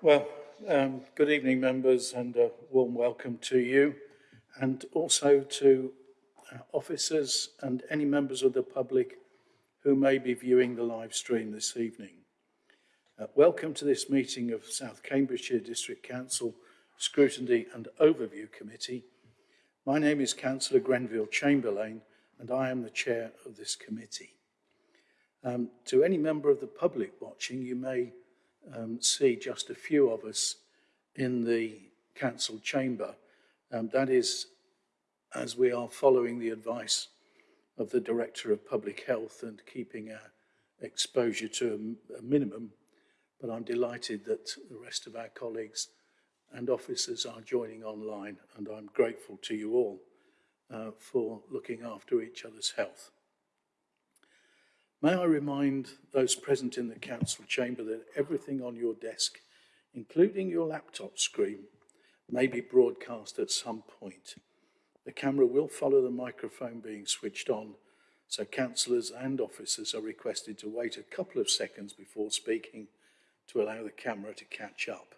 Well, um, good evening, members, and a warm welcome to you, and also to uh, officers and any members of the public who may be viewing the live stream this evening. Uh, welcome to this meeting of South Cambridgeshire District Council Scrutiny and Overview Committee. My name is Councillor Grenville Chamberlain, and I am the chair of this committee. Um, to any member of the public watching, you may um, see just a few of us in the council chamber. Um, that is as we are following the advice of the Director of Public Health and keeping our exposure to a, a minimum. But I'm delighted that the rest of our colleagues and officers are joining online, and I'm grateful to you all uh, for looking after each other's health. May I remind those present in the council chamber that everything on your desk, including your laptop screen, may be broadcast at some point. The camera will follow the microphone being switched on, so councillors and officers are requested to wait a couple of seconds before speaking to allow the camera to catch up.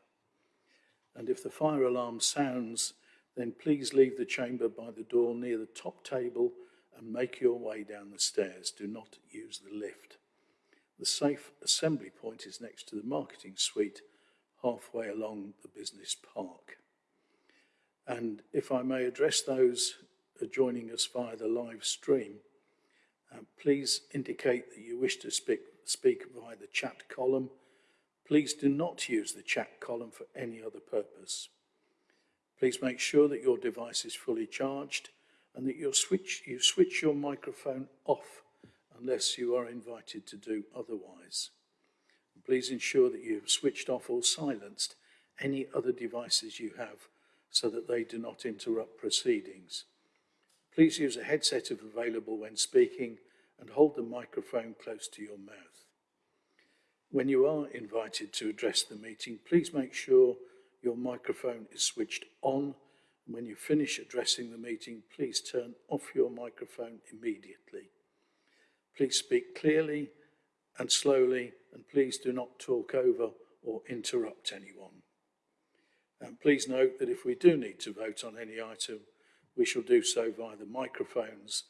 And if the fire alarm sounds, then please leave the chamber by the door near the top table and make your way down the stairs. Do not use the lift. The safe assembly point is next to the marketing suite, halfway along the business park. And if I may address those joining us via the live stream, uh, please indicate that you wish to speak, speak via the chat column. Please do not use the chat column for any other purpose. Please make sure that your device is fully charged and that you switch, you switch your microphone off unless you are invited to do otherwise. Please ensure that you have switched off or silenced any other devices you have so that they do not interrupt proceedings. Please use a headset if available when speaking and hold the microphone close to your mouth. When you are invited to address the meeting, please make sure your microphone is switched on when you finish addressing the meeting, please turn off your microphone immediately. Please speak clearly and slowly, and please do not talk over or interrupt anyone. And please note that if we do need to vote on any item, we shall do so via the microphones,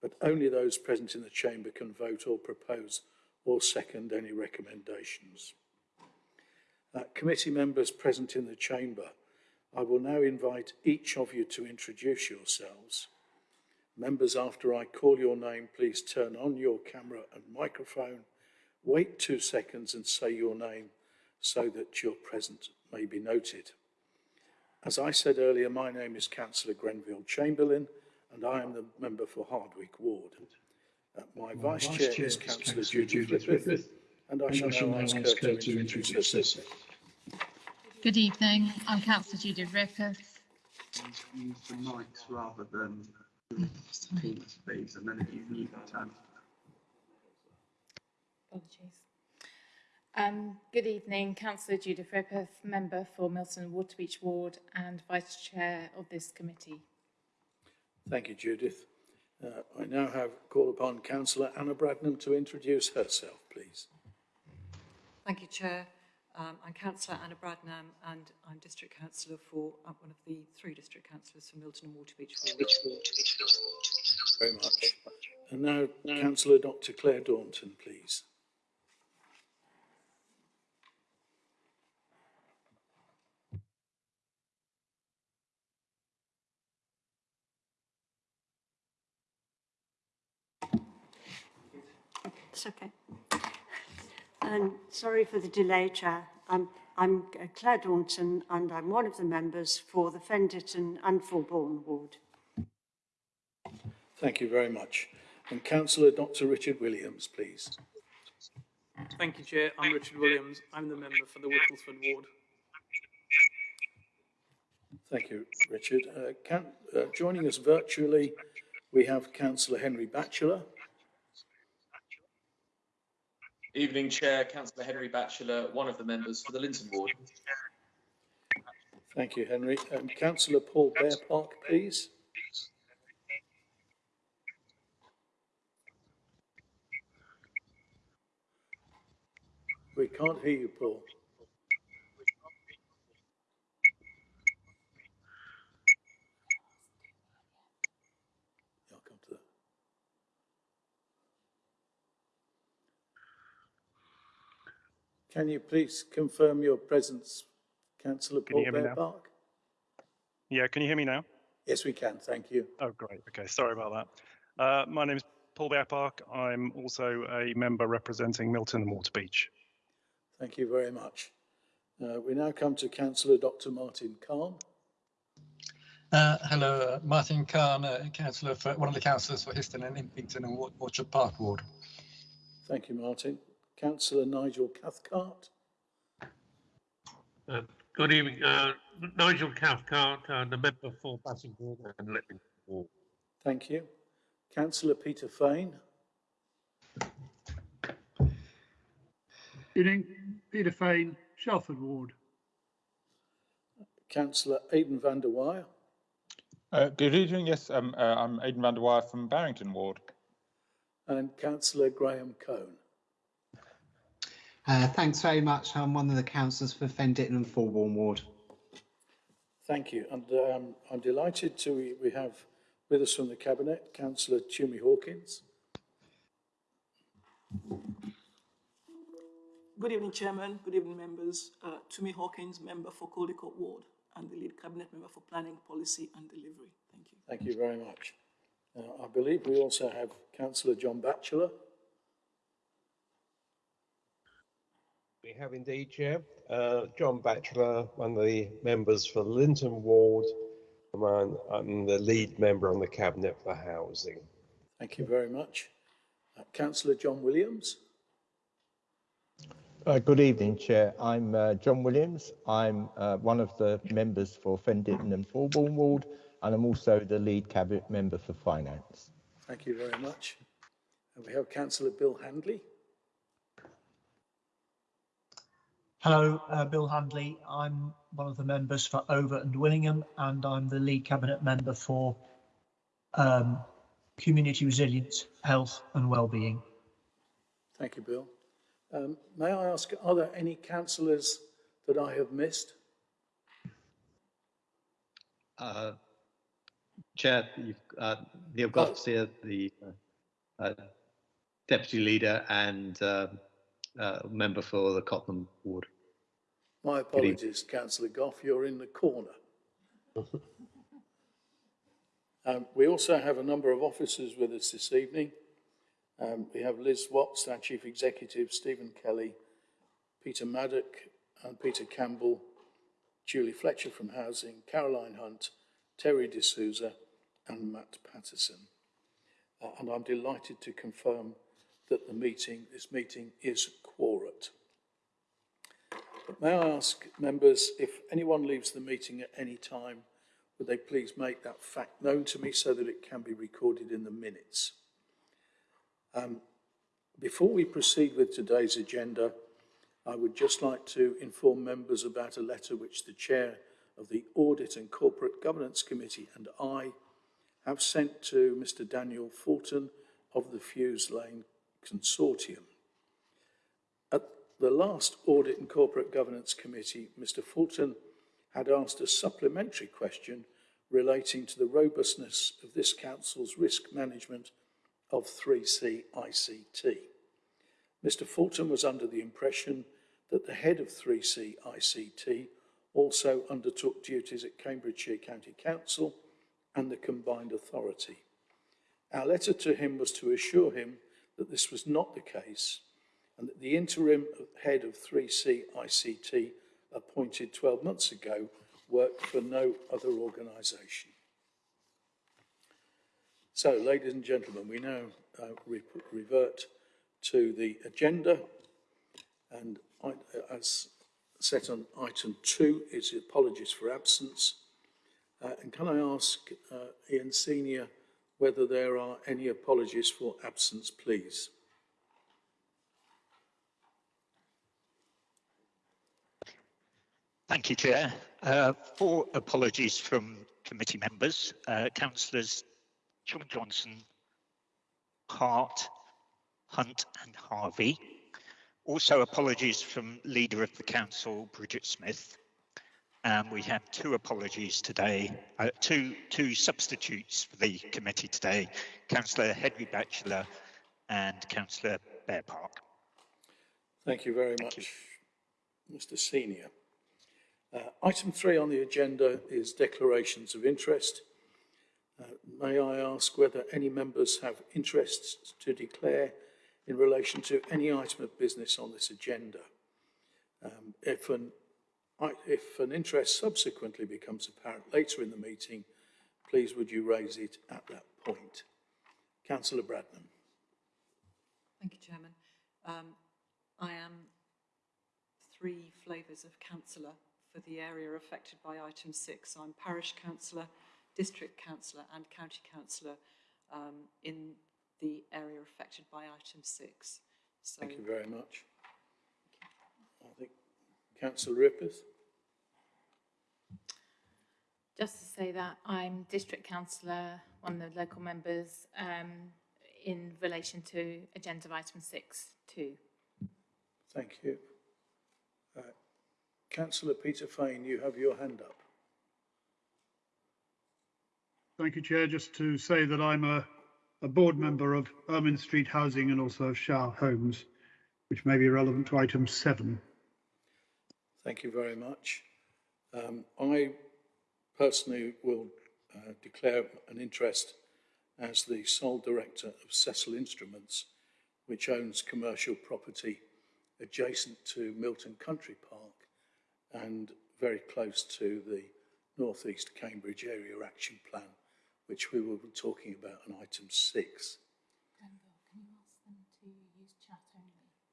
but only those present in the chamber can vote or propose or second any recommendations. Uh, committee members present in the chamber I will now invite each of you to introduce yourselves. Members, after I call your name, please turn on your camera and microphone, wait two seconds and say your name so that your presence may be noted. As I said earlier, my name is Councillor Grenville Chamberlain and I am the member for Hardwick Ward. Uh, my, my vice, chair, chair is Councillor Judy Rippeth, and I shall now ask her to introduce herself. Good evening. I'm Councillor Judith Rippeth. Use the mics rather than Teams, please, and then if you need that time. Apologies. Um, good evening, Councillor Judith Rippeth, member for Milton Waterbeach Ward and Vice Chair of this committee. Thank you, Judith. Uh, I now have call upon Councillor Anna Bradnam to introduce herself, please. Thank you, Chair. Um, I'm Councillor Anna Bradnam and I'm District Councillor for uh, one of the three District Councillors for Milton and Waterbeach Ward. Very much. And now, now Councillor Dr Claire Daunton, please. It's okay. And sorry for the delay, Chair. I'm, I'm Claire Daunton and I'm one of the members for the Fen Ditton and Fulbourn ward. Thank you very much. And Councillor Dr Richard Williams, please. Thank you, Chair. I'm Richard Williams. I'm the member for the Whittlesford ward. Thank you, Richard. Uh, can, uh, joining us virtually, we have Councillor Henry Batchelor. Evening Chair, Councillor Henry Batchelor, one of the members for the Linton Ward. Thank you, Henry. And Councillor Paul Bearpark, please. We can't hear you, Paul. I'll come to that. Can you please confirm your presence, councillor Paul hear Bear? Park? Yeah, can you hear me now? Yes, we can, thank you. Oh, great. Okay, sorry about that. Uh, my name is Paul Bearpark. I'm also a member representing Milton and Waterbeach. Thank you very much. Uh, we now come to councillor Dr Martin Cahn. Uh, hello, uh, Martin Cahn, uh, councillor for one of the councillors for Histon and Impington and Wa- Orchard Park ward. Thank you, Martin. Councillor Nigel Cathcart. Uh, Good evening, uh, Nigel Cathcart, uh, the member for Bassingbourn and Letting Ward. Thank you. Councillor Peter Fane. Good evening, Peter Fane, Shelford Ward. Councillor Aidan van der Weyer. Uh, good evening. Yes, um, uh, I'm Aidan van der Weyer from Barrington Ward. And Councillor Graham Cone. Uh, thanks very much. I'm one of the councillors for Fen Ditton and Fulbourn Ward. Thank you. And um, I'm delighted to we, we have with us from the Cabinet Councillor Tumi Hawkins. Good evening, Chairman. Good evening, members. Uh, Tumi Hawkins, member for Caldecote Ward and the lead cabinet member for planning, policy and delivery. Thank you. Thank you very much. Uh, I believe we also have Councillor John Batchelor. We have indeed, Chair. Uh, John Batchelor, one of the members for Linton Ward, and I'm, I'm the lead member on the Cabinet for Housing. Thank you very much. Uh, Councillor John Williams. Uh, good evening, Chair. I'm uh, John Williams. I'm uh, one of the members for Fen Ditton and Fulbourn Ward, and I'm also the lead cabinet member for finance. Thank you very much. And we have Councillor Bill Handley. Hello, uh, Bill Handley. I'm one of the members for Over and Willingham, and I'm the lead cabinet member for um, community resilience, health and wellbeing. Thank you, Bill. Um, may I ask, are there any councillors that I have missed? Uh, Chair, you've, uh, Neil Gough's here, the uh, uh, deputy leader and uh, member for the Cotton ward. My apologies, Councillor Gough, you're in the corner. Um, we also have a number of officers with us this evening. Um, we have Liz Watts, our Chief Executive, Stephen Kelly, Peter Maddock and Peter Campbell, Julie Fletcher from Housing, Caroline Hunt, Terry D'Souza and Matt Patterson. Uh, and I'm delighted to confirm that the meeting, this meeting is quorate. But may I ask members, if anyone leaves the meeting at any time, would they please make that fact known to me so that it can be recorded in the minutes? Um, before we proceed with today's agenda, I would just like to inform members about a letter which the Chair of the Audit and Corporate Governance Committee and I have sent to Mr Daniel Fulton of the Fews Lane Consortium. At the last Audit and Corporate Governance Committee, Mr Fulton had asked a supplementary question relating to the robustness of this Council's risk management of 3C ICT. Mr Fulton was under the impression that the head of 3C ICT also undertook duties at Cambridgeshire County Council and the combined authority. Our letter to him was to assure him that this was not the case and that the interim head of 3C ICT appointed 12 months ago worked for no other organisation. So, ladies and gentlemen, we now uh, re revert to the agenda and I, as set on item two is apologies for absence. Uh, and can I ask uh, Ian Senior whether there are any apologies for absence, please? Thank you, Chair. Uh, four apologies from committee members, uh, councillors John Johnson, Hart, Hunt and Harvey. Also, apologies from Leader of the Council, Bridget Smith. And we have two apologies today, uh, two, two substitutes for the committee today, Councillor Henry Batchelor and Councillor Bearpark. Thank you very much, Mr Senior. Uh, item three on the agenda is declarations of interest. Uh, may I ask whether any members have interests to declare in relation to any item of business on this agenda? Um, if, an, if an interest subsequently becomes apparent later in the meeting, please would you raise it at that point? Councillor Bradnam. Thank you, Chairman. Um, I am three flavours of councillor for the area affected by item six. I'm parish councillor, district councillor and county councillor um, in the area affected by item six. So Thank you very much. I think Councillor Rippeth. Just to say that I'm district councillor, one of the local members, um, in relation to agenda item six two. Thank you. Uh, Councillor Peter Fane, you have your hand up. Thank you, Chair. Just to say that I'm a, a board member of Ermine Street Housing and also of Shire Homes, which may be relevant to item seven. Thank you very much. Um, I personally will uh, declare an interest as the sole director of Cecil Instruments, which owns commercial property adjacent to Milton Country Park and very close to the North East Cambridge Area Action Plan, which we will be talking about on item six.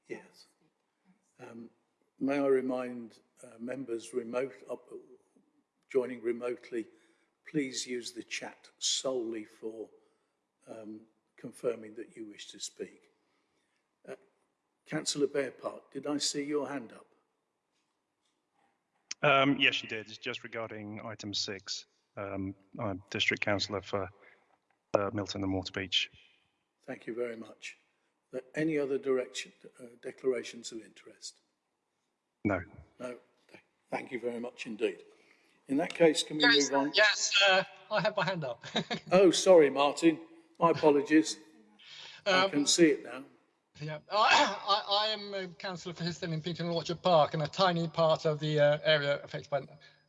Yes. Um, may I remind uh, members remote, uh, joining remotely, please use the chat solely for um, confirming that you wish to speak. Uh, Councillor Bearpark, did I see your hand up? Um, yes, you did. It's just regarding item six. Um, I'm district councillor for uh, Milton and Waterbeach. Thank you very much. Uh, any other direction, uh, declarations of interest? No. No. Thank you very much indeed. In that case, can we Yes, move on? yes, uh, I have my hand up. Oh, sorry, Martin. My apologies. I Um, can see it now. Yeah, I, I, I am a councillor for Histon in Peterton Orchard Park, and a tiny part of the uh, area affected by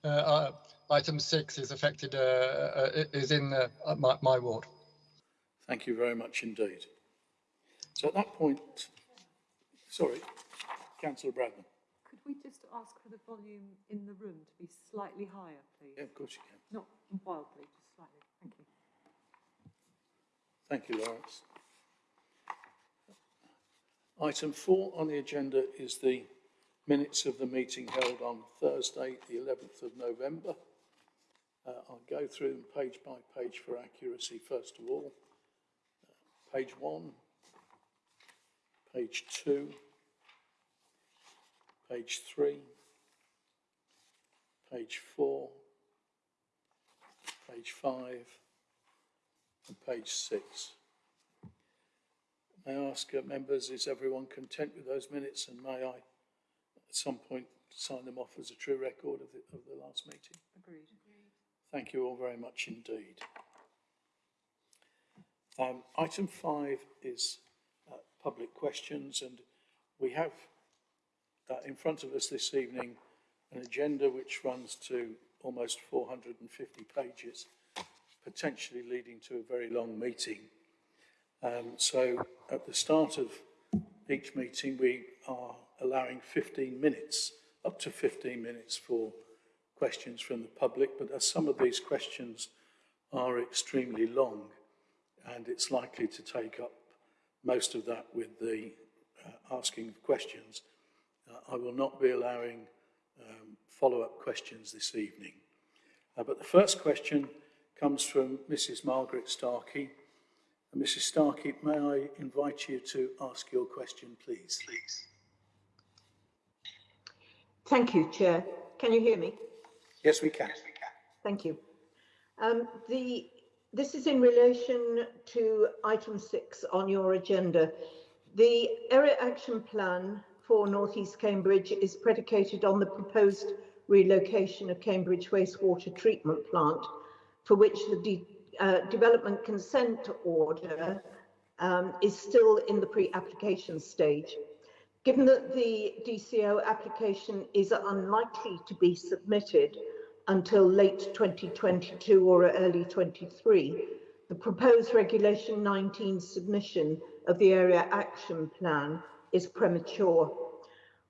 uh, uh, item six is affected uh, uh, is in uh, my, my ward. Thank you very much indeed. So at that point, sorry, Councillor Bradnam. We just ask for the volume in the room to be slightly higher, please? Yeah, of course you can. Not wildly, just slightly. Thank you. Thank you, Lawrence. Item four on the agenda is the minutes of the meeting held on Thursday, the 11th of November. Uh, I'll go through them page by page for accuracy first of all. Uh, page one, page two, page three, page four, page five, and page six. May I ask uh, members, is everyone content with those minutes and may I at some point sign them off as a true record of the, of the last meeting? Agreed. Agreed. Thank you all very much indeed. Um, item five is uh, public questions and we have uh, in front of us this evening an agenda which runs to almost 450 pages, potentially leading to a very long meeting. Um, so at the start of each meeting, we are allowing 15 minutes, up to 15 minutes for questions from the public, but as some of these questions are extremely long, and it's likely to take up most of that with the uh, asking of questions, I will not be allowing um, follow-up questions this evening. Uh, but the first question comes from Mrs. Margaret Starkey, Mrs. Starkey, may I invite you to ask your question, please? Please. Thank you, Chair. Can you hear me? Yes, we can. Thank you. Um, the, this is in relation to item six on your agenda. The area action plan for North East Cambridge is predicated on the proposed relocation of Cambridge wastewater treatment plant, for which the de uh, development consent order um, is still in the pre-application stage. Given that the DCO application is unlikely to be submitted until late 2022 or early 23, the proposed Regulation 19 submission of the Area Action Plan is premature.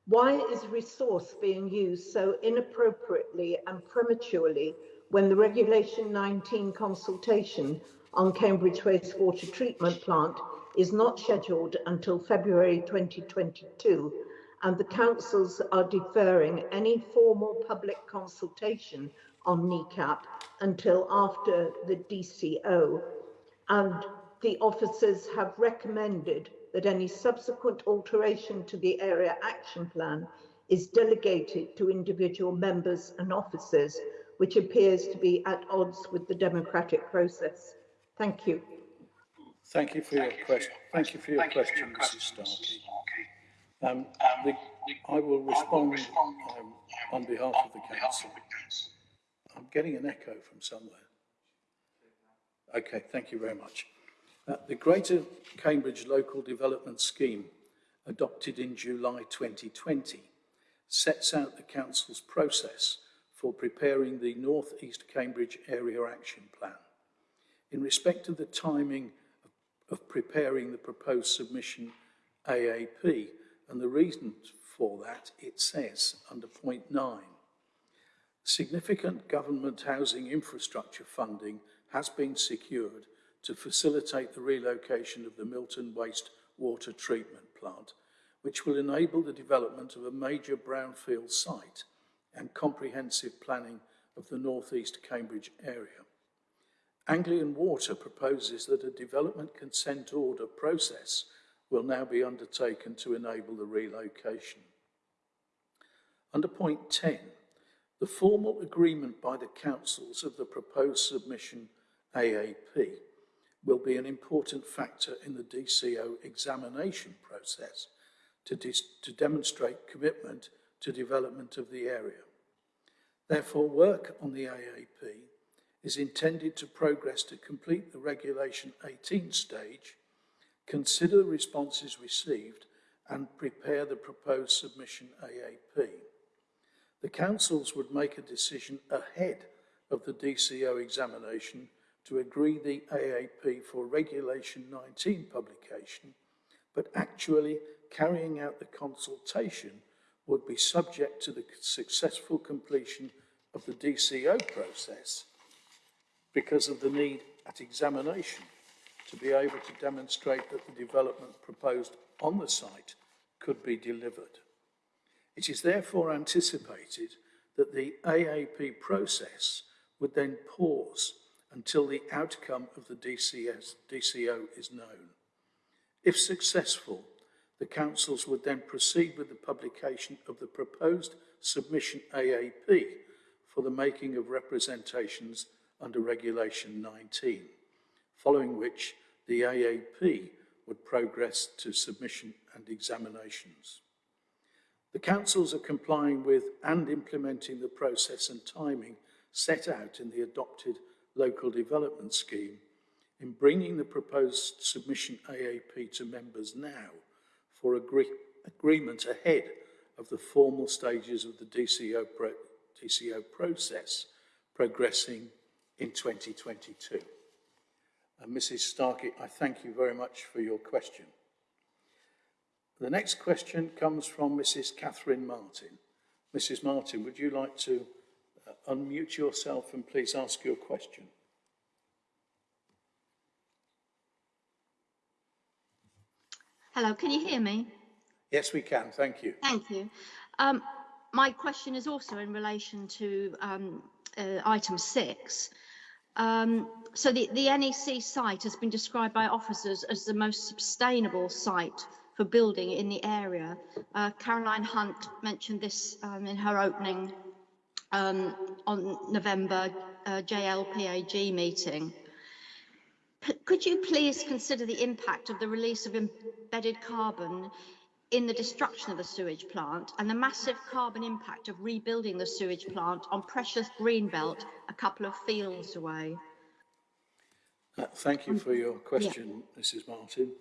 Why is resource being used so inappropriately and prematurely when the Regulation 19 consultation on Cambridge wastewater treatment plant is not scheduled until February 2022 and the councils are deferring any formal public consultation on NECAP until after the DCO and the officers have recommended that any subsequent alteration to the area action plan is delegated to individual members and officers, which appears to be at odds with the democratic process. Thank you. Thank you for your question. Thank you for your question, Mrs. Starkey. Um, the, I will respond um, on behalf of the council. I'm getting an echo from somewhere. Okay, thank you very much. The Greater Cambridge Local Development Scheme, adopted in July 2020, sets out the Council's process for preparing the North East Cambridge Area Action Plan. In respect of the timing of, of preparing the proposed submission AAP, and the reason for that, it says under point nine, significant government housing infrastructure funding has been secured to facilitate the relocation of the Milton Waste Water Treatment Plant, which will enable the development of a major brownfield site and comprehensive planning of the northeast Cambridge area. Anglian Water proposes that a development consent order process will now be undertaken to enable the relocation. Under point 10, the formal agreement by the councils of the proposed submission AAP will be an important factor in the DCO examination process to, to demonstrate commitment to development of the area. Therefore, work on the AAP is intended to progress to complete the Regulation 18 stage, consider the responses received, and prepare the proposed submission AAP. The councils would make a decision ahead of the DCO examination to agree the AAP for Regulation 19 publication, but actually carrying out the consultation would be subject to the successful completion of the DCO process because of the need at examination to be able to demonstrate that the development proposed on the site could be delivered. It is therefore anticipated that the AAP process would then pause until the outcome of the DCS, DCO is known. If successful, the councils would then proceed with the publication of the proposed submission AAP for the making of representations under Regulation 19, following which the AAP would progress to submission and examinations. The councils are complying with and implementing the process and timing set out in the adopted local development scheme in bringing the proposed submission AAP to members now for agree agreement ahead of the formal stages of the DCO, pro DCO process progressing in 2022. And uh, Mrs Starkey, I thank you very much for your question. The next question comes from Mrs Catherine Martin. Mrs Martin, would you like to unmute yourself and please ask your question. Hello, can you hear me? Yes, we can. Thank you. Thank you. Um, my question is also in relation to um, uh, item six. Um, so the, the NEC site has been described by officers as the most sustainable site for building in the area. Uh, Caroline Hunt mentioned this um, in her opening um, on November uh, JLPAG meeting. P could you please consider the impact of the release of embedded carbon in the destruction of the sewage plant and the massive carbon impact of rebuilding the sewage plant on precious green belt a couple of fields away? Uh, Thank you for your question, Mrs Martin.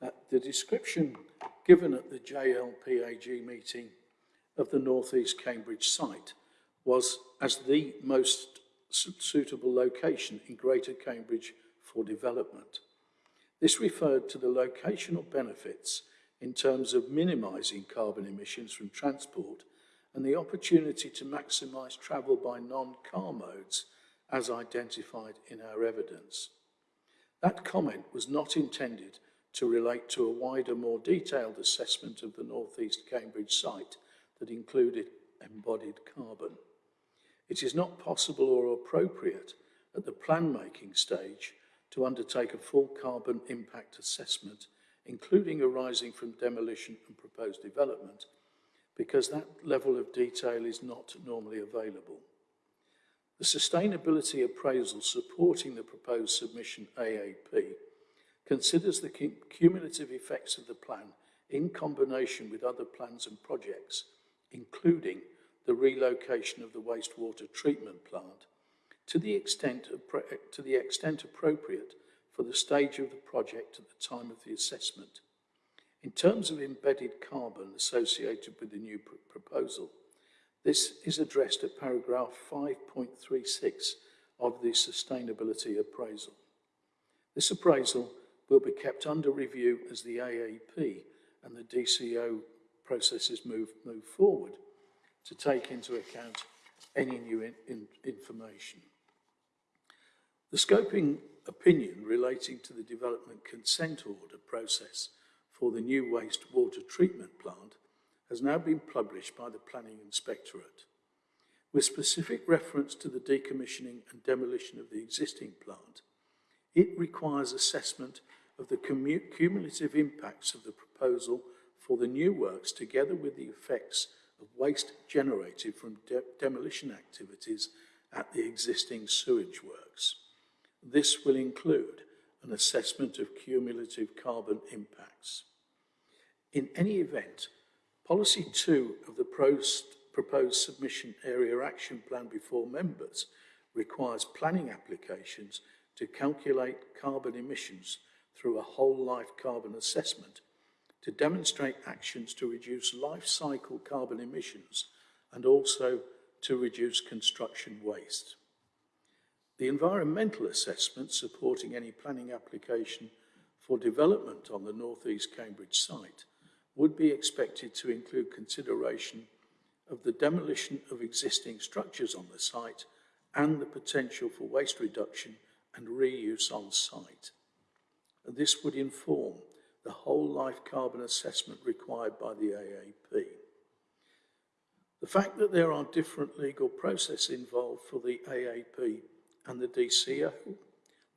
Uh, The description given at the JLPAG meeting of the North East Cambridge site was as the most suitable location in Greater Cambridge for development. This referred to the locational benefits in terms of minimising carbon emissions from transport and the opportunity to maximise travel by non-car modes as identified in our evidence. That comment was not intended to relate to a wider, more detailed assessment of the North East Cambridge site that included embodied carbon. It is not possible or appropriate at the plan-making stage to undertake a full carbon impact assessment, including arising from demolition and proposed development, because that level of detail is not normally available. The sustainability appraisal supporting the proposed submission AAP considers the cumulative effects of the plan in combination with other plans and projects, including the relocation of the wastewater treatment plant, to the extent, to the extent appropriate for the stage of the project at the time of the assessment. In terms of embedded carbon associated with the new pr- proposal, this is addressed at paragraph 5.36 of the sustainability appraisal. This appraisal will be kept under review as the AAP and the DCO processes move, move forward to take into account any new in, in, information. The scoping opinion relating to the development consent order process for the new wastewater treatment plant has now been published by the Planning Inspectorate. With specific reference to the decommissioning and demolition of the existing plant, it requires assessment of the cumulative impacts of the proposal for the new works together with the effects of waste generated from de- demolition activities at the existing sewage works. This will include an assessment of cumulative carbon impacts. In any event, Policy 2 of the proposed submission area action plan before members requires planning applications to calculate carbon emissions through a whole life carbon assessment to demonstrate actions to reduce life cycle carbon emissions and also to reduce construction waste. The environmental assessment supporting any planning application for development on the North East Cambridge site would be expected to include consideration of the demolition of existing structures on the site and the potential for waste reduction and reuse on site. And this would inform the whole life carbon assessment required by the AAP. The fact that there are different legal processes involved for the AAP and the DCO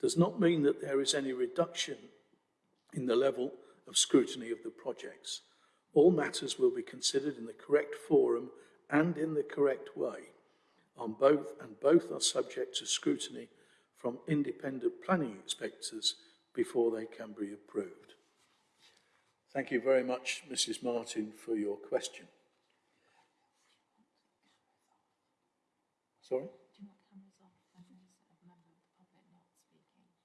does not mean that there is any reduction in the level of scrutiny of the projects. All matters will be considered in the correct forum and in the correct way on both, and both are subject to scrutiny from independent planning inspectors before they can be approved. Thank you very much, Mrs Martin, for your question. Sorry?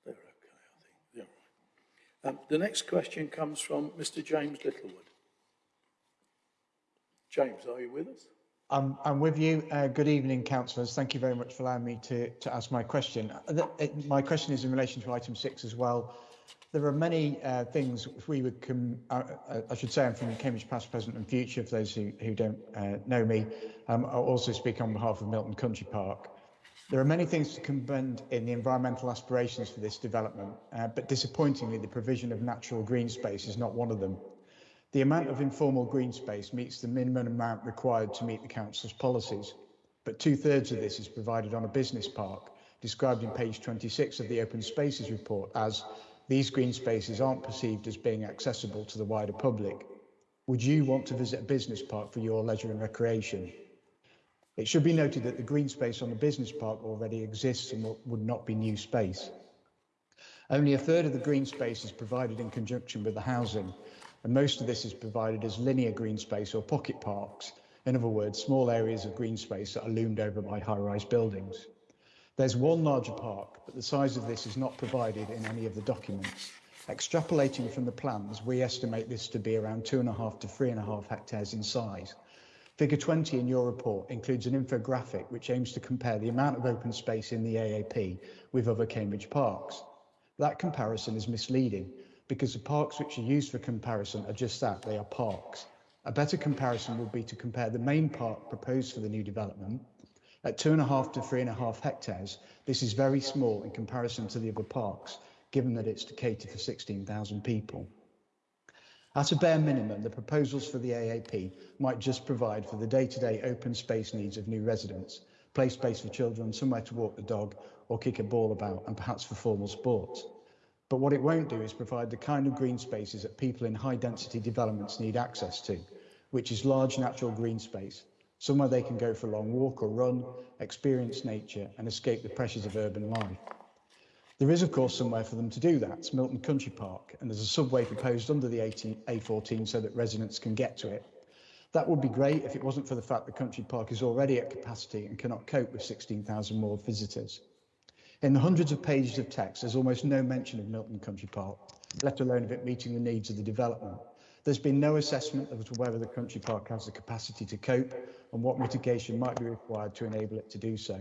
They're okay, I think. They're all right. Um, the next question comes from Mr James Littlewood. James, are you with us? I'm, I'm with you. Uh, good evening, councillors. Thank you very much for allowing me to, to ask my question. Uh, the- it- my question is in relation to item six as well. There are many uh, things we would com- uh, uh, I should say I'm from Cambridge past, present and future for those who, who don't uh, know me. Um, I'll also speak on behalf of Milton Country Park. There are many things to commend in the environmental aspirations for this development, uh, but disappointingly the provision of natural green space is not one of them. The amount of informal green space meets the minimum amount required to meet the council's policies, but two thirds of this is provided on a business park, described in page 26 of the Open Spaces report as these green spaces aren't perceived as being accessible to the wider public. Would you want to visit a business park for your leisure and recreation? It should be noted that the green space on the business park already exists and would not be new space. Only a third of the green space is provided in conjunction with the housing, and most of this is provided as linear green space or pocket parks, in other words, small areas of green space that are loomed over by high-rise buildings. There's one larger park, but the size of this is not provided in any of the documents. Extrapolating from the plans, we estimate this to be around two and a half to three and a half hectares in size. Figure 20 in your report includes an infographic which aims to compare the amount of open space in the AAP with other Cambridge parks. That comparison is misleading because the parks which are used for comparison are just that, they are parks. A better comparison would be to compare the main park proposed for the new development. At two and a half to three and a half hectares, this is very small in comparison to the other parks, given that it's to cater for 16,000 people. At a bare minimum, the proposals for the AAP might just provide for the day-to-day -day open space needs of new residents, play space for children, somewhere to walk the dog or kick a ball about, and perhaps for formal sports. But what it won't do is provide the kind of green spaces that people in high density developments need access to, which is large natural green space, somewhere they can go for a long walk or run, experience nature and escape the pressures of urban life. There is, of course, somewhere for them to do that. It's Milton Country Park, and there's a subway proposed under the A14 so that residents can get to it. That would be great if it wasn't for the fact the Country Park is already at capacity and cannot cope with 16,000 more visitors. In the hundreds of pages of text, there's almost no mention of Milton Country Park, let alone of it meeting the needs of the development. There's been no assessment of whether the country park has the capacity to cope and what mitigation might be required to enable it to do so.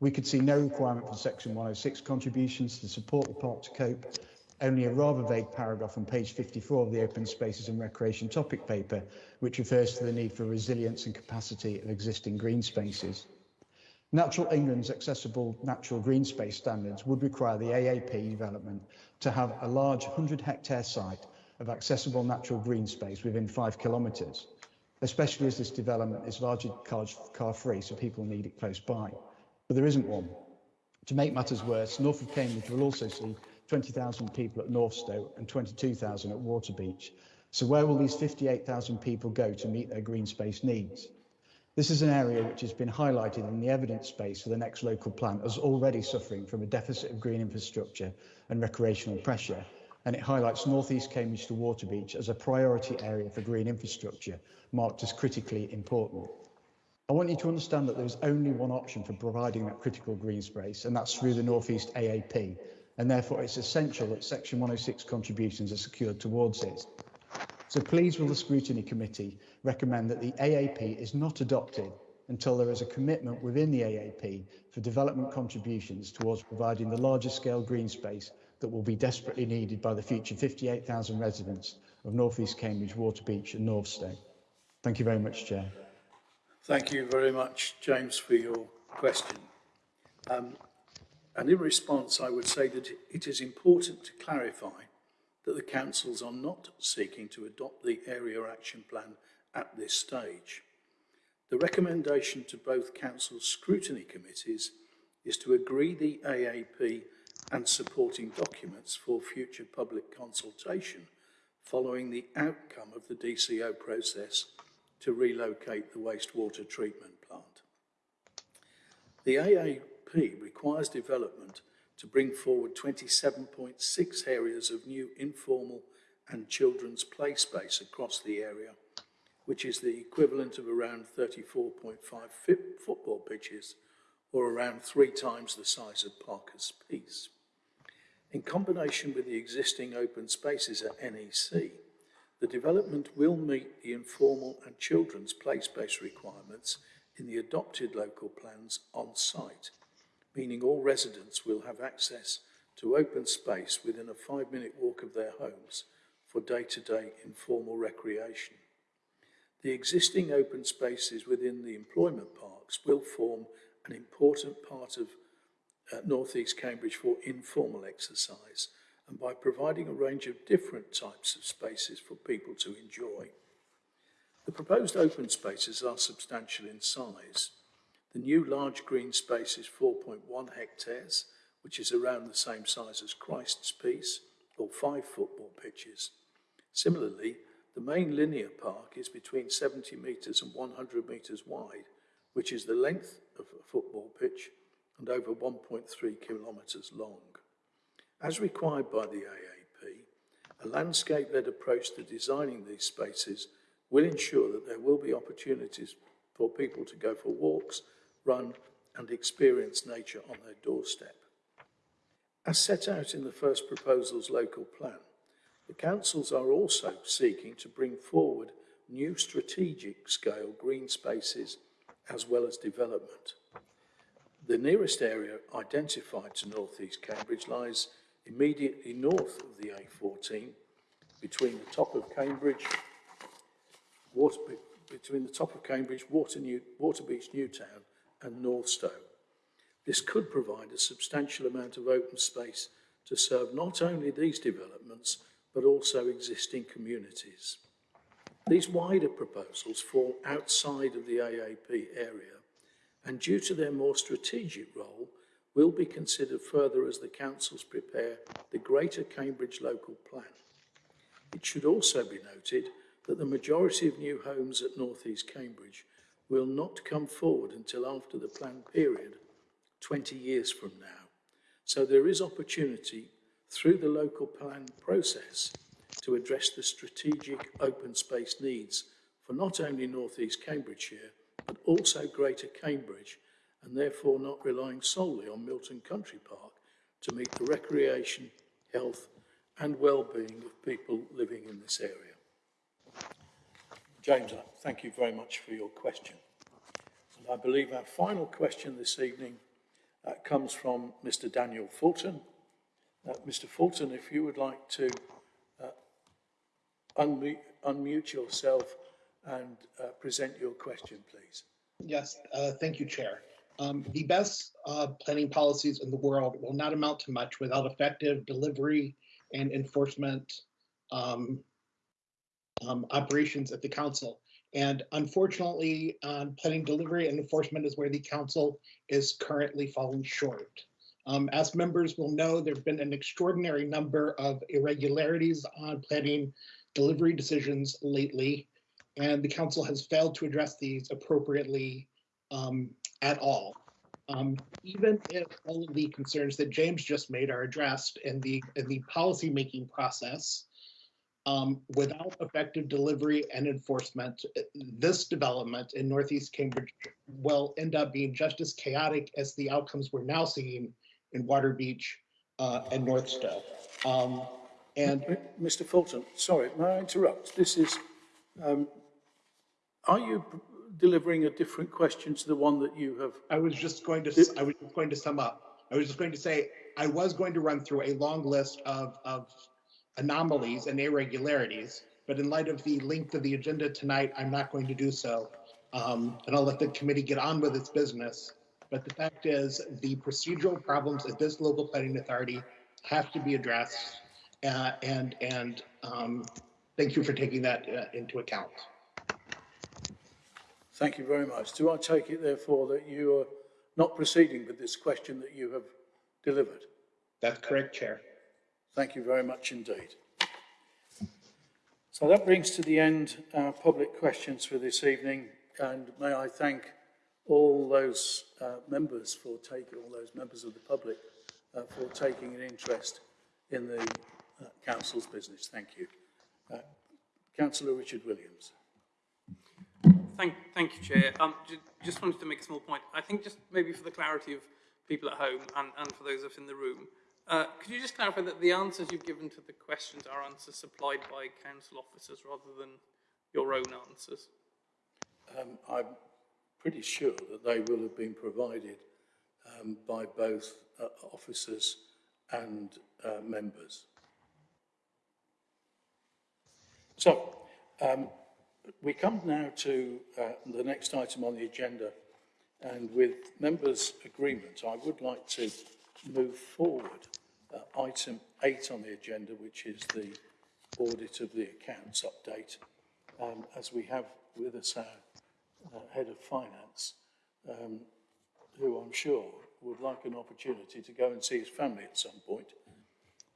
We could see no requirement for Section 106 contributions to support the park to cope, only a rather vague paragraph on page 54 of the Open Spaces and Recreation topic paper, which refers to the need for resilience and capacity of existing green spaces. Natural England's accessible natural green space standards would require the AAP development to have a large 100 hectare site of accessible natural green space within five kilometres, especially as this development is largely car, car free, so people need it close by. But there isn't one. To make matters worse, north of Cambridge will also see 20,000 people at Northstowe and 22,000 at Waterbeach. So where will these 58,000 people go to meet their green space needs? This is an area which has been highlighted in the evidence space for the next local plan as already suffering from a deficit of green infrastructure and recreational pressure, and it highlights North East Cambridge to Waterbeach as a priority area for green infrastructure, marked as critically important. I want you to understand that there is only one option for providing that critical green space, and that's through the North East AAP, and therefore it's essential that Section 106 contributions are secured towards it. So please will the Scrutiny Committee recommend that the AAP is not adopted until there is a commitment within the AAP for development contributions towards providing the larger scale green space that will be desperately needed by the future 58,000 residents of North East Cambridge, Waterbeach and Northstowe. Thank you very much, Chair. Thank you very much, James, for your question. Um, and in response, I would say that it is important to clarify that the councils are not seeking to adopt the area action plan at this stage. The recommendation to both council scrutiny committees is to agree the AAP and supporting documents for future public consultation following the outcome of the DCO process to relocate the wastewater treatment plant. The AAP requires development to bring forward 27.6 areas of new informal and children's play space across the area, which is the equivalent of around 34.5 football pitches or around three times the size of Parker's Piece. In combination with the existing open spaces at NEC, the development will meet the informal and children's play space requirements in the adopted local plans on site meaning all residents will have access to open space within a five minute walk of their homes for day-to-day -day informal recreation. The existing open spaces within the employment parks will form an important part of uh, North East Cambridge for informal exercise and by providing a range of different types of spaces for people to enjoy. The proposed open spaces are substantial in size, the new large green space is 4.1 hectares, which is around the same size as Christ's Piece, or five football pitches. Similarly, the main linear park is between 70 metres and 100 metres wide, which is the length of a football pitch and over 1.3 kilometres long. As required by the AAP, A landscape-led approach to designing these spaces will ensure that there will be opportunities for people to go for walks, run and experience nature on their doorstep. As set out in the first proposal's local plan, the councils are also seeking to bring forward new strategic scale green spaces as well as development. The nearest area identified to North East Cambridge lies immediately north of the A14 between the top of Cambridge, Water, between the top of Cambridge, Water New, Waterbeach Newtown and Northstowe. This could provide a substantial amount of open space to serve not only these developments, but also existing communities. These wider proposals fall outside of the AAP area and due to their more strategic role, will be considered further as the councils prepare the Greater Cambridge Local Plan. It should also be noted that the majority of new homes at North East Cambridge will not come forward until after the planned period, 20 years from now. So there is opportunity through the local plan process to address the strategic open space needs for not only North East Cambridgeshire, but also Greater Cambridge, and therefore not relying solely on Milton Country Park to meet the recreation, health and well-being of people living in this area. James, thank you very much for your question. And I believe our final question this evening uh, comes from Mr Daniel Fulton. Uh, Mr Fulton, if you would like to uh, unmute, unmute yourself and uh, present your question, please. Yes, uh, thank you, Chair. Um, the best uh, planning policies in the world will not amount to much without effective delivery and enforcement um, um, operations at the council. And unfortunately, um, planning delivery and enforcement is where the council is currently falling short. Um, as members will know, there have been an extraordinary number of irregularities on planning delivery decisions lately, and the council has failed to address these appropriately um, at all. Um, even if all of the concerns that James just made are addressed in the in the policy making process, um, without effective delivery and enforcement, this development in Northeast Cambridge will end up being just as chaotic as the outcomes we're now seeing in Waterbeach uh, and Northstowe. Um, and Mr. Fulton, sorry, may I interrupt? This is, um, are you delivering a different question to the one that you have? I was just going to, I was just going to sum up. I was just going to say, I was going to run through a long list of, of anomalies and irregularities, but in light of the length of the agenda tonight, I'm not going to do so. Um, and I'll let the committee get on with its business. But the fact is, the procedural problems at this local planning authority have to be addressed. Uh, and and um, thank you for taking that uh, into account. Thank you very much. Do I take it, therefore, that you are not proceeding with this question that you have delivered? That's correct, Chair. Thank you very much indeed. So that brings to the end our public questions for this evening, and may I thank all those uh, members for taking, all those members of the public uh, for taking an interest in the uh, Council's business. Thank you. Uh, Councillor Richard Williams. Thank, thank you, Chair. Um, just wanted to make a small point. I think just maybe for the clarity of people at home and, and for those of us in the room, uh, could you just clarify that the answers you've given to the questions are answers supplied by council officers rather than your own answers? Um, I'm pretty sure that they will have been provided um, by both uh, officers and uh, members. So, um, we come now to uh, the next item on the agenda, and with members' agreement, I would like to move forward uh, item eight on the agenda, which is the audit of the accounts update, um, as we have with us our uh, head of finance, um, who I'm sure would like an opportunity to go and see his family at some point.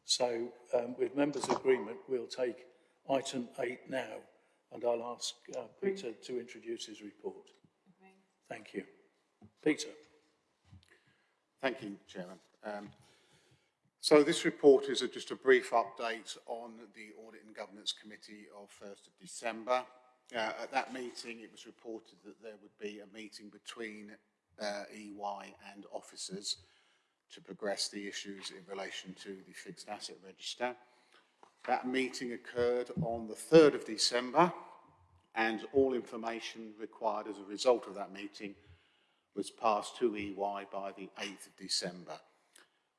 So um, with members' agreement, we'll take item eight now, and I'll ask uh, Peter to introduce his report. Thank you. Peter. Thank you, Chairman. Um, So this report is a, just a brief update on the Audit and Governance Committee of 1st of December. Uh, at that meeting, it was reported that there would be a meeting between uh, EY and officers to progress the issues in relation to the fixed asset register. That meeting occurred on the 3rd of December and all information required as a result of that meeting was passed to EY by the 8th of December.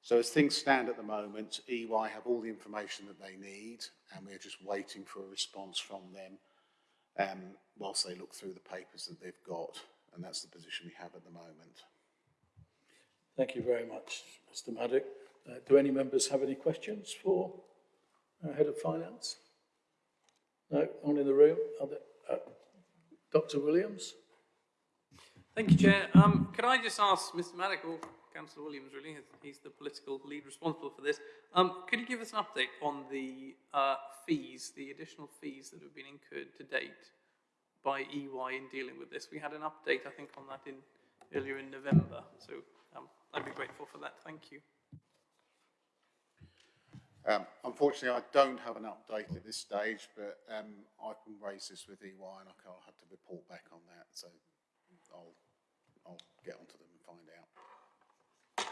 So as things stand at the moment, EY have all the information that they need and we're just waiting for a response from them um, whilst they look through the papers that they've got and that's the position we have at the moment. Thank you very much, Mr Maddock. Uh, do any members have any questions for uh, Head of Finance? No, not in the room. There, uh, Dr Williams? Thank you, Chair. Um, could I just ask Mr Maddock, or Councillor Williams really, he's the political lead responsible for this, um, could you give us an update on the uh, fees, the additional fees that have been incurred to date by EY in dealing with this? We had an update, I think, on that in earlier in November, so um, I'd be grateful for that. Thank you. Um, unfortunately, I don't have an update at this stage, but um, I can raise this with EY and I'll have to report back on that. So I'll, I'll get onto them and find out.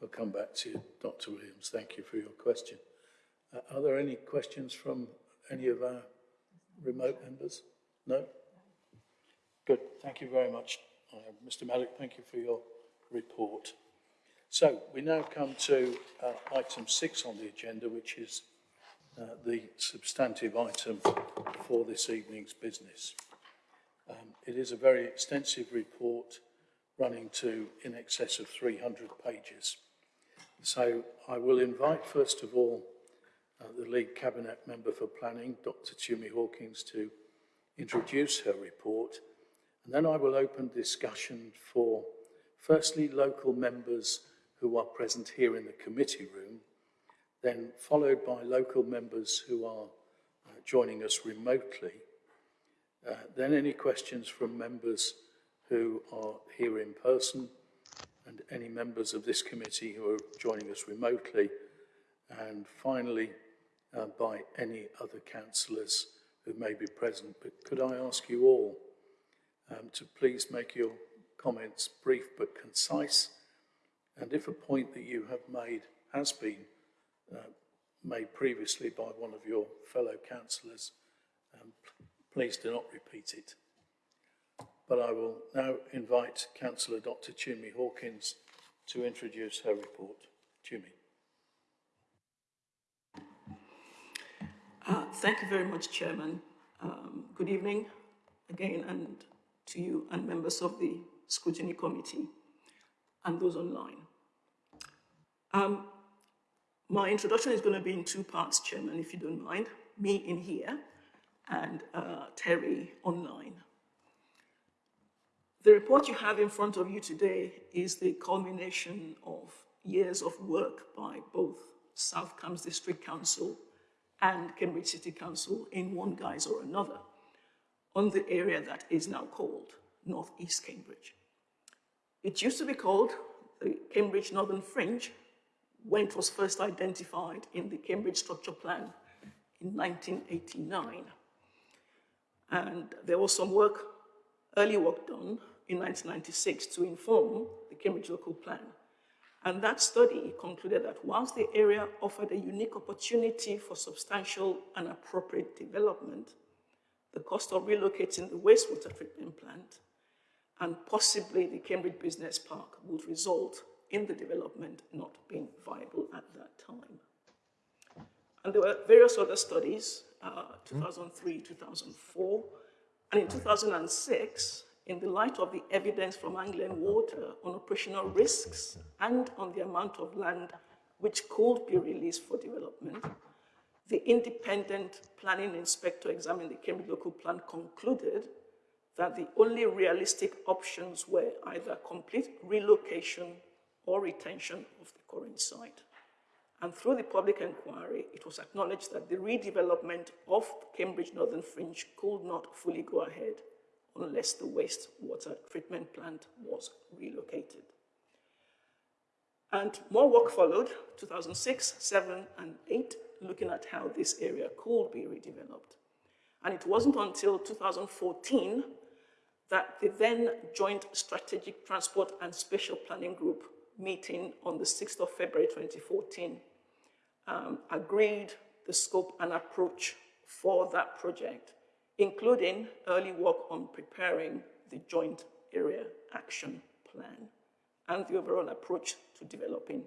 We'll come back to you, Dr Williams. Thank you for your question. Uh, are there any questions from any of our remote members? No? Good. Thank you very much, uh, Mr Maddock. Thank you for your report. So we now come to uh, item six on the agenda, which is uh, the substantive item for this evening's business. Um, it is a very extensive report running to in excess of 300 pages. So I will invite, first of all, uh, the lead cabinet member for planning, Dr. Tumi Hawkins, to introduce her report. And then I will open discussion for, firstly, local members who are present here in the committee room, then followed by local members who are uh, joining us remotely, uh, then any questions from members who are here in person, and any members of this committee who are joining us remotely, and finally uh, by any other councillors who may be present. But could I ask you all um, to please make your comments brief but concise, and if a point that you have made has been uh, made previously by one of your fellow councillors, um, please do not repeat it. But I will now invite Councillor Dr Tumi Hawkins to introduce her report. Tumi. Uh, thank you very much, Chairman. Um, good evening again and to you and members of the Scrutiny Committee and those online. Um, my introduction is going to be in two parts, Chairman, if you don't mind. Me in here and uh, Terry online. The report you have in front of you today is the culmination of years of work by both South Cambs District Council and Cambridge City Council in one guise or another on the area that is now called North East Cambridge. It used to be called the Cambridge Northern Fringe when it was first identified in the Cambridge Structure Plan in 1989. And there was some work, early work done in 1996 to inform the Cambridge Local Plan. And that study concluded that whilst the area offered a unique opportunity for substantial and appropriate development, the cost of relocating the wastewater treatment plant and possibly the Cambridge Business Park would result in the development not being viable at that time. And there were various other studies, uh, 2003, 2004, and in 2006, in the light of the evidence from Anglian Water on operational risks and on the amount of land which could be released for development, the independent planning inspector examining the Cambridge local plan concluded that the only realistic options were either complete relocation or retention of the current site. And through the public inquiry, it was acknowledged that the redevelopment of Cambridge Northern Fringe could not fully go ahead unless the wastewater treatment plant was relocated. And more work followed, 2006, 7, and 8, looking at how this area could be redeveloped. And it wasn't until 2014 that the then Joint Strategic Transport and Spatial Planning Group meeting on the 6th of February 2014 um, agreed the scope and approach for that project, including early work on preparing the Joint Area Action Plan and the overall approach to developing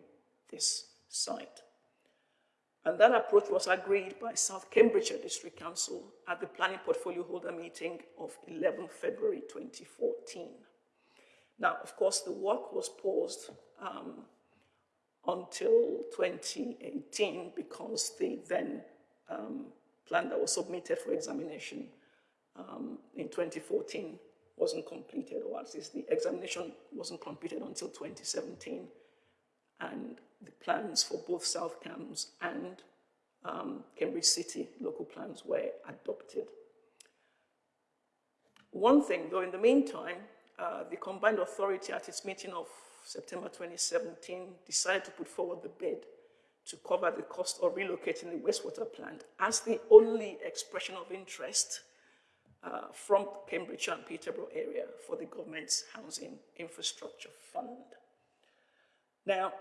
this site. And that approach was agreed by South Cambridgeshire District Council at the Planning Portfolio Holder meeting of 11 February 2014. Now, of course, the work was paused um, until 2018 because the then um, plan that was submitted for examination um, in 2014 wasn't completed, or at least the examination wasn't completed until 2017. And the plans for both South Cambs and um, Cambridge City local plans were adopted. One thing, though, in the meantime, uh, the combined authority at its meeting of September 2017 decided to put forward the bid to cover the cost of relocating the wastewater plant as the only expression of interest uh, from Cambridge and Peterborough area for the government's housing infrastructure fund. Now,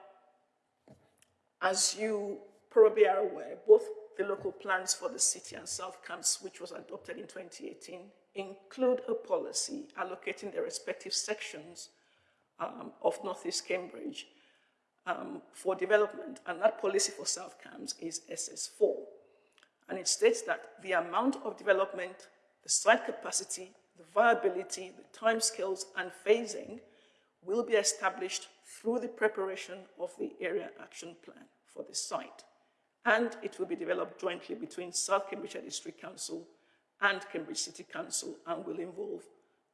as you probably are aware, both the local plans for the city and South Cambs, which was adopted in 2018, include a policy allocating their respective sections um, of Northeast Cambridge um, for development, and that policy for South Cambs is SS4. And it states that the amount of development, the site capacity, the viability, the timescales, and phasing will be established through the preparation of the area action plan for the site. And it will be developed jointly between South Cambridgeshire District Council and Cambridge City Council and will involve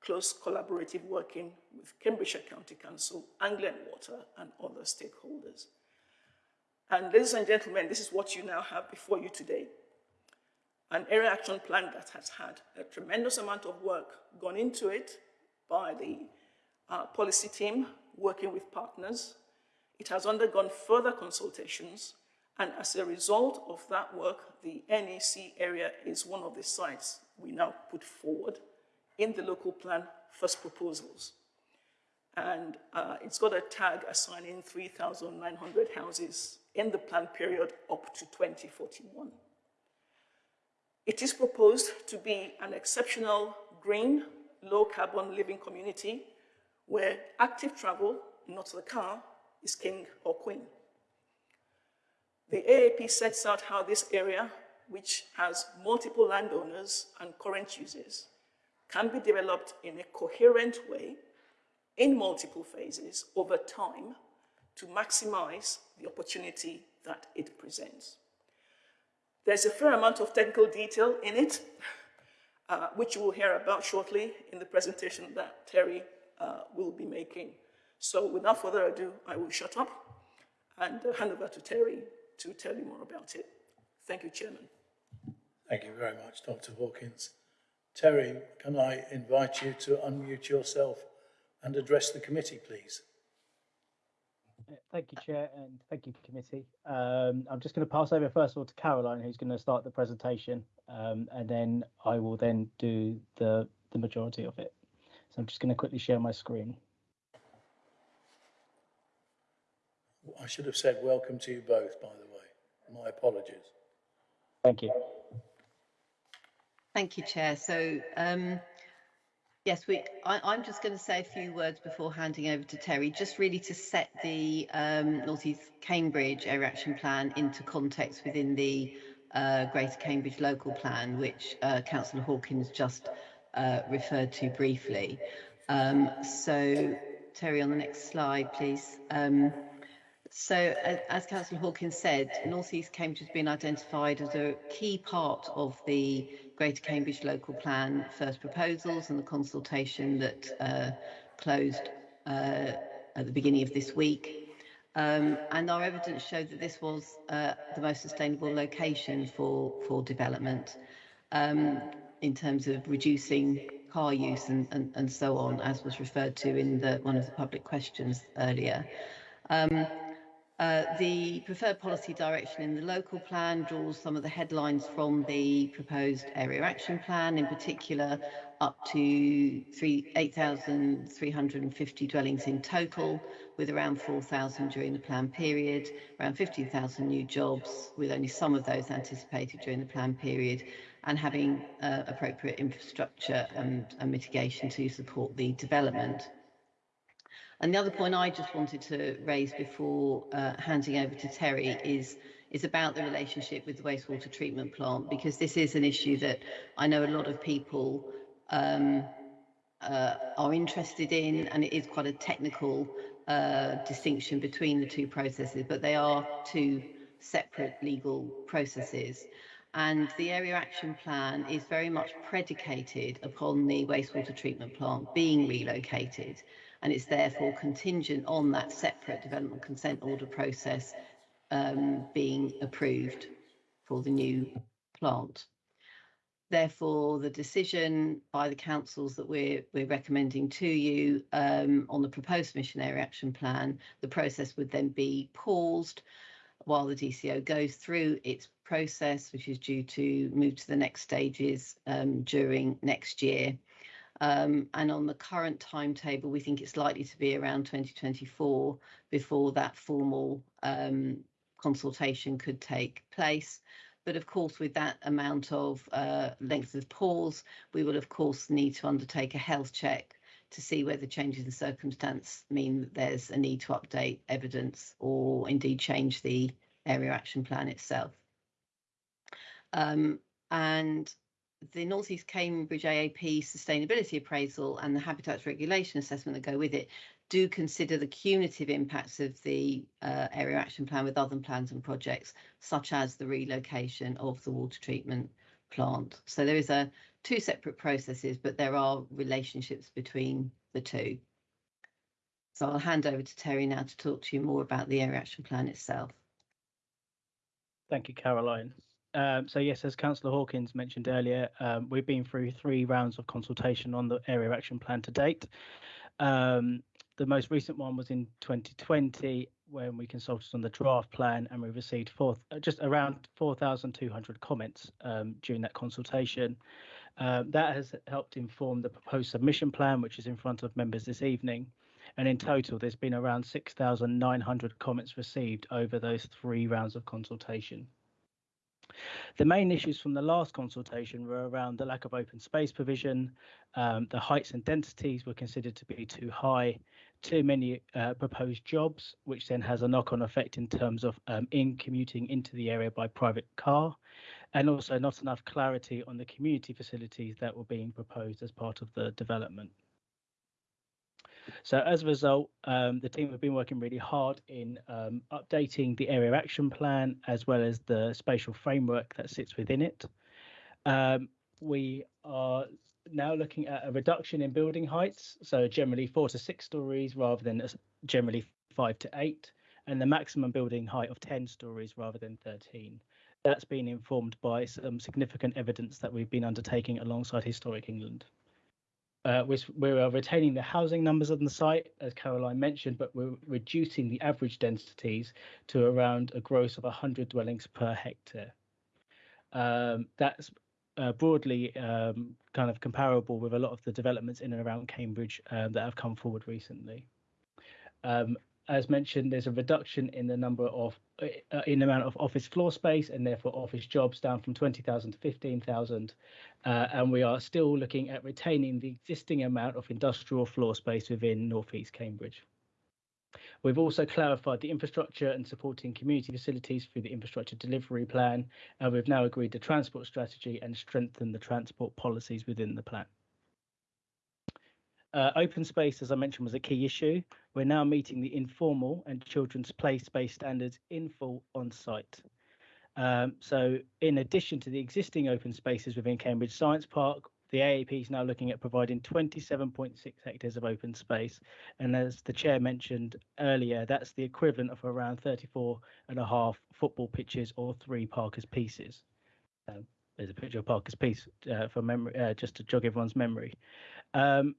close collaborative working with Cambridgeshire County Council, Anglian Water and other stakeholders. And ladies and gentlemen, this is what you now have before you today. An area action plan that has had a tremendous amount of work gone into it by the uh, policy team working with partners. It has undergone further consultations and as a result of that work, the NEC area is one of the sites we now put forward in the local plan first proposals. And uh, it's got a tag assigning 3,900 houses in the plan period up to 2041. It is proposed to be an exceptional green, low carbon living community where active travel, not the car, is king or queen. The AAP sets out how this area, which has multiple landowners and current users, can be developed in a coherent way in multiple phases over time to maximize the opportunity that it presents. There's a fair amount of technical detail in it, uh, which you will hear about shortly in the presentation that Terry uh, will be making. So without further ado, I will shut up and uh, hand over to Terry to tell you more about it. Thank you, Chairman. Thank you very much, Dr. Hawkins. Terry, can I invite you to unmute yourself and address the committee, please? Thank you, Chair, and thank you, committee. Um, I'm just going to pass over first of all to Caroline, who's going to start the presentation, um, and then I will then do the, the majority of it. So I'm just going to quickly share my screen. I should have said welcome to you both, by the way. My apologies. Thank you. Thank you, Chair. So, um, yes, we. I, am just going to say a few words before handing over to Terry, just really to set the um, North East Cambridge Area Action Plan into context within the uh, Greater Cambridge Local Plan, which uh, Councillor Hawkins just uh, referred to briefly. Um, so, Terry, on the next slide, please. Um, so, as Councillor Hawkins said, North East Cambridge has been identified as a key part of the Greater Cambridge Local Plan first proposals and the consultation that uh, closed uh, at the beginning of this week. Um, and our evidence showed that this was uh, the most sustainable location for, for development um, in terms of reducing car use and, and, and so on, as was referred to in the, one of the public questions earlier. Um, Uh, the preferred policy direction in the local plan draws some of the headlines from the proposed area action plan, in particular up to 8,350 dwellings in total, with around 4,000 during the plan period, around 15,000 new jobs, with only some of those anticipated during the plan period, and having uh, appropriate infrastructure and, and mitigation to support the development. And the other point I just wanted to raise before uh, handing over to Terry is is about the relationship with the wastewater treatment plant because this is an issue that I know a lot of people um, uh, are interested in, and it is quite a technical uh, distinction between the two processes, but they are two separate legal processes. And the area action plan is very much predicated upon the wastewater treatment plant being relocated and it's therefore contingent on that separate development consent order process um, being approved for the new plant. Therefore, the decision by the councils that we're, we're recommending to you um, on the proposed mission area action plan, the process would then be paused while the DCO goes through its process, which is due to move to the next stages um, during next year. Um, and on the current timetable, we think it's likely to be around 2024 before that formal um, consultation could take place. But of course, with that amount of uh, length of pause, we will of course need to undertake a health check to see whether changes in circumstance mean that there's a need to update evidence or indeed change the area action plan itself. Um, and the North East Cambridge AAP sustainability appraisal and the habitats regulation assessment that go with it do consider the cumulative impacts of the uh, area action plan with other plans and projects, such as the relocation of the water treatment plant. So there is a two separate processes, but there are relationships between the two. So I'll hand over to Terry now to talk to you more about the area action plan itself. Thank you, Caroline. Um, so yes, as Councillor Hawkins mentioned earlier, um, we've been through three rounds of consultation on the area action plan to date. Um, the most recent one was in 2020 when we consulted on the draft plan and we received four, uh, just around 4,200 comments um, during that consultation. Um, that has helped inform the proposed submission plan, which is in front of members this evening. And in total, there's been around 6,900 comments received over those three rounds of consultation. The main issues from the last consultation were around the lack of open space provision, um, the heights and densities were considered to be too high, too many uh, proposed jobs, which then has a knock-on effect in terms of um, in commuting into the area by private car, and also not enough clarity on the community facilities that were being proposed as part of the development. So as a result, um, the team have been working really hard in um, updating the area action plan as well as the spatial framework that sits within it. Um, we are now looking at a reduction in building heights, so generally four to six stories rather than generally five to eight, and the maximum building height of 10 stories rather than 13. That's been informed by some significant evidence that we've been undertaking alongside Historic England. Uh, we're, we're retaining the housing numbers on the site, as Caroline mentioned, but we're reducing the average densities to around a gross of 100 dwellings per hectare. Um, that's uh, broadly um, kind of comparable with a lot of the developments in and around Cambridge um, that have come forward recently. As mentioned, there's a reduction in the number of uh, in the amount of office floor space and therefore office jobs down from 20,000 to 15,000. Uh, and we are still looking at retaining the existing amount of industrial floor space within Northeast Cambridge. We've also clarified the infrastructure and supporting community facilities through the infrastructure delivery plan, and we've now agreed the transport strategy and strengthened the transport policies within the plan. Uh, open space, as I mentioned, was a key issue. We're now meeting the informal and children's play space standards in full on site. Um, so, in addition to the existing open spaces within Cambridge Science Park, the AAP is now looking at providing 27.6 hectares of open space. And as the chair mentioned earlier, that's the equivalent of around 34 and a half football pitches or three Parker's pieces. Um, there's a picture of Parker's piece uh, for memory, uh, just to jog everyone's memory. Um,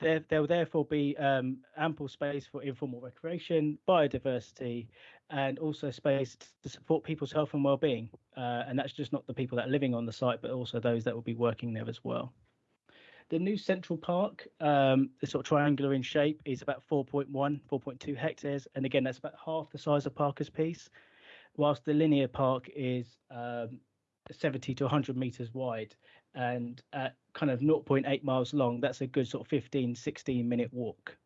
there, there will therefore be um, ample space for informal recreation, biodiversity, and also space to support people's health and well-being. Uh, and that's just not the people that are living on the site, but also those that will be working there as well. The new Central Park, um, the sort of triangular in shape, is about 4.1, 4.2 hectares. And again, that's about half the size of Parker's Piece, whilst the linear park is um, 70 to 100 meters wide and at kind of 0.8 miles long, that's a good sort of 15, 16 minute walk.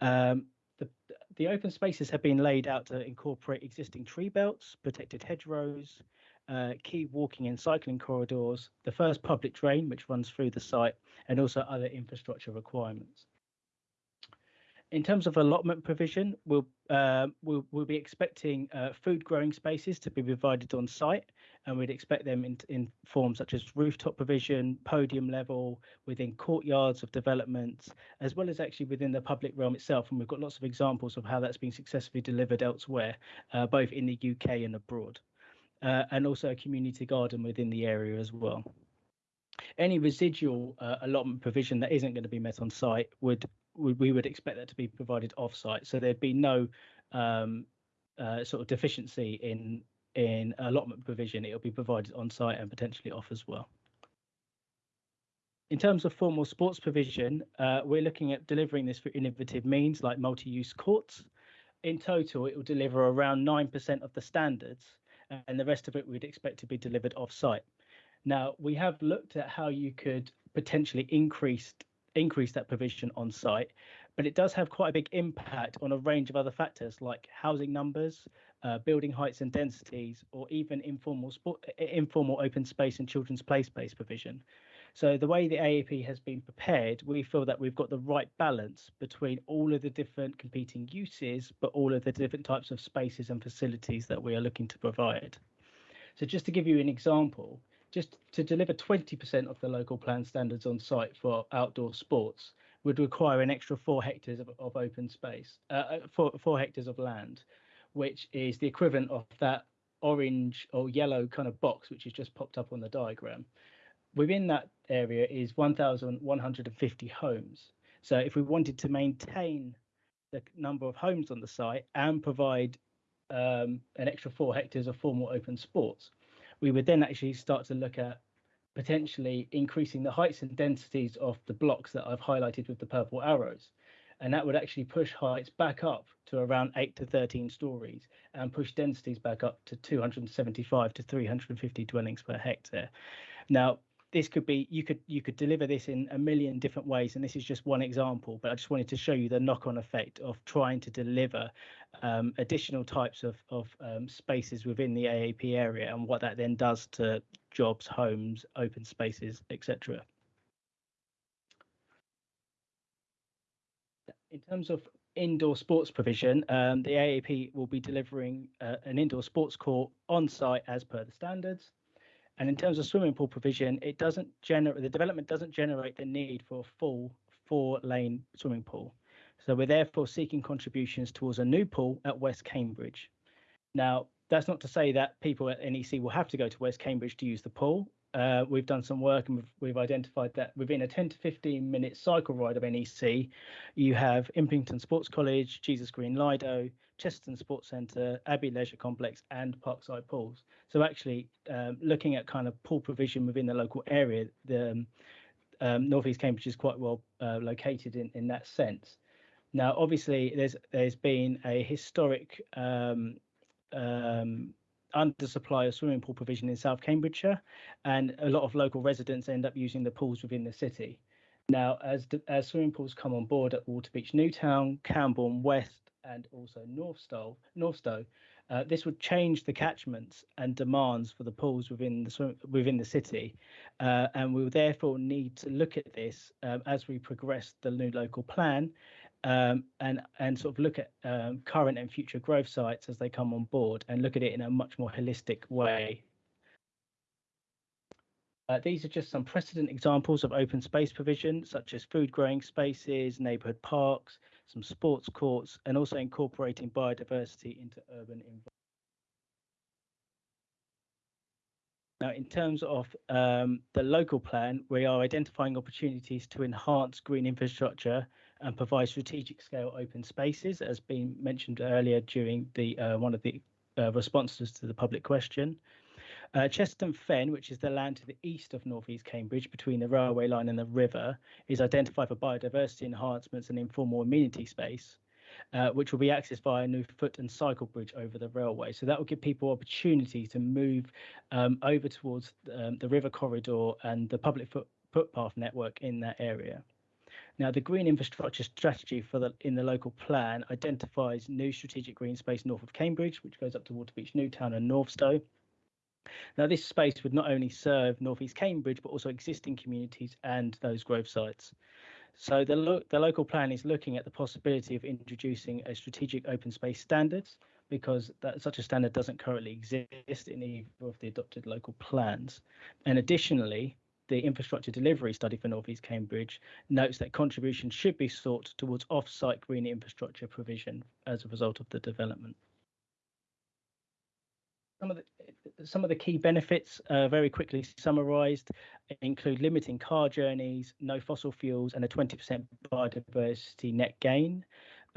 Um, the, the open spaces have been laid out to incorporate existing tree belts, protected hedgerows, uh, key walking and cycling corridors, the first public drain which runs through the site, and also other infrastructure requirements. In terms of allotment provision, we'll, uh, we'll, we'll be expecting uh, food growing spaces to be provided on site, and we'd expect them in, in forms such as rooftop provision, podium level, within courtyards of developments, as well as actually within the public realm itself. And we've got lots of examples of how that's been successfully delivered elsewhere, uh, both in the UK and abroad uh, and also a community garden within the area as well. Any residual uh, allotment provision that isn't going to be met on site would, we would expect that to be provided off site. So there'd be no um, uh, sort of deficiency in in allotment provision. It'll be provided on site and potentially off as well. In terms of formal sports provision, uh, we're looking at delivering this through innovative means like multi-use courts. In total, it will deliver around 9% of the standards and the rest of it we'd expect to be delivered off-site. Now, we have looked at how you could potentially increase increase that provision on site, but it does have quite a big impact on a range of other factors like housing numbers, uh, building heights and densities, or even informal sport, informal open space and children's play space provision. So the way the AAP has been prepared, we feel that we've got the right balance between all of the different competing uses, but all of the different types of spaces and facilities that we are looking to provide. So just to give you an example, just to deliver 20% of the local plan standards on site for outdoor sports would require an extra four hectares of, of open space, uh, uh four, four hectares of land, which is the equivalent of that orange or yellow kind of box, which has just popped up on the diagram within that area is 1,150 homes. So if we wanted to maintain the number of homes on the site and provide um, an extra four hectares of formal open sports, we would then actually start to look at potentially increasing the heights and densities of the blocks that I've highlighted with the purple arrows. And that would actually push heights back up to around 8 to 13 stories and push densities back up to 275 to 350 dwellings per hectare. Now, this could be you could you could deliver this in a million different ways and this is just one example but i just wanted to show you the knock-on effect of trying to deliver um, additional types of, of um, spaces within the aap area and what that then does to jobs homes open spaces etc in terms of indoor sports provision um, the aap will be delivering uh, an indoor sports court on site as per the standards and in terms of swimming pool provision, it doesn't generate the development doesn't generate the need for a full four lane swimming pool. So we're therefore seeking contributions towards a new pool at West Cambridge. Now, that's not to say that people at NEC will have to go to West Cambridge to use the pool. Uh, we've done some work and we've, we've, identified that within a 10 to 15 minute cycle ride of NEC, you have Impington Sports College, Jesus Green Lido, Chesterton Sports Centre, Abbey Leisure Complex, and Parkside Pools. So actually, um, looking at kind of pool provision within the local area, the um, um, Northeast Cambridge is quite well uh, located in, in that sense. Now, obviously, there's there's been a historic um, um, undersupply of swimming pool provision in South Cambridgeshire, and a lot of local residents end up using the pools within the city. Now, as as swimming pools come on board at Waterbeach Newtown, Cambourne West, and also Northstowe, Northstowe uh, this would change the catchments and demands for the pools within the within the city, uh, and we will therefore need to look at this um, as we progress the new local plan, um, and and sort of look at um, current and future growth sites as they come on board, and look at it in a much more holistic way. Uh, these are just some precedent examples of open space provision, such as food growing spaces, neighbourhood parks, some sports courts, and also incorporating biodiversity into urban environments. Now, in terms of um, the local plan, we are identifying opportunities to enhance green infrastructure and provide strategic scale open spaces, as been mentioned earlier during the uh, one of the uh, responses to the public question. Uh, Chesterton Fen, which is the land to the east of North East Cambridge between the railway line and the river, is identified for biodiversity enhancements and informal amenity space uh, which will be accessed via a new foot and cycle bridge over the railway. So that will give people opportunity to move um, over towards um, the river corridor and the public foot, footpath network in that area. Now, the green infrastructure strategy for the in the local plan identifies new strategic green space north of Cambridge, which goes up to Waterbeach Newtown and Northstowe. Now, this space would not only serve North East Cambridge, but also existing communities and those growth sites. So the, lo the local plan is looking at the possibility of introducing a strategic open space standards because that, such a standard doesn't currently exist in either of the adopted local plans. And additionally, the infrastructure delivery study for North East Cambridge notes that contributions should be sought towards off-site green infrastructure provision as a result of the development. Some of the some of the key benefits, uh, very quickly summarised, include limiting car journeys, no fossil fuels, and a 20% biodiversity net gain.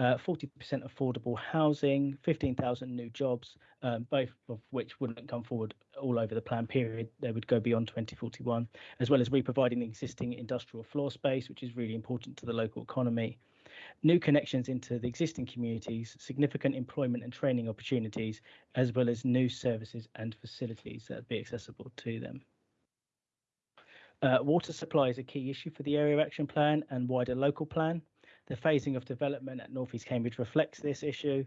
40% uh, affordable housing, 15,000 new jobs, um, both of which wouldn't come forward all over the plan period. They would go beyond 2041, as well as re-providing the existing industrial floor space, which is really important to the local economy new connections into the existing communities, significant employment and training opportunities, as well as new services and facilities that be accessible to them. Uh, water supply is a key issue for the Area Action Plan and wider local plan. The phasing of development at North East Cambridge reflects this issue,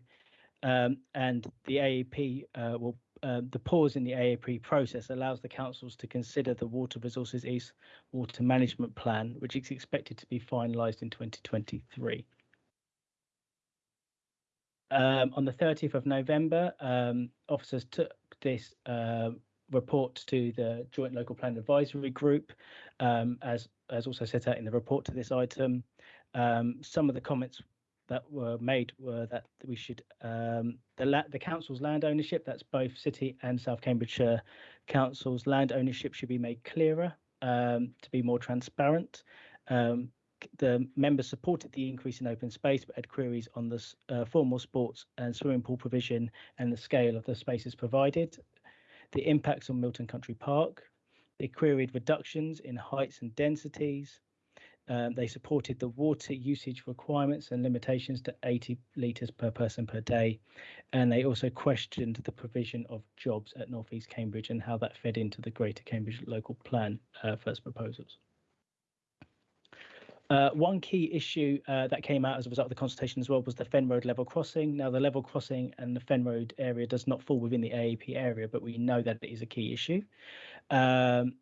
um, and the AAP uh, will uh, the pause in the AAP process allows the councils to consider the Water Resources East Water Management Plan, which is expected to be finalised in 2023. Um, on the 30th of November, um, officers took this uh, report to the Joint Local Plan Advisory Group, um, as as also set out in the report to this item. Um, some of the comments that were made were that we should um, the la- the council's land ownership, that's both City and South Cambridgeshire councils, land ownership should be made clearer um, to be more transparent. Um, the members supported the increase in open space, but had queries on the uh, formal sports and swimming pool provision and the scale of the spaces provided. The impacts on Milton Country Park. They queried reductions in heights and densities. Um, they supported the water usage requirements and limitations to 80 litres per person per day. And they also questioned the provision of jobs at North East Cambridge and how that fed into the Greater Cambridge Local Plan uh, first proposals. Uh, one key issue uh, that came out as a result of the consultation as well was the Fen Road level crossing. Now, the level crossing and the Fen Road area does not fall within the AAP area, but we know that it is a key issue. Um,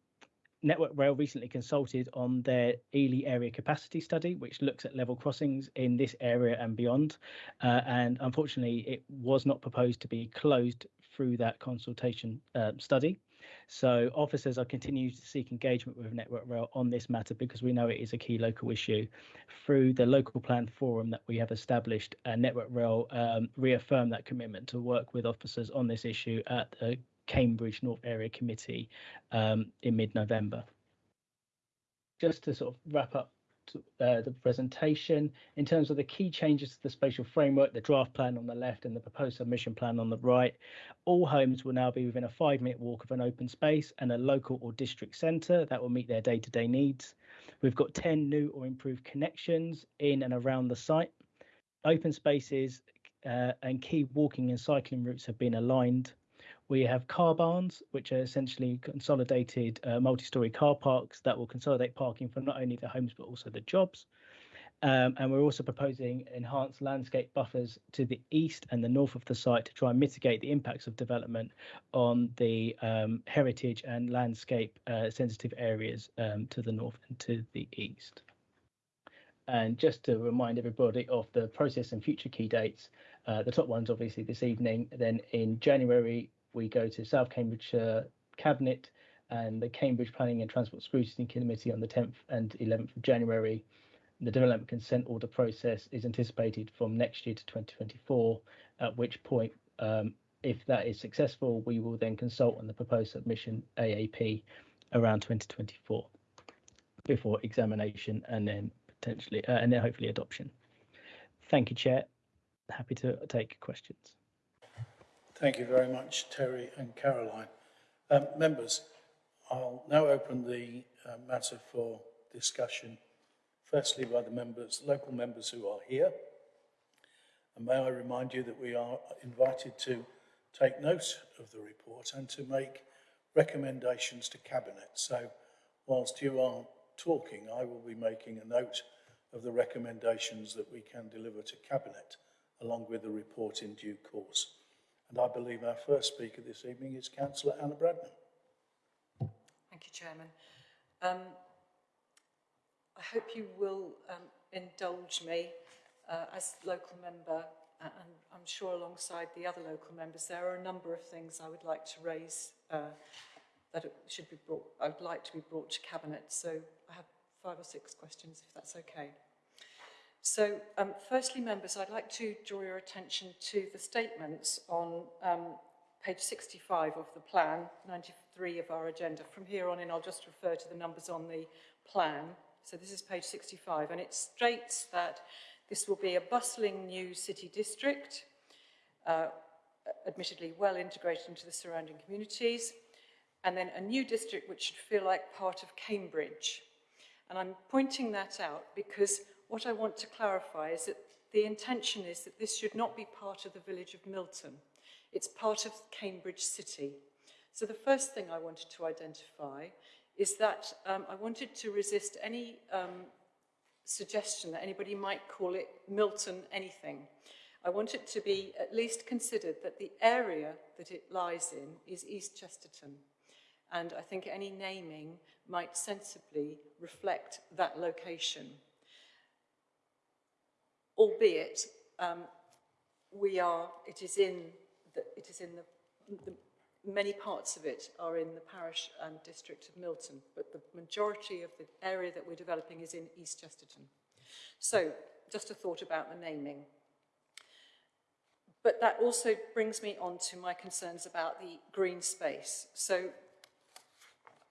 Network Rail recently consulted on their Ely area capacity study, which looks at level crossings in this area and beyond. Uh, and unfortunately, it was not proposed to be closed through that consultation uh, study. So officers are continuing to seek engagement with Network Rail on this matter because we know it is a key local issue. Through the local plan forum that we have established, uh, Network Rail um, reaffirmed that commitment to work with officers on this issue at the Cambridge North Area Committee um, in mid-November. Just to sort of wrap up uh, the presentation in terms of the key changes to the spatial framework, the draft plan on the left and the proposed submission plan on the right. All homes will now be within a five minute walk of an open space and a local or district centre that will meet their day to day needs. We've got 10 new or improved connections in and around the site. Open spaces uh, and key walking and cycling routes have been aligned. We have car barns, which are essentially consolidated uh, multi-story car parks that will consolidate parking for not only the homes but also the jobs. Um, and we're also proposing enhanced landscape buffers to the east and the north of the site to try and mitigate the impacts of development on the um, heritage and landscape uh, sensitive areas um, to the north and to the east. And just to remind everybody of the process and future key dates, uh, the top one's obviously this evening. Then in January, we go to South Cambridgeshire Cabinet and the Cambridge Planning and Transport Scrutiny Committee on the 10th and 11th of January. The development consent order process is anticipated from next year to 2024, at which point um, if that is successful, we will then consult on the proposed submission AAP around 2024 before examination and then potentially uh, and then hopefully adoption. Thank you, Chair. Happy to take questions. Thank you very much, Terry and Caroline. Um, members, I'll now open the uh, matter for discussion, firstly by the members, local members who are here. And may I remind you that we are invited to take note of the report and to make recommendations to Cabinet. So whilst you are talking, I will be making a note of the recommendations that we can deliver to Cabinet along with the report in due course. And I believe our first speaker this evening is Councillor Anna Bradnam. Thank you, Chairman. Um, I hope you will um, indulge me uh, as local member and I'm sure alongside the other local members there are a number of things I would like to raise uh, that should be brought, I would like to be brought to Cabinet. So I have five or six questions if that's okay. So um, firstly, members, I'd like to draw your attention to the statements on um, page 65 of the plan, 93 of our agenda. From here on in, I'll just refer to the numbers on the plan. So this is page 65, and it states that this will be a bustling new city district, uh, admittedly well integrated into the surrounding communities, and then a new district which should feel like part of Cambridge. And I'm pointing that out because what I want to clarify is that the intention is that this should not be part of the village of Milton. It's part of Cambridge City. So the first thing I wanted to identify is that um, I wanted to resist any um, suggestion that anybody might call it Milton anything. I want it to be at least considered that the area that it lies in is East Chesterton. And I think any naming might sensibly reflect that location. Albeit, um, we are, it is in the, it is in the, the many parts of it are in the parish and district of Milton, but the majority of the area that we're developing is in East Chesterton. So, just a thought about the naming. But that also brings me on to my concerns about the green space. So,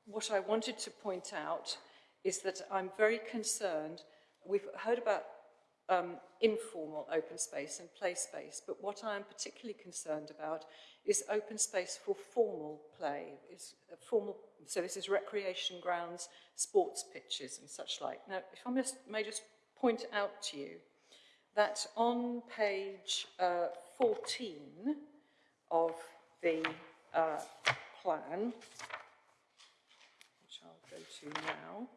what I wanted to point out is that I'm very concerned. We've heard about um, informal open space and play space, but what I am particularly concerned about is open space for formal play. Is formal, so this is recreation grounds, sports pitches and such like. Now, if I may just point out to you that on page uh, 14 of the uh, plan, which I'll go to now,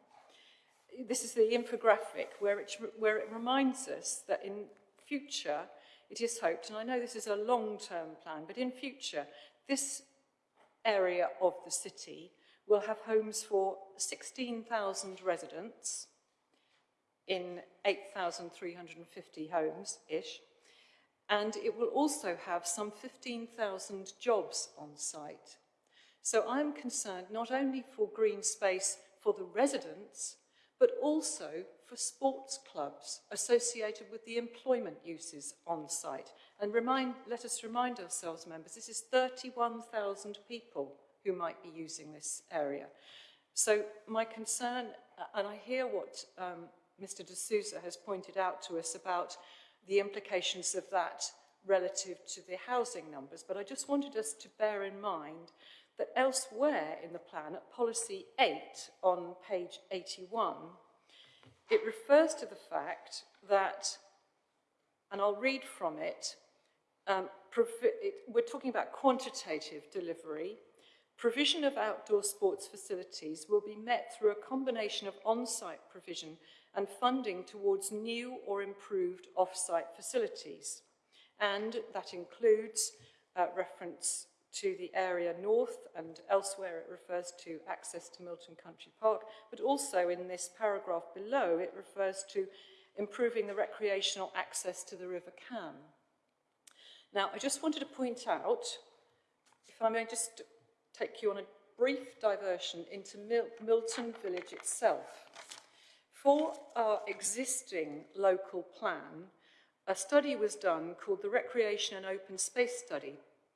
this is the infographic where it, where it reminds us that in future it is hoped, and I know this is a long-term plan, but in future, this area of the city will have homes for 16,000 residents in 8,350 homes-ish, and it will also have some 15,000 jobs on site. So I'm concerned not only for green space for the residents, but also for sports clubs associated with the employment uses on site. And remind, let us remind ourselves, members, this is 31,000 people who might be using this area. So my concern, and I hear what um, Mr de Souza has pointed out to us about the implications of that relative to the housing numbers, but I just wanted us to bear in mind that elsewhere in the plan, at policy 8 on page 81, it refers to the fact that, and I'll read from it, um, it, we're talking about quantitative delivery. Provision of outdoor sports facilities will be met through a combination of on-site provision and funding towards new or improved off-site facilities. And that includes uh, reference to the area north and elsewhere it refers to access to Milton Country Park, but also in this paragraph below it refers to improving the recreational access to the River Cam. Now, I just wanted to point out, if I may just take you on a brief diversion into Mil Milton Village itself. For our existing local plan, a study was done called the Recreation and Open Space Study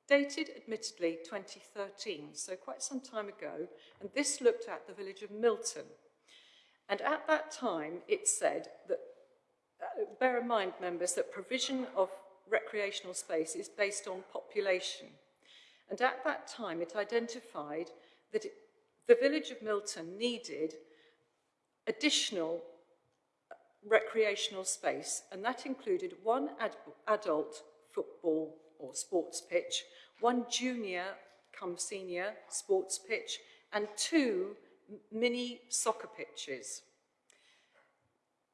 dated admittedly 2013, so quite some time ago, and this looked at the village of Milton. And at that time, it said that, uh, bear in mind, members, that provision of recreational space is based on population. And at that time, it identified that it, the village of Milton needed additional recreational space, and that included one ad adult football or sports pitch, one junior come senior sports pitch, and two mini soccer pitches.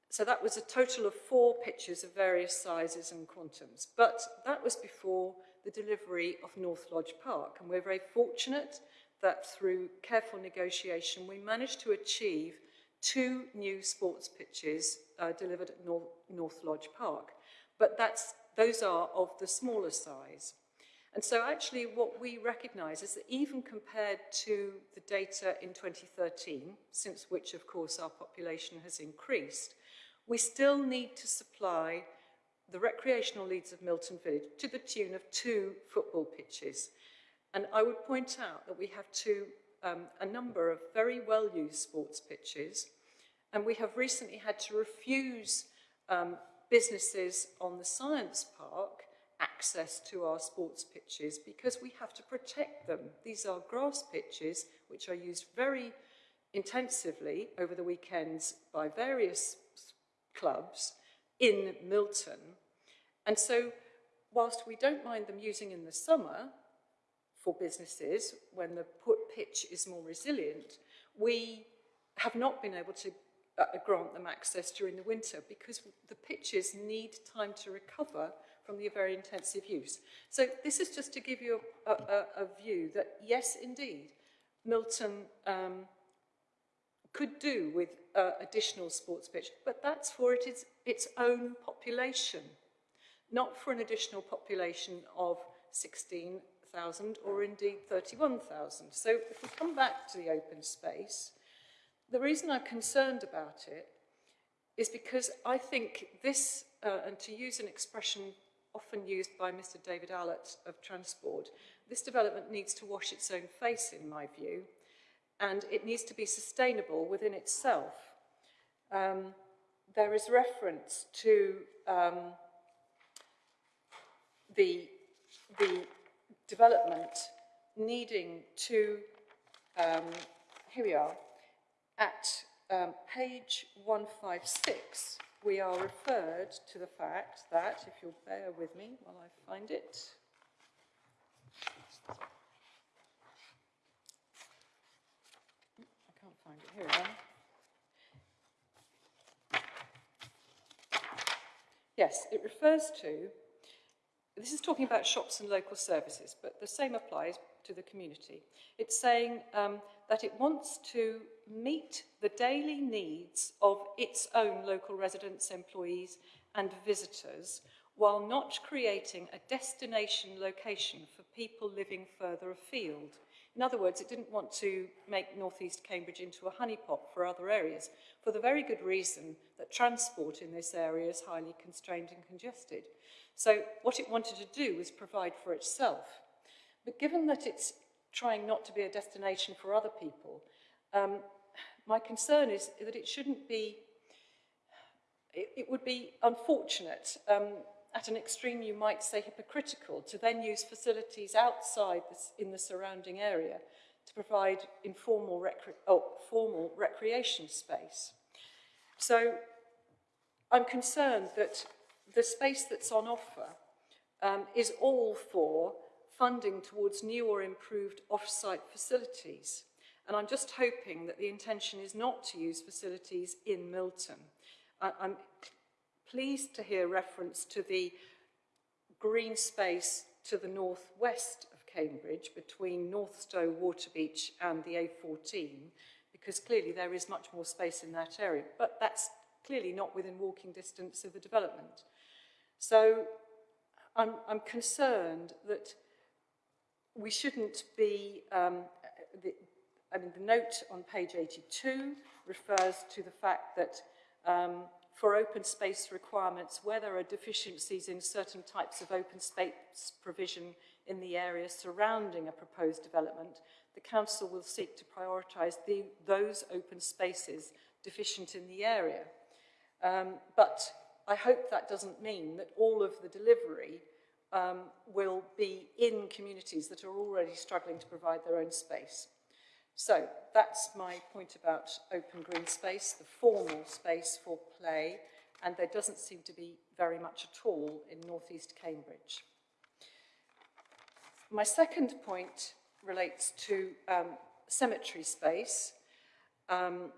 So that was a total of four pitches of various sizes and quantums. But that was before the delivery of North Lodge Park. And we're very fortunate that through careful negotiation, we managed to achieve two new sports pitches uh, delivered at North, North Lodge Park. But that's, those are of the smaller size. And so actually what we recognise is that even compared to the data in 2013, since which of course our population has increased, we still need to supply the recreational needs of Milton Village to the tune of two football pitches. And I would point out that we have two, um, a number of very well-used sports pitches, and we have recently had to refuse um, businesses on the science park access to our sports pitches because we have to protect them. These are grass pitches which are used very intensively over the weekends by various clubs in Milton. And so whilst we don't mind them using in the summer for businesses when the pitch is more resilient, we have not been able to uh, grant them access during the winter because the pitches need time to recover from the very intensive use. So this is just to give you a, a, a view that yes, indeed, Milton um, could do with uh, additional sports pitch, but that's for its, its own population, not for an additional population of 16,000 or indeed 31,000. So if we come back to the open space, the reason I'm concerned about it is because I think this, uh, and to use an expression often used by Mr David Allott of Transport, this development needs to wash its own face, in my view, and it needs to be sustainable within itself. Um, there is reference to um, the, the development needing to, um, here we are, at um, page 156, we are referred to the fact that, if you'll bear with me while I find it, I can't find it, here. Yes, it refers to, this is talking about shops and local services, but the same applies to the community. It's saying um, that it wants to meet the daily needs of its own local residents, employees and visitors while not creating a destination location for people living further afield. In other words, it didn't want to make North East Cambridge into a honeypot for other areas for the very good reason that transport in this area is highly constrained and congested. So what it wanted to do was provide for itself. But given that it's trying not to be a destination for other people, um, my concern is that it shouldn't be, it, it would be unfortunate, um, at an extreme you might say hypocritical, to then use facilities outside this, in the surrounding area to provide informal recre oh, formal recreation space. So I'm concerned that the space that's on offer um, is all for funding towards new or improved off-site facilities. And I'm just hoping that the intention is not to use facilities in Milton. I, I'm pleased to hear reference to the green space to the northwest of Cambridge between North Northstowe, Waterbeach and the A14 because clearly there is much more space in that area but that's clearly not within walking distance of the development. So I'm, I'm concerned that we shouldn't be um, I mean, the note on page 82 refers to the fact that um, for open space requirements, where there are deficiencies in certain types of open space provision in the area surrounding a proposed development, the council will seek to prioritise those open spaces deficient in the area. Um, but I hope that doesn't mean that all of the delivery um, will be in communities that are already struggling to provide their own space. So that's my point about open green space, the formal space for play, and there doesn't seem to be very much at all in northeast Cambridge. My second point relates to um, cemetery space. Um,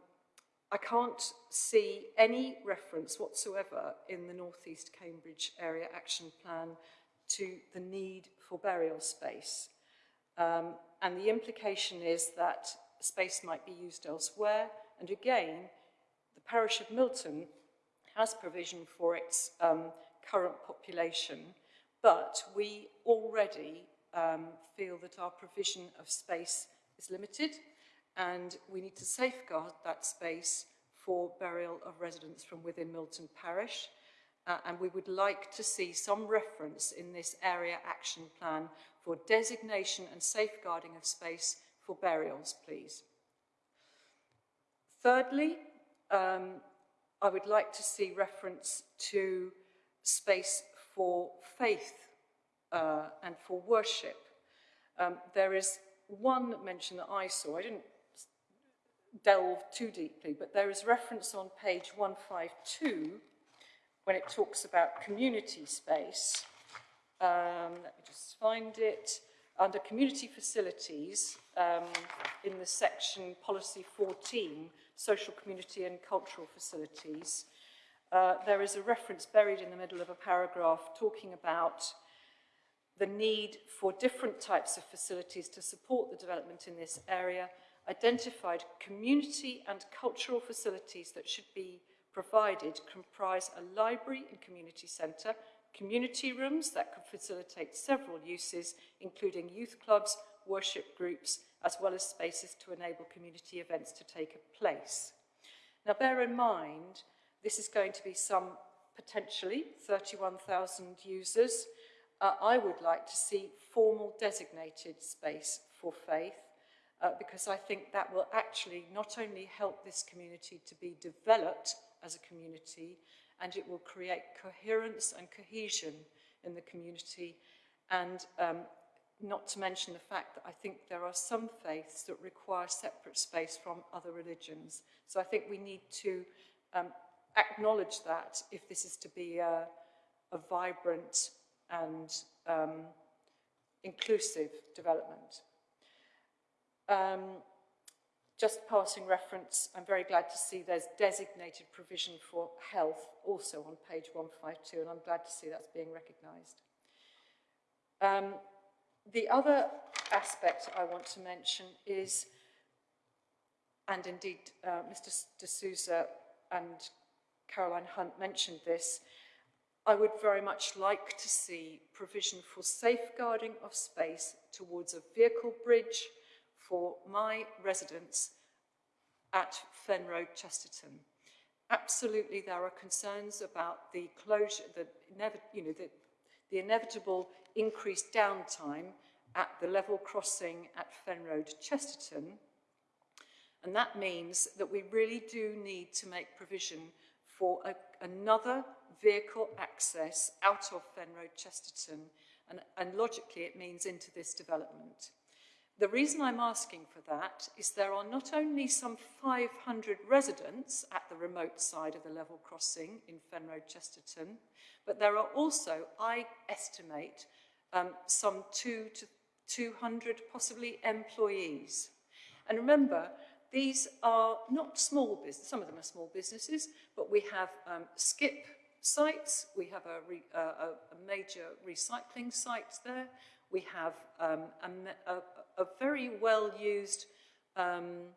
I can't see any reference whatsoever in the Northeast Cambridge Area Action Plan to the need for burial space. Um, and the implication is that space might be used elsewhere. And again, the parish of Milton has provision for its um, current population, but we already um, feel that our provision of space is limited and we need to safeguard that space for burial of residents from within Milton Parish. Uh, and we would like to see some reference in this area action plan for designation and safeguarding of space for burials, please. Thirdly, um, I would like to see reference to space for faith uh, and for worship. Um, there is one mention that I saw, I didn't delve too deeply, but there is reference on page 152 when it talks about community space. um, let me just find it, under community facilities um, in the section policy 14, social community and cultural facilities, uh, there is a reference buried in the middle of a paragraph talking about the need for different types of facilities to support the development in this area, identified community and cultural facilities that should be provided comprise a library and community centre, community rooms that could facilitate several uses, including youth clubs, worship groups, as well as spaces to enable community events to take place. Now bear in mind, this is going to be some potentially 31,000 users, uh, I would like to see formal designated space for faith uh, because I think that will actually not only help this community to be developed as a community and it will create coherence and cohesion in the community and um, not to mention the fact that I think there are some faiths that require separate space from other religions. So I think we need to um, acknowledge that if this is to be a, a vibrant and um, inclusive development. Um, just passing reference, I'm very glad to see there's designated provision for health also on page 152, and I'm glad to see that's being recognised. Um, the other aspect I want to mention is, and indeed uh, Mr. D'Souza and Caroline Hunt mentioned this, I would very much like to see provision for safeguarding of space towards a vehicle bridge for my residents at Fen Road, Chesterton. Absolutely, there are concerns about the closure, the, you know, the, the inevitable increased downtime at the level crossing at Fen Road, Chesterton. And that means that we really do need to make provision for a, another vehicle access out of Fen Road, Chesterton, and, and logically it means into this development. The reason I'm asking for that is there are not only some 500 residents at the remote side of the level crossing in Fen Road, Chesterton, but there are also, I estimate, um, some two to 200 possibly employees. And remember, these are not small business, some of them are small businesses, but we have um, skip sites, we have a, re, uh, a, major recycling site there, we have um, a, a very well used, um,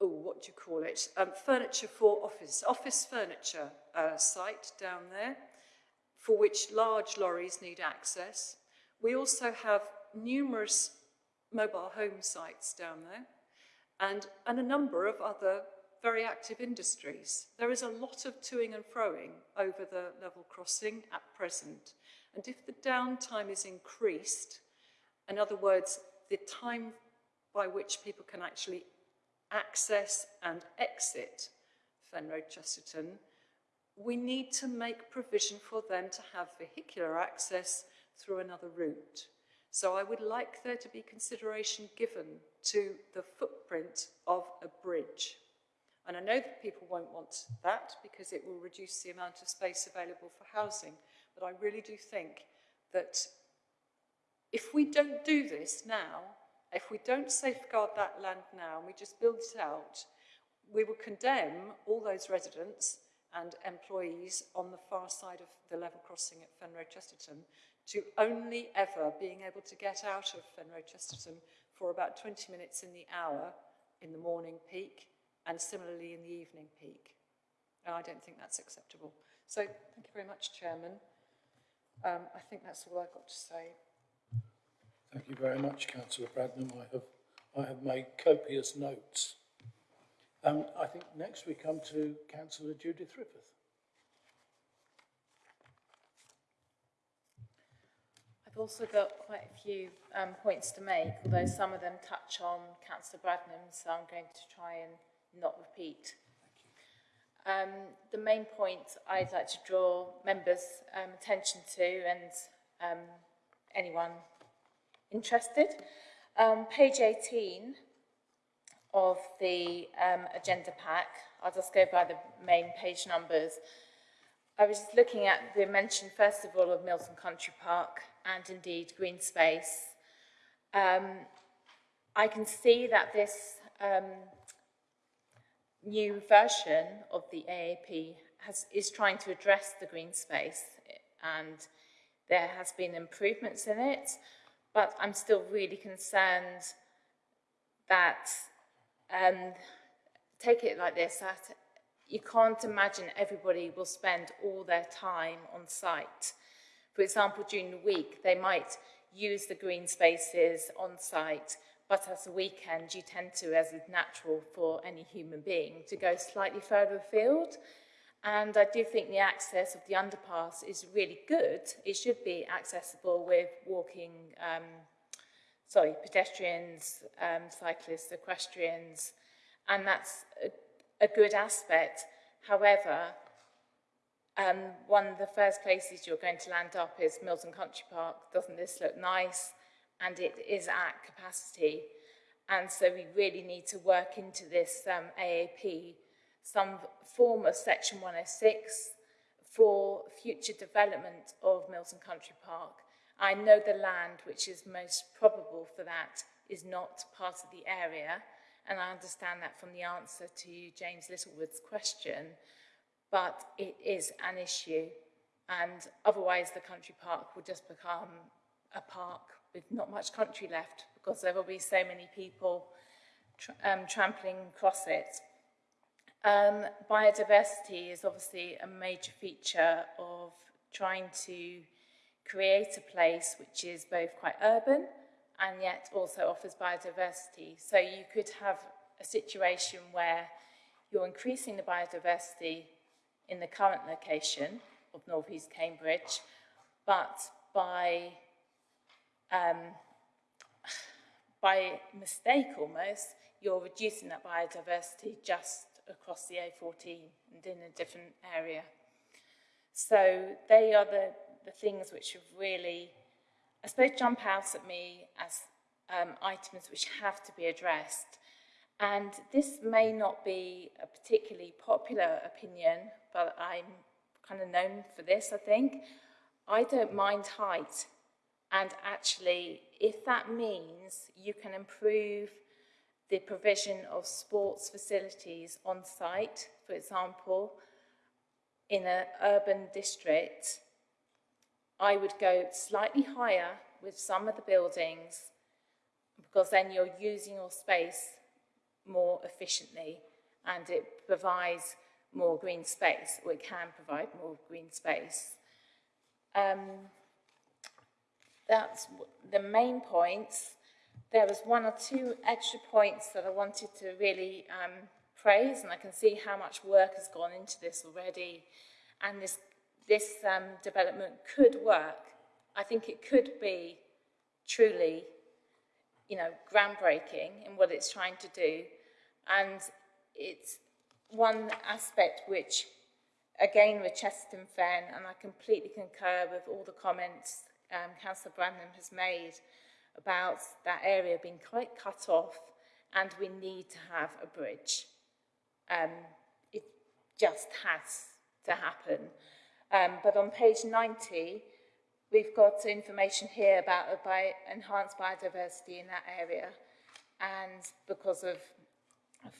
oh, what do you call it? Um, furniture for office, office furniture uh, site down there, for which large lorries need access. We also have numerous mobile home sites down there and, and a number of other very active industries. There is a lot of toing and froing over the level crossing at present. And if the downtime is increased, in other words, the time by which people can actually access and exit Fenroad Chesterton, we need to make provision for them to have vehicular access through another route. So I would like there to be consideration given to the footprint of a bridge. And I know that people won't want that because it will reduce the amount of space available for housing. But I really do think that if we don't do this now, if we don't safeguard that land now and we just build it out, we will condemn all those residents and employees on the far side of the level crossing at Fenroad Chesterton to only ever being able to get out of Fenroad Chesterton for about 20 minutes in the hour in the morning peak and similarly in the evening peak. And I don't think that's acceptable. So thank you very much, Chairman. Um, I think that's all I've got to say. Thank you very much, Councillor Bradnam. I have, I have made copious notes. Um, I think next we come to Councillor Judith Rippeth. I've also got quite a few um, points to make, although some of them touch on Councillor Bradnam, so I'm going to try and not repeat. Um, the main point I'd like to draw members' um, attention to and um, anyone interested, um, page 18 of the um, agenda pack, I'll just go by the main page numbers. I was just looking at the mention, first of all, of Milton Country Park and indeed green space. Um, I can see that this um, new version of the AAP has, is trying to address the green space and there has been improvements in it, but I'm still really concerned that, um, take it like this, that you can't imagine everybody will spend all their time on site. For example, during the week, they might use the green spaces on site but as a weekend, you tend to, as is natural for any human being, to go slightly further afield. And I do think the access of the underpass is really good. It should be accessible with walking, um, sorry, pedestrians, um, cyclists, equestrians, and that's a, a good aspect. However, um, one of the first places you're going to land up is Milton Country Park. Doesn't this look nice? and it is at capacity. And so we really need to work into this um, AAP, some form of Section 106 for future development of Milton Country Park. I know the land which is most probable for that is not part of the area, and I understand that from the answer to James Littlewood's question, but it is an issue, and otherwise the country park will just become a park with not much country left because there will be so many people tra um, trampling across it. Um, biodiversity is obviously a major feature of trying to create a place which is both quite urban and yet also offers biodiversity. So you could have a situation where you're increasing the biodiversity in the current location of North East Cambridge, but by um, by mistake almost, you're reducing that biodiversity just across the A14 and in a different area. So they are the, the things which have really, I suppose, jump out at me as um, items which have to be addressed. And this may not be a particularly popular opinion, but I'm kind of known for this, I think. I don't mind height and actually, if that means you can improve the provision of sports facilities on site, for example, in an urban district, I would go slightly higher with some of the buildings because then you're using your space more efficiently and it provides more green space, or it can provide more green space. Um, that's the main points. There was one or two extra points that I wanted to really um, praise, and I can see how much work has gone into this already. And this, this um, development could work I think it could be truly, you know, groundbreaking in what it's trying to do. And it's one aspect which, again, with Chesterton Fen, and I completely concur with all the comments um, Councillor Bradnam has made about that area being quite cut off and we need to have a bridge. Um, it just has to happen. Um, but on page 90, we've got information here about bi enhanced biodiversity in that area. And because of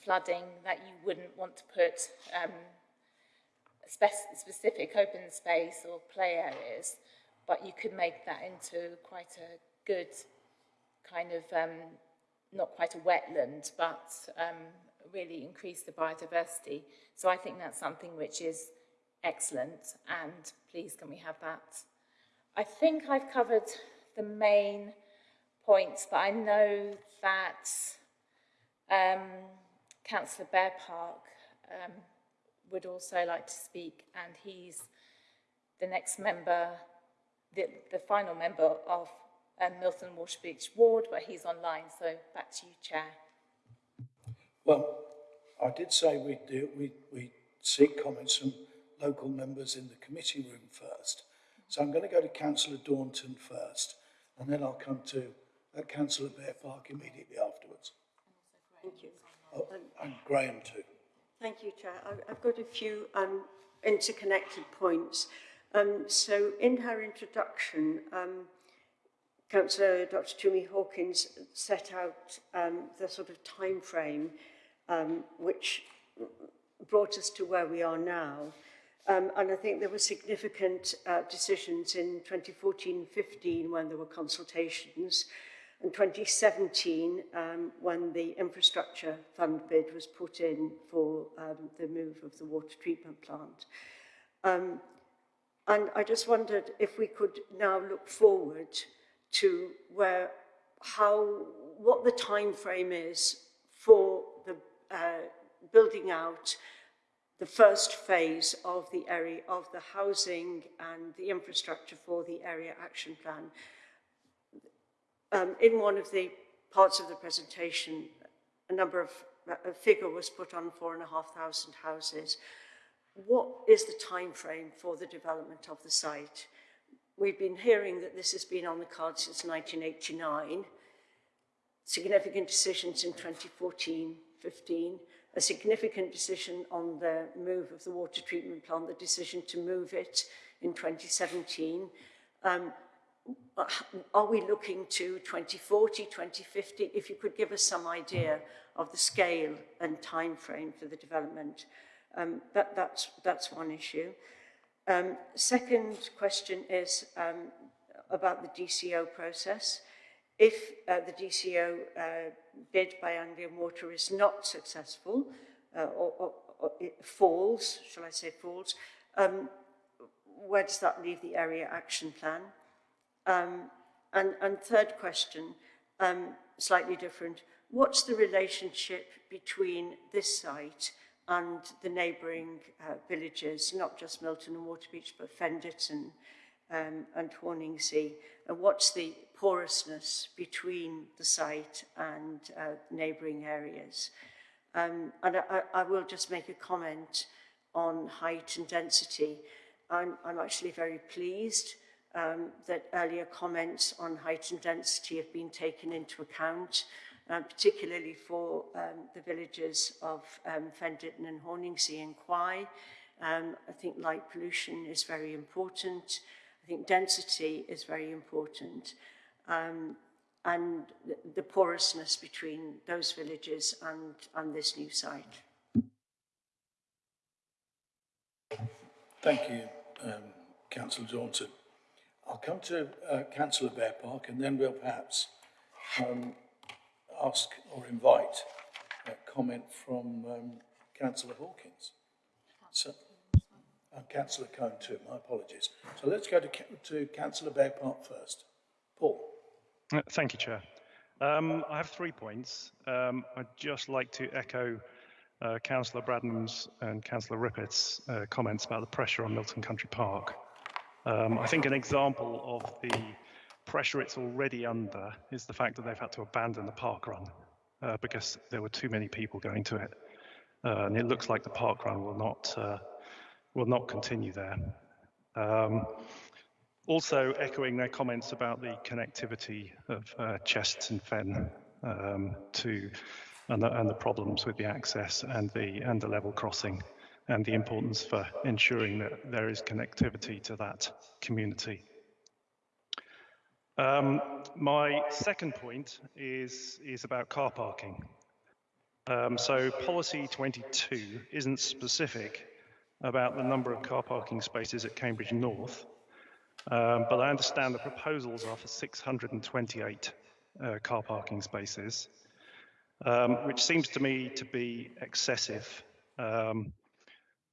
flooding, that you wouldn't want to put um, spe specific open space or play areas, but you could make that into quite a good kind of, um, not quite a wetland, but um, really increase the biodiversity. So I think that's something which is excellent and please can we have that. I think I've covered the main points, but I know that um, Councillor Bear Park um, would also like to speak and he's the next member, the, the final member of um, Milton Waterbeach Ward, but he's online, so back to you, Chair. Well, I did say we'd, do, we we seek comments from local members in the committee room first. So I'm going to go to Councillor Daunton first, and then I'll come to uh, Councillor Bearpark immediately afterwards. Thank you. Oh, and Graham too. Thank you, Chair. I've got a few um, interconnected points. Um, so in her introduction, um, Councillor Dr Tumi Hawkins set out um, the sort of time frame um, which brought us to where we are now. Um, and I think there were significant uh, decisions in 2014-15 when there were consultations, and 2017 um, when the infrastructure fund bid was put in for um, the move of the water treatment plant. Um, and I just wondered if we could now look forward to where, how, what the time frame is for the uh, building out the first phase of the area of the housing and the infrastructure for the area action plan. Um, in one of the parts of the presentation, a number of a figure was put on four and a half thousand houses. What is the time frame for the development of the site? We've been hearing that this has been on the card since 1989. Significant decisions in 2014, 15, a significant decision on the move of the water treatment plant, the decision to move it in 2017. Um, are we looking to 2040, 2050? If you could give us some idea of the scale and time frame for the development, um, that, that's, that's one issue. Um, second question is um, about the DCO process. If uh, the DCO uh, bid by Anglian Water is not successful, uh, or, or, or, it falls, shall I say falls, um, where does that leave the area action plan? Um, and, and third question, um, slightly different, what's the relationship between this site and the neighbouring uh, villages, not just Milton and Waterbeach, but Fenditon um, and Horningsea, and what's the porousness between the site and uh, neighbouring areas. Um, and I, I will just make a comment on height and density. I'm, I'm actually very pleased um, that earlier comments on height and density have been taken into account. Um, particularly for um, the villages of um, and Horningsea and Quy. Um, I think light pollution is very important. I think density is very important um, and the, porousness between those villages and, and this new site. Thank you, um, Councillor Johnson. I'll come to uh, Councillor Bearpark and then we'll perhaps um, ask or invite a comment from um, Councillor Hawkins. So, uh, Councillor Cone too, my apologies. So let's go to, to Councillor Park first. Paul. Uh, thank you, Chair. Um, I have three points. Um, I'd just like to echo uh, Councillor Bradnam's and Councillor Rippeth's uh, comments about the pressure on Milton Country Park. Um, I think an example of the pressure it's already under is the fact that they've had to abandon the park run uh, because there were too many people going to it. Uh, and it looks like the park run will not uh, will not continue there. Um, also echoing their comments about the connectivity of uh, Chesterton Fen um, to and the, and the problems with the access and the and the level crossing and the importance for ensuring that there is connectivity to that community. Um, my second point is is about car parking. Um, so policy 22 isn't specific about the number of car parking spaces at Cambridge North, um, but I understand the proposals are for 628 uh, car parking spaces, um, which seems to me to be excessive. Um,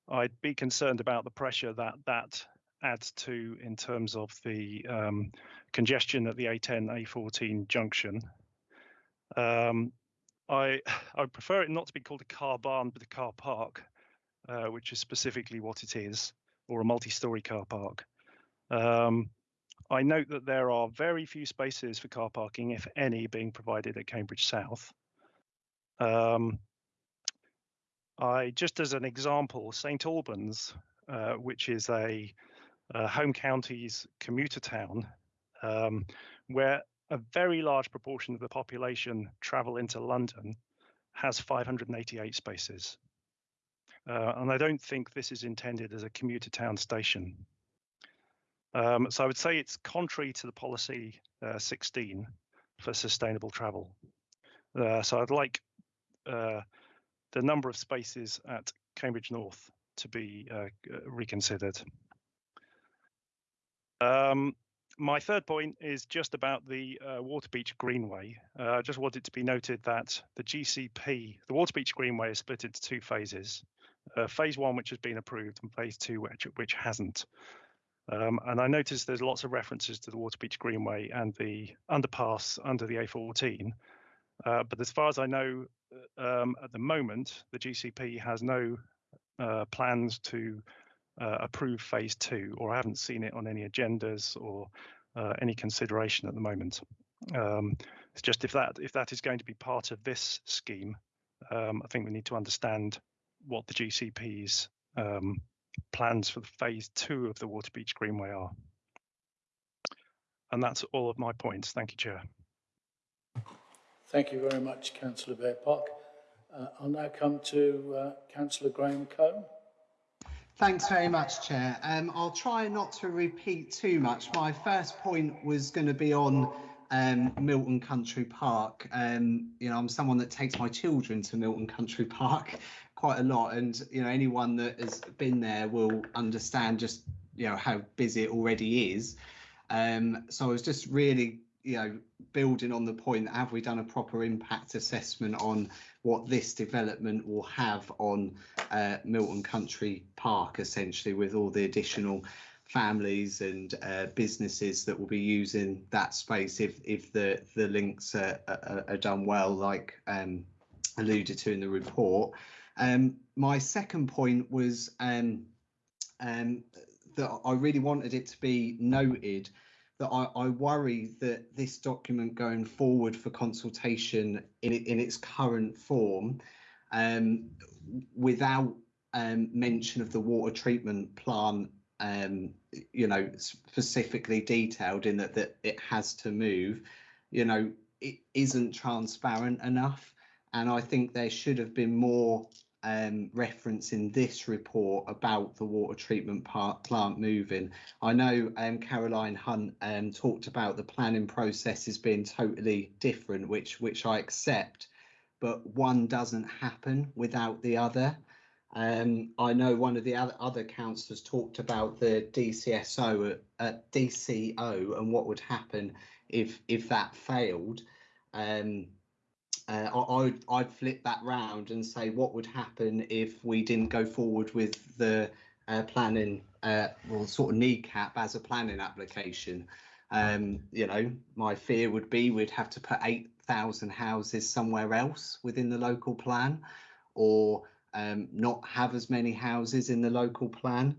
I'd be concerned about the pressure that that adds to in terms of the um, congestion at the A10 A14 junction. Um, I I prefer it not to be called a car barn, but a car park, uh, which is specifically what it is, or a multi-story car park. Um, I note that there are very few spaces for car parking, if any, being provided at Cambridge South. Um, I just as an example, St Albans, uh, which is a, a, home county's commuter town, um, where a very large proportion of the population travel into London, has 588 spaces. Uh, and I don't think this is intended as a commuter town station. Um, so I would say it's contrary to the policy uh, 16 for sustainable travel. Uh, so I'd like uh, the number of spaces at Cambridge North to be uh, reconsidered. Um, my third point is just about the uh, Waterbeach Greenway. Uh, I just wanted to be noted that the GCP, the Waterbeach Greenway is split into two phases. Uh, phase one, which has been approved, and phase two, which, which hasn't. Um, and I noticed there's lots of references to the Waterbeach Greenway and the underpass under the A14. Uh, but as far as I know, uh, um, at the moment, the GCP has no uh, plans to uh, approve phase two, or I haven't seen it on any agendas or uh, any consideration at the moment. Um, it's just if that if that is going to be part of this scheme, um, I think we need to understand what the GCP's um, plans for phase two of the Waterbeach Greenway are. And that's all of my points. Thank you, Chair. Thank you very much, Councillor Bearpark. Uh, I'll now come to uh, Councillor Graham Cone. Thanks very much, Chair. Um, I'll try not to repeat too much. My first point was going to be on um, Milton Country Park. Um, you know, I'm someone that takes my children to Milton Country Park quite a lot, and you know, anyone that has been there will understand just you know how busy it already is. Um, so I was just really you know, building on the point, have we done a proper impact assessment on what this development will have on uh, Milton Country Park, essentially, with all the additional families and uh, businesses that will be using that space if if the the links are, are, are done well, like um, alluded to in the report. Um, my second point was um, um, that I really wanted it to be noted that I, I, worry that this document going forward for consultation in, in its current form, um, without um, mention of the water treatment plant, um, you know, specifically detailed in that, that it has to move, you know, it isn't transparent enough. And I think there should have been more um, reference in this report about the water treatment plant moving. I know um, Caroline Hunt um, talked about the planning processes being totally different, which which I accept, but one doesn't happen without the other. Um, I know one of the other, other councillors talked about the DCSO at, at DCO and what would happen if if that failed. Um, uh, I, I'd, I'd flip that round and say what would happen if we didn't go forward with the uh, planning, uh, well, sort of kneecap as a planning application. Um, you know, my fear would be we'd have to put 8,000 houses somewhere else within the local plan or um, not have as many houses in the local plan.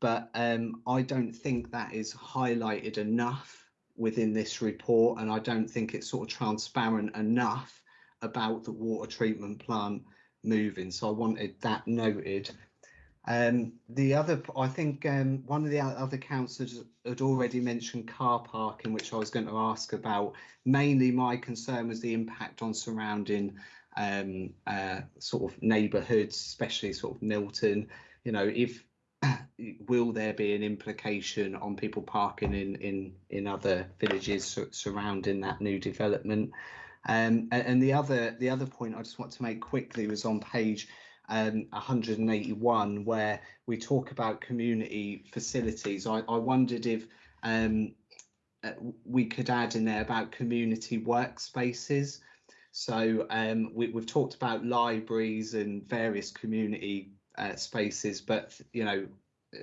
but um, I don't think that is highlighted enough within this report, and I don't think it's sort of transparent enough about the water treatment plant moving. So I wanted that noted. Um, the other, I think um, one of the other councillors had already mentioned car parking, which I was going to ask about. Mainly my concern was the impact on surrounding um, uh, sort of neighbourhoods, especially sort of Milton. You know, if will there be an implication on people parking in in in other villages surrounding that new development? Um, and, the other the other point I just want to make quickly was on page um, 181 where we talk about community facilities. I, I wondered if um, uh, we could add in there about community workspaces. So um, we, have talked about libraries and various community uh, spaces, but you know,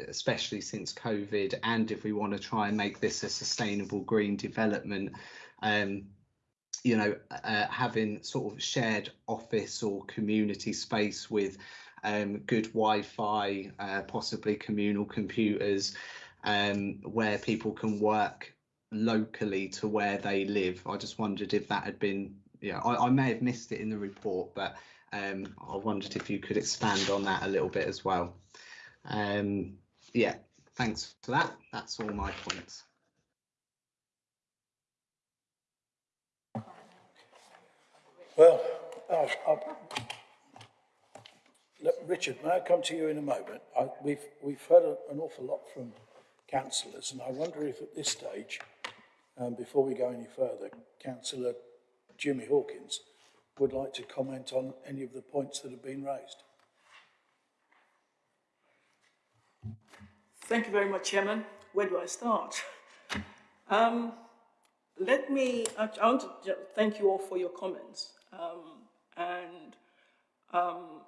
especially since COVID, and if we want to try and make this a sustainable green development, um, you know, uh, having sort of shared office or community space with um, good Wi-Fi, uh, possibly communal computers, um, where people can work locally to where they live. I just wondered if that had been, yeah, I, I may have missed it in the report, but um, I wondered if you could expand on that a little bit as well. Um, yeah, thanks for that. That's all my points. Well, I'll, I'll, look, Richard, may I come to you in a moment? I, we've, we've heard a, an awful lot from councillors, and I wonder if at this stage, um, before we go any further, Councillor Jimmy Hawkins would like to comment on any of the points that have been raised. Thank you very much, Chairman. Where do I start? Um, let me, I want to thank you all for your comments. Um, and um,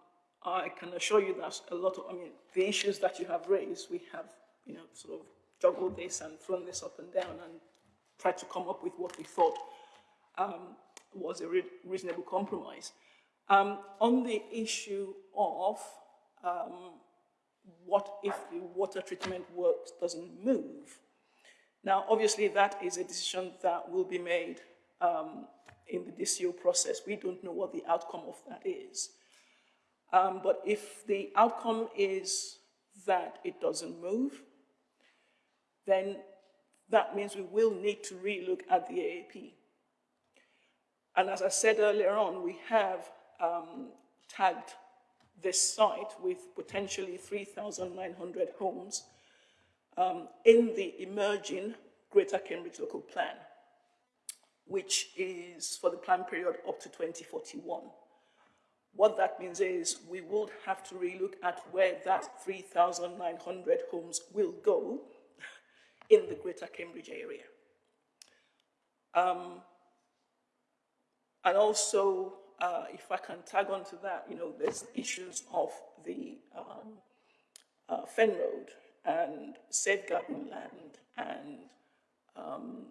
I can assure you that a lot of, I mean, the issues that you have raised, we have, you know, sort of juggled this and thrown this up and down and tried to come up with what we thought um, was a re reasonable compromise. Um, on the issue of um, what if the water treatment works doesn't move, now, obviously, that is a decision that will be made um, in the DCO process. We don't know what the outcome of that is. Um, but if the outcome is that it doesn't move, then that means we will need to relook at the AAP. And as I said earlier on, we have um, tagged this site with potentially 3,900 homes um, in the emerging Greater Cambridge Local Plan, which is for the plan period up to 2041. What that means is we will have to relook at where that 3,900 homes will go in the Greater Cambridge area. Um, and also, uh, if I can tag on to that, you know, there's issues of the um, uh, Fen Road and safeguarding land and um,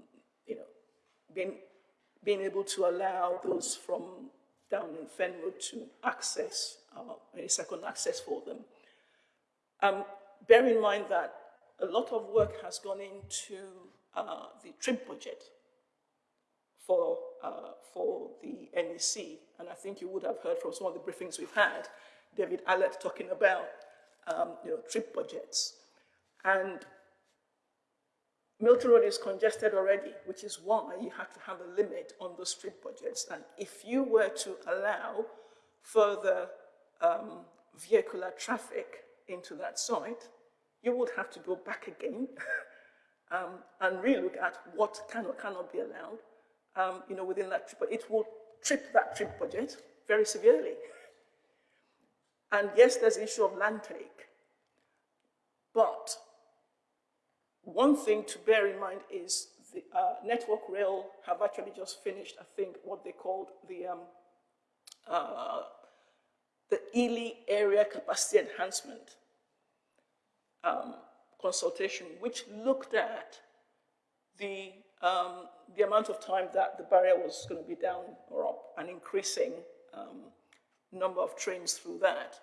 you know being able to allow those from down in Fen Road to access uh, a second access for them. Um, bear in mind that a lot of work has gone into uh, the trip budget for, uh, for the NEC, and I think you would have heard from some of the briefings we've had, David Allett talking about um, you know, trip budgets. And Milton Road is congested already, which is why you have to have a limit on the street budgets. And if you were to allow further um, vehicular traffic into that site, you would have to go back again um, and relook at what can or cannot be allowed, um, you know, within that trip. But it will trip that trip budget very severely. And yes, there's the issue of land take, but one thing to bear in mind is the uh, Network Rail have actually just finished, I think, what they called the um, uh, the Ely Area Capacity Enhancement um, consultation, which looked at the um, the amount of time that the barrier was going to be down or up and increasing um, number of trains through that.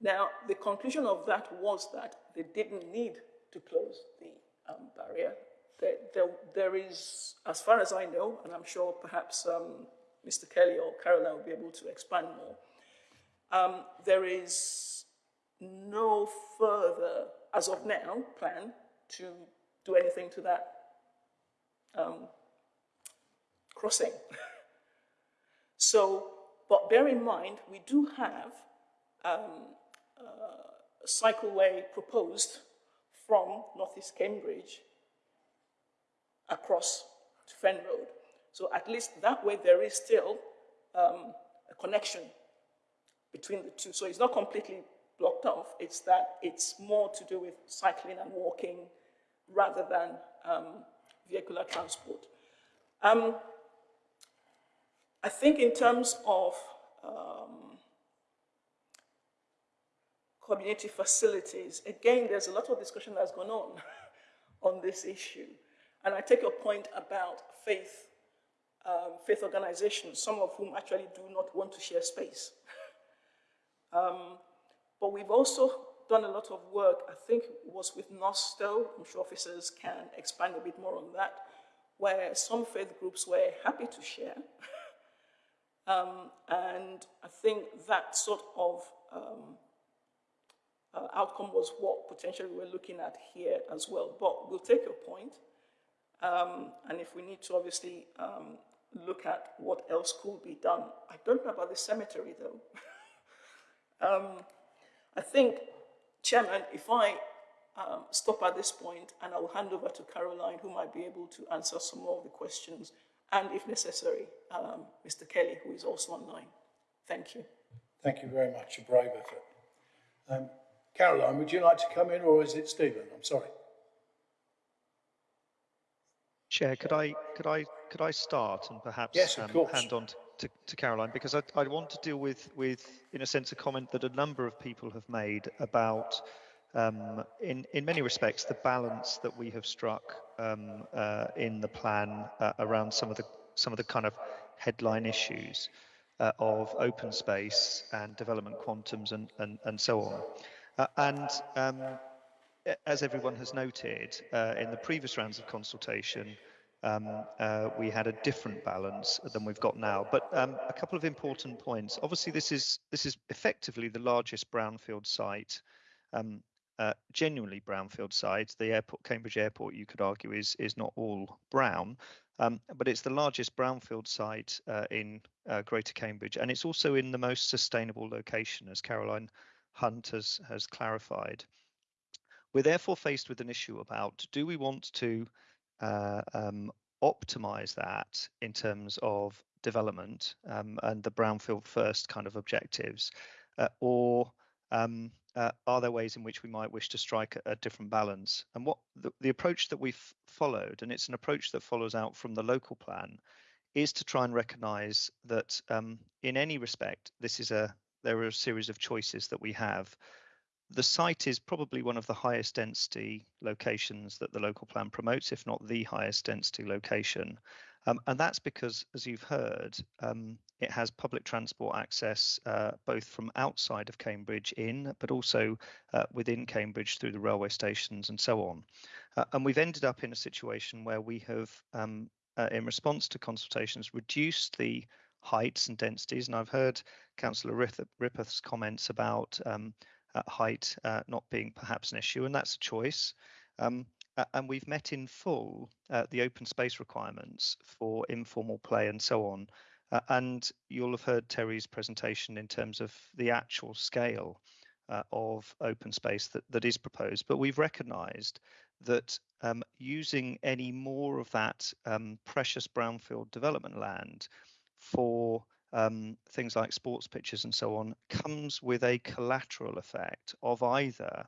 Now, the conclusion of that was that they didn't need to close the um, barrier. There, there, there is, as far as I know, and I'm sure perhaps um, Mr. Kelly or Caroline will be able to expand more, um, there is no further, as of now, plan to do anything to that um, crossing. so, but bear in mind, we do have um, uh, a cycleway proposed from Northeast Cambridge across to Fen Road. So at least that way there is still um, a connection between the two. So it's not completely blocked off. It's that it's more to do with cycling and walking rather than um, vehicular transport. Um, I think in terms of um, community facilities, again, there's a lot of discussion that's gone on on this issue. And I take your point about faith, um, faith organizations, some of whom actually do not want to share space. um, but we've also done a lot of work, I think it was with Northstowe, I'm sure officers can expand a bit more on that, where some faith groups were happy to share. um, and I think that sort of um, uh, outcome was what potentially we're looking at here as well. But we'll take your point. Um, and if we need to obviously um, look at what else could be done. I don't know about the cemetery though. um, I think, Chairman, if I um, stop at this point and I will hand over to Caroline who might be able to answer some more of the questions and if necessary, Mr. Um, Kelly who is also online. Thank you. Thank you very much, a brave effort. Um, Caroline, would you like to come in or is it Stephen? I'm sorry. Chair, could I could I could I start and perhaps yes, um, hand on to, to, Caroline because I, I want to deal with with in a sense a comment that a number of people have made about um, in in many respects the balance that we have struck um, uh, in the plan uh, around some of the some of the kind of headline issues uh, of open space and development quantums and and, and so on. Uh, and um, as everyone has noted, uh, in the previous rounds of consultation, um, uh, we had a different balance than we've got now. But um, a couple of important points. Obviously, this is this is effectively the largest brownfield site, um, uh, genuinely brownfield site. The airport, Cambridge Airport, you could argue, is is not all brown, um, but it's the largest brownfield site uh, in uh, Greater Cambridge, and it's also in the most sustainable location, as Caroline Hunt has has clarified. We're therefore faced with an issue about do we want to uh, um, optimize that in terms of development um, and the brownfield first kind of objectives, uh, or um, uh, are there ways in which we might wish to strike a, a different balance? And what the, the, approach that we've followed, and it's an approach that follows out from the local plan, is to try and recognise that um, in any respect, this is a there are a series of choices that we have the site is probably one of the highest density locations that the local plan promotes, if not the highest density location. Um, and that's because, as you've heard, um, it has public transport access uh, both from outside of Cambridge in, but also uh, within Cambridge through the railway stations and so on. Uh, and we've ended up in a situation where we have, um, uh, in response to consultations, reduced the heights and densities. And I've heard Councillor Rippeth's comments about um, height uh, not being perhaps an issue, and that's a choice. Um, and we've met in full uh, the open space requirements for informal play and so on. Uh, and you'll have heard Terry's presentation in terms of the actual scale uh, of open space that, that is proposed. But we've recognised that um, using any more of that um, precious brownfield development land for um, things like sports pitches and so on, comes with a collateral effect of either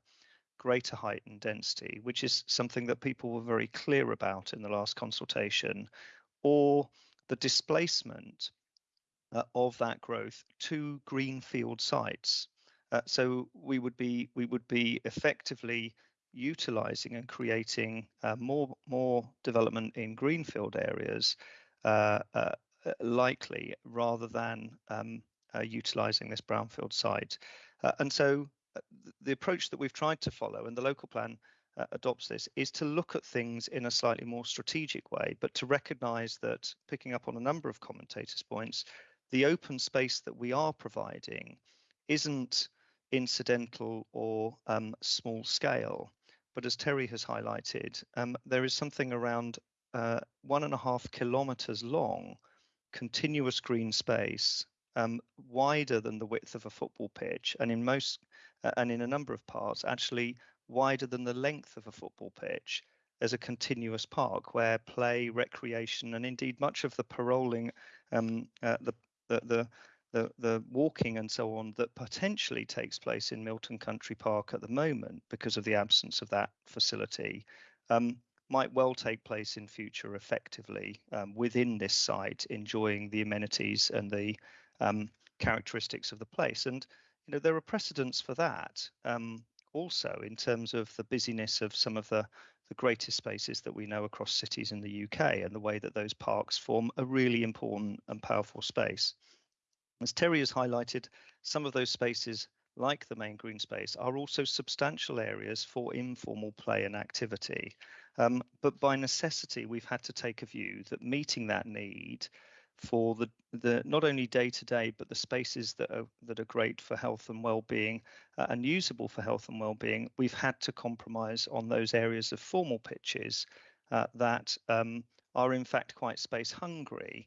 greater height and density, which is something that people were very clear about in the last consultation, or the displacement uh, of that growth to greenfield sites. Uh, so we would be we would be effectively utilizing and creating uh, more more development in greenfield areas uh, uh, likely rather than um, uh, utilizing this brownfield site. Uh, and so the approach that we've tried to follow and the local plan uh, adopts this is to look at things in a slightly more strategic way, but to recognise that, picking up on a number of commentators' points, the open space that we are providing isn't incidental or um, small scale. But as Terry has highlighted, um, there is something around uh, one and a half kilometres long, continuous green space, um, wider than the width of a football pitch, and in most uh, and in a number of parts, actually wider than the length of a football pitch as a continuous park where play, recreation, and indeed much of the paroling, um, uh, the, the, the the, the walking and so on that potentially takes place in Milton Country Park at the moment because of the absence of that facility um, might well take place in future effectively um, within this site, enjoying the amenities and the um, characteristics of the place. And you know there are precedents for that. Um, also in terms of the busyness of some of the the greatest spaces that we know across cities in the UK and the way that those parks form a really important and powerful space. As Terry has highlighted, some of those spaces, like the main green space, are also substantial areas for informal play and activity. Um, but by necessity, we've had to take a view that meeting that need for the the not only day to day but the spaces that are that are great for health and well-being uh, and usable for health and well-being we've had to compromise on those areas of formal pitches uh, that um, are in fact quite space hungry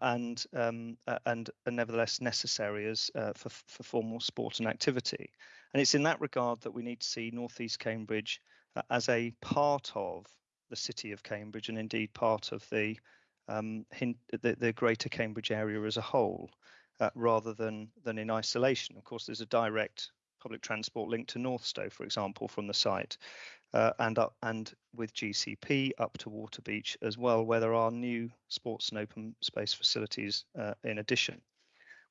and um, uh, and are nevertheless necessary as uh, for for formal sport and activity and it's in that regard that we need to see northeast cambridge uh, as a part of the city of cambridge and indeed part of the um, the, the, greater Cambridge area as a whole, uh, rather than than in isolation. Of course, there's a direct public transport link to North Northstowe, for example, from the site, uh, and up and with GCP up to Waterbeach as well, where there are new sports and open space facilities uh, in addition.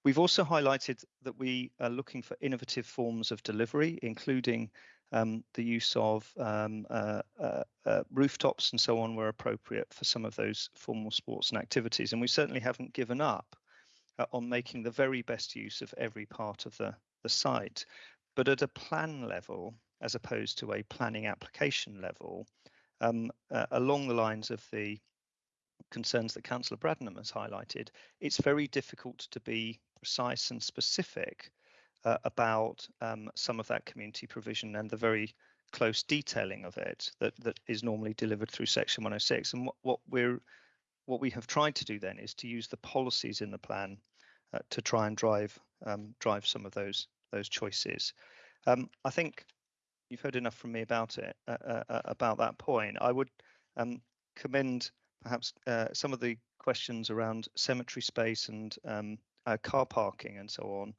We've also highlighted that we are looking for innovative forms of delivery, including um, the use of um, uh, uh, uh, rooftops and so on where appropriate for some of those formal sports and activities. And we certainly haven't given up uh, on making the very best use of every part of the, the site. But at a plan level, as opposed to a planning application level, um, uh, along the lines of the concerns that Councillor Bradnam has highlighted, it's very difficult to be precise and specific uh, about um, some of that community provision and the very close detailing of it that that is normally delivered through section 106 and what, what we're what we have tried to do then is to use the policies in the plan uh, to try and drive um, drive some of those those choices um, I think you've heard enough from me about it uh, uh, uh about that point I would um, commend perhaps uh, some of the questions around cemetery space and um, uh, car parking and so on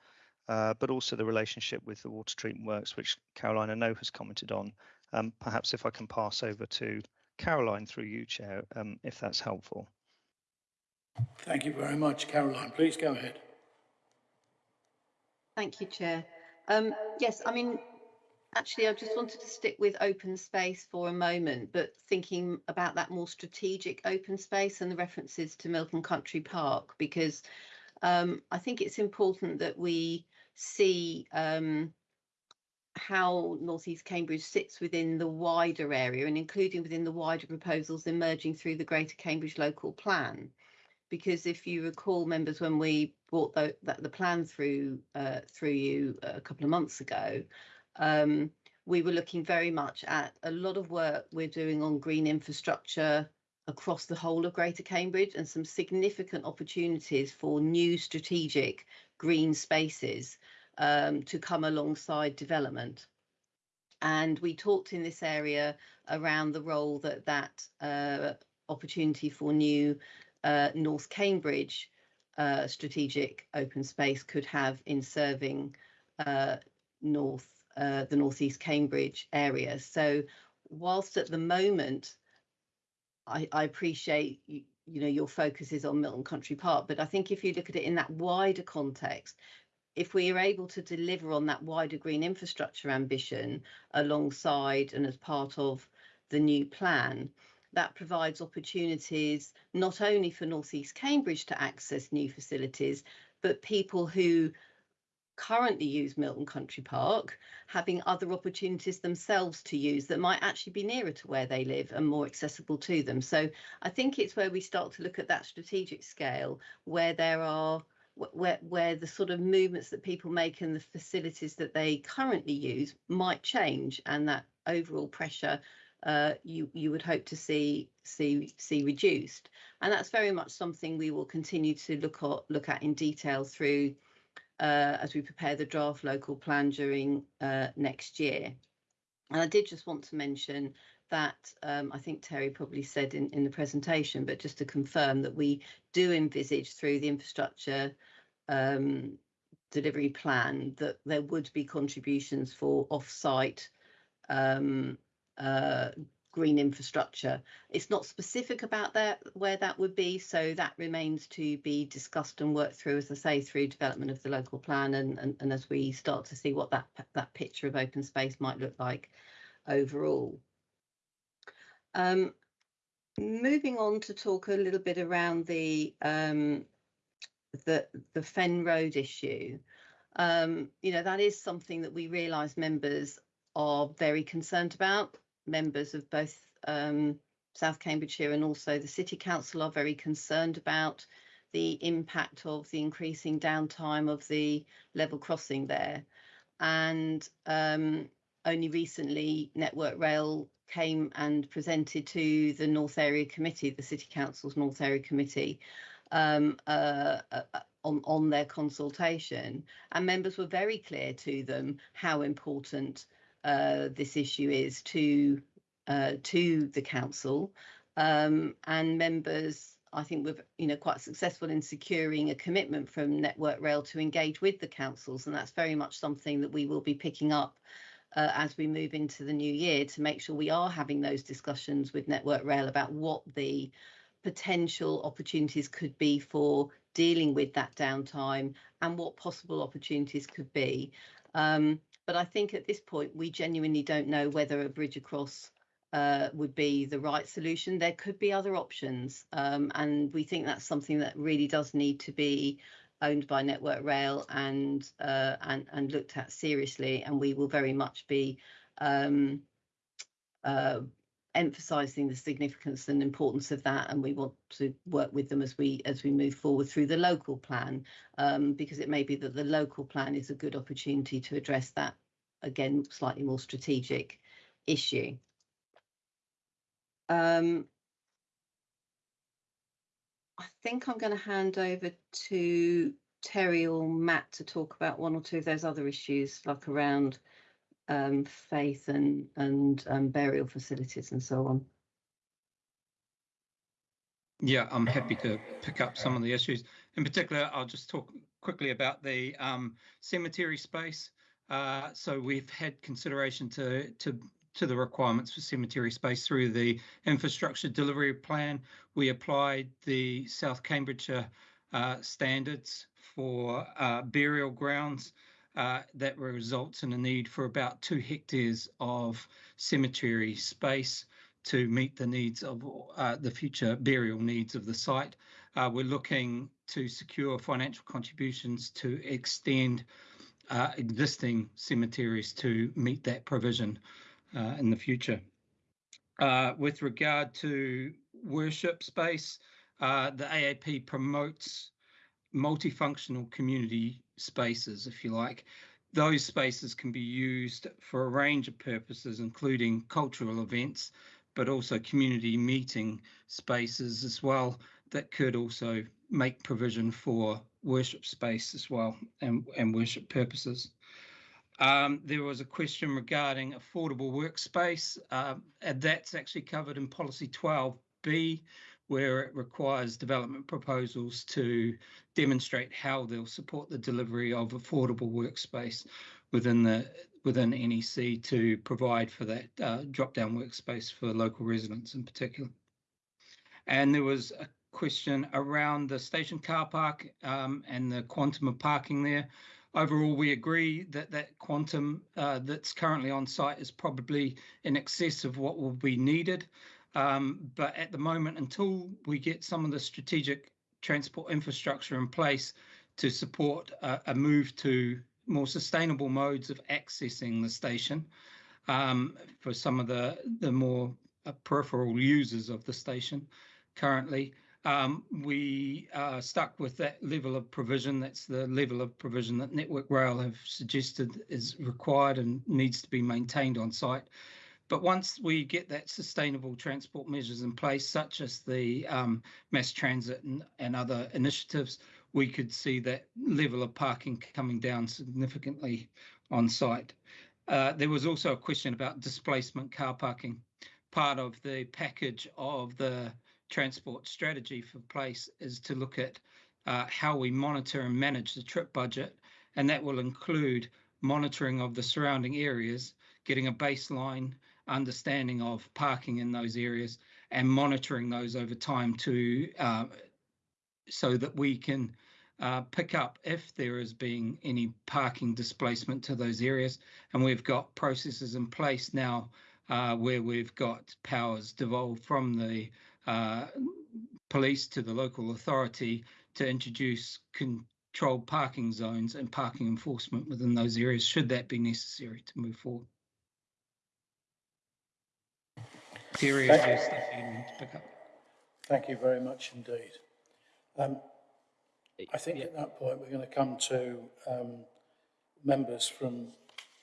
uh, but also the relationship with the water treatment works, which Caroline I know has commented on. Um, perhaps if I can pass over to Caroline through you, Chair, um, if that's helpful. Thank you very much, Caroline. Please go ahead. Thank you, Chair. Um, yes, I mean, actually, I just wanted to stick with open space for a moment, but thinking about that more strategic open space and the references to Milton Country Park, because um, I think it's important that we see um, how Northeast Cambridge sits within the wider area and including within the wider proposals emerging through the Greater Cambridge Local Plan. Because if you recall, members, when we brought the, the, plan through uh, through you a couple of months ago, um, we were looking very much at a lot of work we're doing on green infrastructure across the whole of Greater Cambridge and some significant opportunities for new strategic green spaces um, to come alongside development. And we talked in this area around the role that that uh, opportunity for new uh, North Cambridge uh, strategic open space could have in serving uh, North uh, the Northeast Cambridge area. So whilst at the moment I, I appreciate you, you know your focus is on Milton Country Park, but I think if you look at it in that wider context, if we are able to deliver on that wider green infrastructure ambition alongside and as part of the new plan, that provides opportunities not only for Northeast Cambridge to access new facilities, but people who currently use Milton Country Park having other opportunities themselves to use that might actually be nearer to where they live and more accessible to them. So I think it's where we start to look at that strategic scale where there are where where the sort of movements that people make and the facilities that they currently use might change and that overall pressure uh, you you would hope to see see see reduced and that's very much something we will continue to look at look at in detail through uh, as we prepare the draft local plan during uh, next year. And I did just want to mention that um, I think Terry probably said in, in the presentation, but just to confirm that we do envisage through the infrastructure um, delivery plan that there would be contributions for off-site um, uh, green infrastructure. It's not specific about that where that would be, so that remains to be discussed and worked through, as I say, through development of the local plan and, and, and as we start to see what that that picture of open space might look like overall. Um, moving on to talk a little bit around the um, the the Fen Road issue. Um, you know that is something that we realise members are very concerned about members of both um, South Cambridgeshire and also the City Council are very concerned about the impact of the increasing downtime of the level crossing there. And um, only recently, Network Rail came and presented to the North Area Committee, the City Council's North Area Committee, um, uh, uh, on, on their consultation. And members were very clear to them how important uh, this issue is to uh, to the council, um, and members. I think we're you know quite successful in securing a commitment from Network Rail to engage with the councils, and that's very much something that we will be picking up uh, as we move into the new year to make sure we are having those discussions with Network Rail about what the potential opportunities could be for dealing with that downtime and what possible opportunities could be. Um, but I think at this point, we genuinely don't know whether a bridge across uh, would be the right solution. There could be other options. Um, and we think that's something that really does need to be owned by Network Rail and uh, and and looked at seriously. And we will very much be um, uh, emphasising the significance and importance of that. And we want to work with them as we as we move forward through the local plan, um, because it may be that the local plan is a good opportunity to address that again slightly more strategic issue. Um, I think I'm going to hand over to Terry or Matt to talk about one or two of those other issues, like around um, faith and and um, burial facilities and so on. Yeah, I'm happy to pick up some of the issues. In particular, I'll just talk quickly about the um, cemetery space. Uh, so we've had consideration to to to the requirements for cemetery space through the infrastructure delivery plan. We applied the South Cambridgeshire uh, standards for uh, burial grounds. Uh, that results in a need for about two hectares of cemetery space to meet the needs of uh, the future burial needs of the site. Uh, we're looking to secure financial contributions to extend uh, existing cemeteries to meet that provision uh, in the future. Uh, with regard to worship space, uh, the AAP promotes multifunctional community spaces, if you like. Those spaces can be used for a range of purposes, including cultural events, but also community meeting spaces as well, that could also make provision for worship space as well and, and worship purposes. Um, there was a question regarding affordable workspace, uh, and that's actually covered in policy 12B, where it requires development proposals to demonstrate how they'll support the delivery of affordable workspace within the within NEC to provide for that uh, drop-down workspace for local residents in particular. And there was a question around the station car park um, and the quantum of parking there. Overall, we agree that that quantum uh, that's currently on site is probably in excess of what will be needed. Um, but at the moment, until we get some of the strategic transport infrastructure in place to support a, a move to more sustainable modes of accessing the station um, for some of the, the more uh, peripheral users of the station currently. Um, we are stuck with that level of provision. That's the level of provision that Network Rail have suggested is required and needs to be maintained on site. But once we get that sustainable transport measures in place, such as the um, mass transit and, and other initiatives, we could see that level of parking coming down significantly on site. Uh, there was also a question about displacement car parking. Part of the package of the transport strategy for place is to look at uh, how we monitor and manage the trip budget, and that will include monitoring of the surrounding areas, getting a baseline understanding of parking in those areas, and monitoring those over time to uh, so that we can uh, pick up if there is being any parking displacement to those areas. And we've got processes in place now uh, where we've got powers devolved from the uh, police to the local authority to introduce controlled parking zones and parking enforcement within those areas should that be necessary to move forward. Thank, Thank you very much indeed. Um, I think at that point we're going to come to um, members from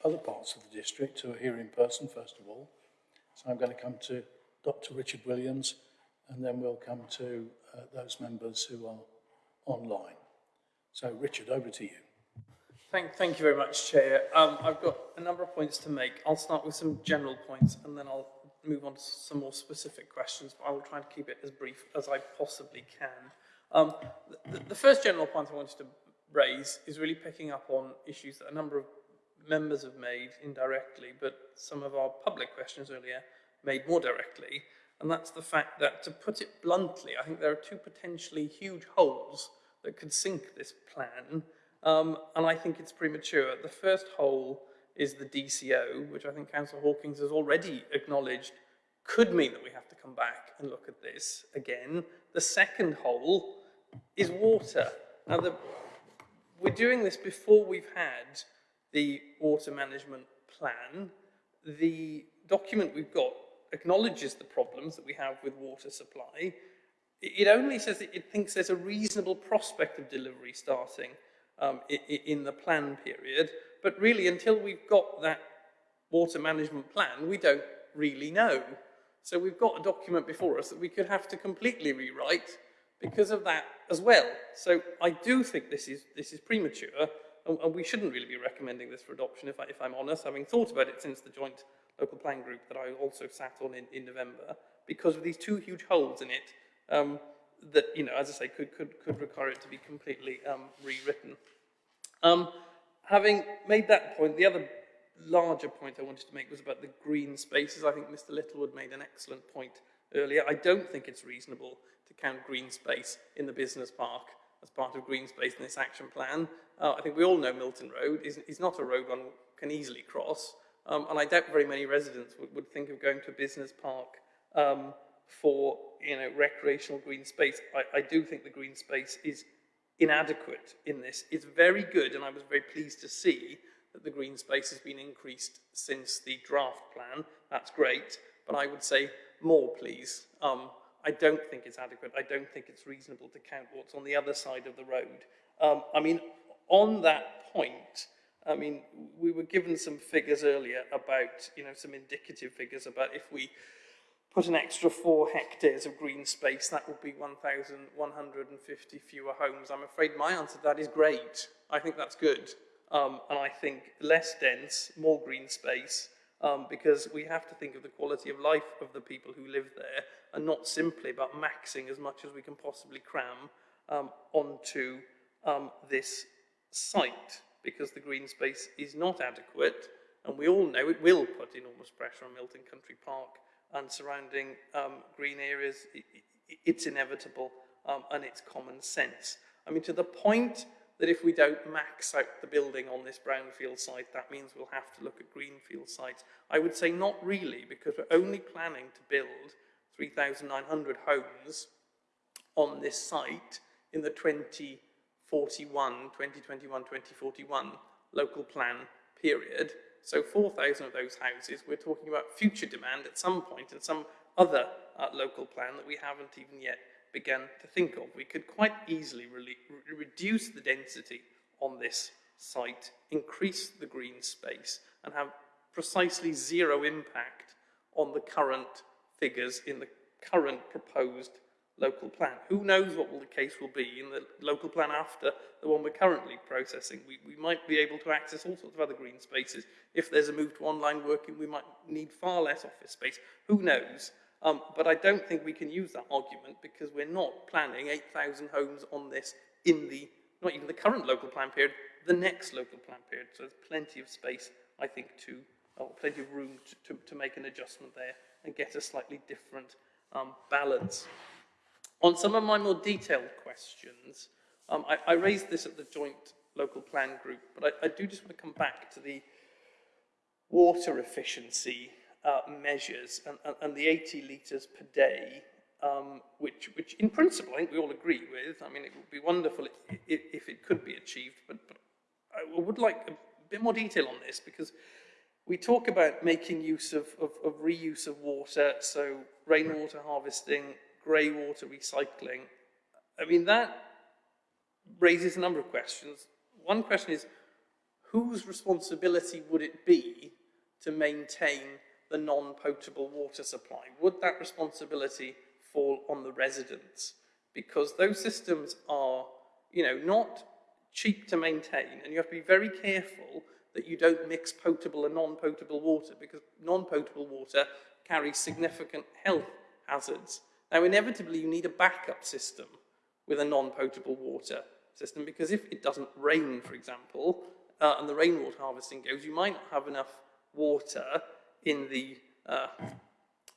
other parts of the district who are here in person first of all. So I'm going to come to Dr Richard Williams and then we'll come to uh, those members who are online. So Richard, over to you. Thank, thank you very much, Chair. Um, I've got a number of points to make. I'll start with some general points and then I'll move on to some more specific questions, but I will try and keep it as brief as I possibly can. Um, the, the, first general point I wanted to raise is really picking up on issues that a number of members have made indirectly, but some of our public questions earlier made more directly, and that's the fact that, to put it bluntly, I think there are two potentially huge holes that could sink this plan, um, and I think it's premature. The first hole is the DCO, which I think Councillor Hawkins has already acknowledged could mean that we have to come back and look at this again. The second hole is water. Now, the, we're doing this before we've had the water management plan. The document we've got acknowledges the problems that we have with water supply. It only says it thinks there's a reasonable prospect of delivery starting um, in the plan period, but really until we've got that water management plan, we don't really know. So we've got a document before us that we could have to completely rewrite because of that as well. So I do think this is, this is premature and, and we shouldn't really be recommending this for adoption if, I, if I'm honest, having thought about it since the joint local plan group that I also sat on in, in November because of these two huge holes in it um, that, you know, as I say, could, could, could require it to be completely um, rewritten. Um, having made that point, the other larger point I wanted to make was about the green spaces. I think Mr. Littlewood made an excellent point earlier. I don't think it's reasonable to count green space in the business park as part of green space in this action plan. Uh, I think we all know Milton Road is, is not a road one can easily cross. Um, and I doubt very many residents would, would think of going to a business park um, for you know recreational green space. I, I do think the green space is inadequate in this. It's very good, and I was very pleased to see that the green space has been increased since the draft plan. That's great, but I would say more, please. Um, I don't think it's adequate. I don't think it's reasonable to count what's on the other side of the road. Um, I mean, on that point, I mean, we were given some figures earlier about, you know, some indicative figures about if we put an extra four hectares of green space, that would be 1,150 fewer homes. I'm afraid my answer to that is great. I think that's good. Um, and I think less dense, more green space, um, because we have to think of the quality of life of the people who live there and not simply about maxing as much as we can possibly cram um, onto um, this site because the green space is not adequate and we all know it will put enormous pressure on Milton Country Park and surrounding um, green areas. It, it, it's inevitable um, and it's common sense. I mean, to the point that if we don't max out the building on this brownfield site, that means we'll have to look at greenfield sites. I would say not really, because we're only planning to build 3,900 homes on this site in the 2041, 2021, 2041 local plan period. So 4,000 of those houses, we're talking about future demand at some point in some other uh, local plan that we haven't even yet begun to think of. We could quite easily re reduce the density on this site, increase the green space, and have precisely zero impact on the current figures in the current proposed local plan. Who knows what will the case will be in the local plan after the one we're currently processing. We, we might be able to access all sorts of other green spaces. If there's a move to online working, we might need far less office space. Who knows? Um, but I don't think we can use that argument because we're not planning 8,000 homes on this in the, not even the current local plan period, the next local plan period. So there's plenty of space, I think, to, or plenty of room to, to, to make an adjustment there and get a slightly different um, balance. On some of my more detailed questions, um, I, I, raised this at the joint local plan group, but I, I do just want to come back to the water efficiency uh, measures and, and, and, the 80 litres per day, um, which, which in principle I think we all agree with. I mean, it would be wonderful if, if, if it could be achieved, but, but I would like a bit more detail on this because we talk about making use of, of, of reuse of water, so rainwater harvesting, grey water recycling. I mean, that raises a number of questions. One question is, whose responsibility would it be to maintain the non-potable water supply? Would that responsibility fall on the residents? Because those systems are, you know, not cheap to maintain, and you have to be very careful that you don't mix potable and non-potable water because non-potable water carries significant health hazards. Now, inevitably, you need a backup system with a non-potable water system because if it doesn't rain, for example, uh, and the rainwater harvesting goes, you might not have enough water in the uh,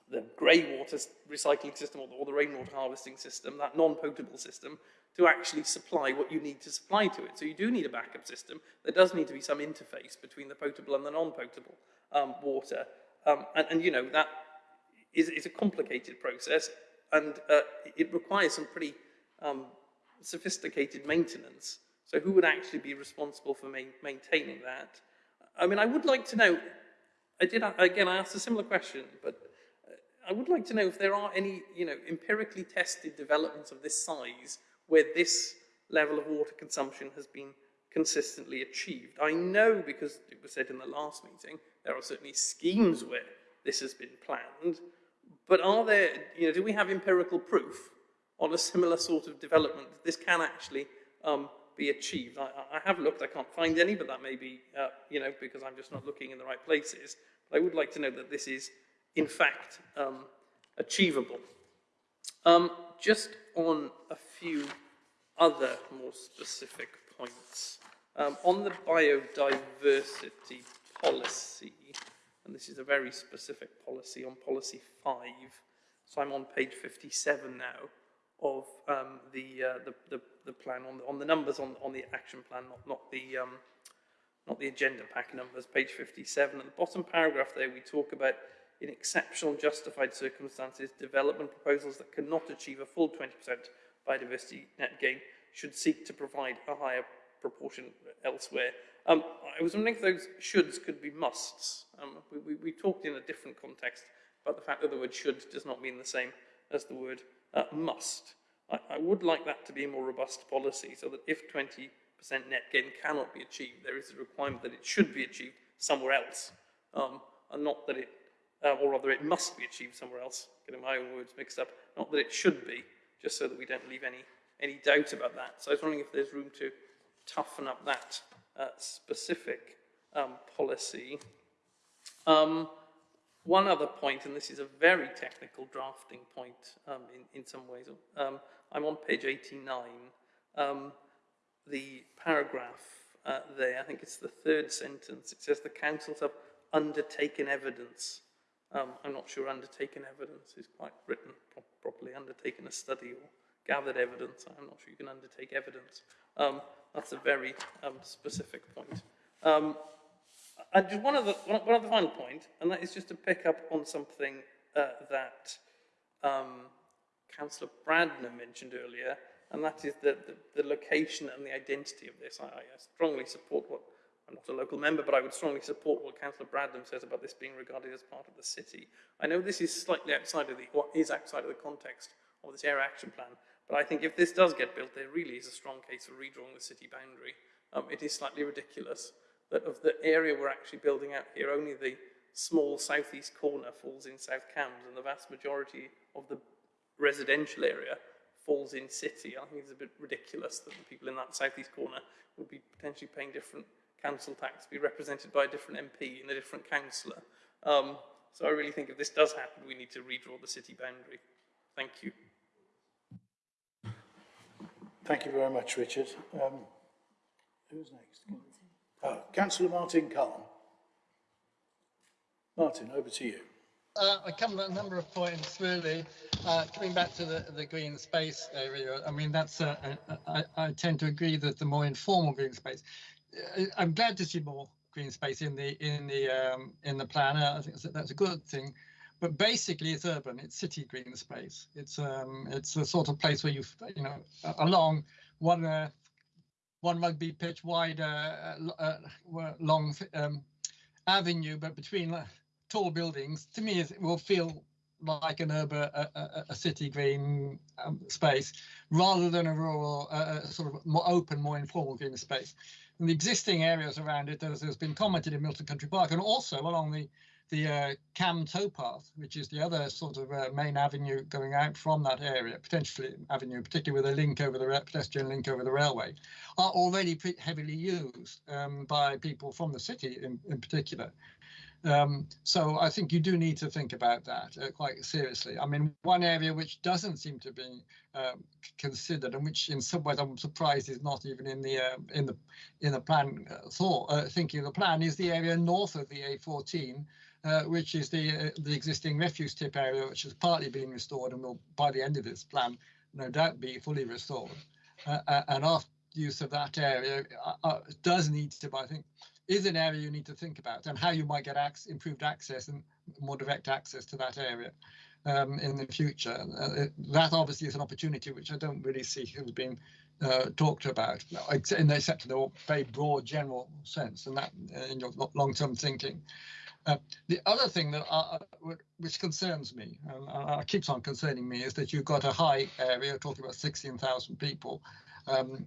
the grey water recycling system or the, or the rainwater harvesting system, that non-potable system, to actually supply what you need to supply to it. So you do need a backup system. There does need to be some interface between the potable and the non-potable um, water. Um, and, and, you know, that is, is a complicated process and uh, it requires some pretty um, sophisticated maintenance. So who would actually be responsible for ma maintaining that? I mean, I would like to know, I did, again, I asked a similar question, but uh, I would like to know if there are any, you know, empirically tested developments of this size where this level of water consumption has been consistently achieved. I know because it was said in the last meeting, there are certainly schemes where this has been planned, but are there, you know, do we have empirical proof on a similar sort of development that this can actually um, be achieved? I, I, have looked, I can't find any, but that may be, uh, you know, because I'm just not looking in the right places. But I would like to know that this is, in fact, um, achievable. Um, just on a few other more specific points. Um, on the biodiversity policy, and this is a very specific policy on policy 5, so I'm on page 57 now of um, the, uh, the, the, the, plan, on the, on the numbers on, on the action plan, not, not, the, um, not the agenda pack numbers, page 57. At the bottom paragraph there, we talk about in exceptional justified circumstances, development proposals that cannot achieve a full 20% biodiversity net gain should seek to provide a higher proportion elsewhere. Um, I was wondering if those shoulds could be musts. Um, we, we, we, talked in a different context about the fact that the word should does not mean the same as the word uh, must. I, I, would like that to be a more robust policy so that if 20% net gain cannot be achieved, there is a requirement that it should be achieved somewhere else, um, and not that it uh, or rather it must be achieved somewhere else, getting my own words mixed up, not that it should be, just so that we don't leave any, any doubt about that. So I was wondering if there's room to toughen up that uh, specific um, policy. Um, one other point, and this is a very technical drafting point um, in, in some ways, um, I'm on page 89. Um, the paragraph uh, there, I think it's the third sentence, it says the councils have undertaken evidence um, I'm not sure undertaken evidence is quite written pro properly. Undertaken a study or gathered evidence. I'm not sure you can undertake evidence. Um, that's a very um, specific point. Um, and just one other, one other final point, and that is just to pick up on something uh, that um, Councillor Bradnam mentioned earlier, and that is the, the, the, location and the identity of this. I, I strongly support what I'm not a local member, but I would strongly support what Councillor Bradnam says about this being regarded as part of the city. I know this is slightly outside of the, what is outside of the context of this area action plan, but I think if this does get built, there really is a strong case for redrawing the city boundary. Um, it is slightly ridiculous that of the area we're actually building out here, only the small southeast corner falls in South Cambs, and the vast majority of the residential area falls in city. I think it's a bit ridiculous that the people in that southeast corner would be potentially paying different council tax be represented by a different MP and a different councillor. Um, so I really think if this does happen, we need to redraw the city boundary. Thank you. Thank you very much, Richard. Um, who's next? Uh, Councillor Martin Cahn. Martin, over to you. Uh, I come a number of points really. Uh, coming back to the, the green space area, I mean that's uh, I, I tend to agree that the more informal green space. Uh, I'm glad to see more green space in the in the um, in the plan. I think that's a good thing. But basically, it's urban. It's city green space. It's um, it's the sort of place where you you know along one uh, one rugby pitch wide uh, uh, long um, avenue, but between uh, tall buildings. To me, it will feel like an urban, a, a, a city green um, space, rather than a rural, uh, sort of more open, more informal green space. And the existing areas around it, as has been commented in Milton Country Park, and also along the the uh, Cam towpath, which is the other sort of uh, main avenue going out from that area, potentially avenue, particularly with a link over the pedestrian link over the railway, are already pretty heavily used um, by people from the city in, in particular. Um, so I think you do need to think about that uh, quite seriously. I mean, one area which doesn't seem to be um, considered, and which in some ways I'm surprised is not even in the uh, in the in the plan uh, thought uh, thinking of the plan, is the area north of the A14, uh, which is the uh, the existing refuse tip area, which has partly been restored and will by the end of this plan no doubt be fully restored. and after use of that area does need to, I think, is an area you need to think about and how you might get ac improved access and more direct access to that area um, in the future. Uh, that obviously is an opportunity which I don't really see has been uh, talked about, in the, except in the very broad general sense and that uh, in your long-term thinking. Uh, the other thing that uh, which concerns me and uh, keeps on concerning me is that you've got a high area talking about 16,000 people, um,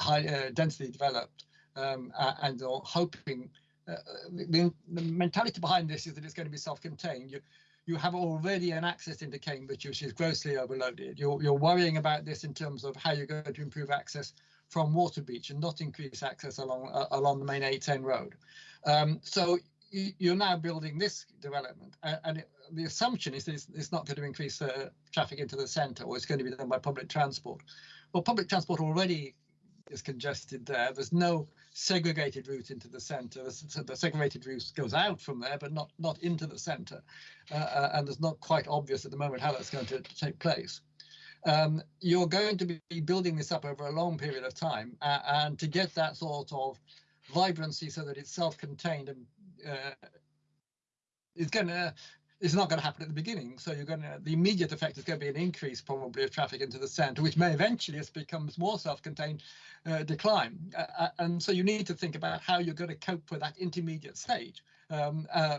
high densely developed, um, and are hoping uh, the, the, mentality behind this is that it's going to be self-contained. You, you have already an access into Cambridge which is grossly overloaded. You're, you're worrying about this in terms of how you're going to improve access from Waterbeach and not increase access along uh, along the main A10 road. Um, so you, are now building this development, uh, and it, the assumption is that it's, it's, not going to increase uh, traffic into the centre, or it's going to be done by public transport. Well, public transport already is congested there. There's no segregated route into the centre. The segregated route goes out from there, but not not into the centre. Uh, uh, and it's not quite obvious at the moment how that's going to, to take place. Um, you're going to be building this up over a long period of time, uh, and to get that sort of vibrancy so that it's self-contained and uh, it's to it's not going to happen at the beginning. So you're going to the immediate effect is going to be an increase probably of traffic into the centre, which may eventually, as becomes more self-contained, uh, decline. Uh, uh, and so you need to think about how you're going to cope with that intermediate stage um, uh,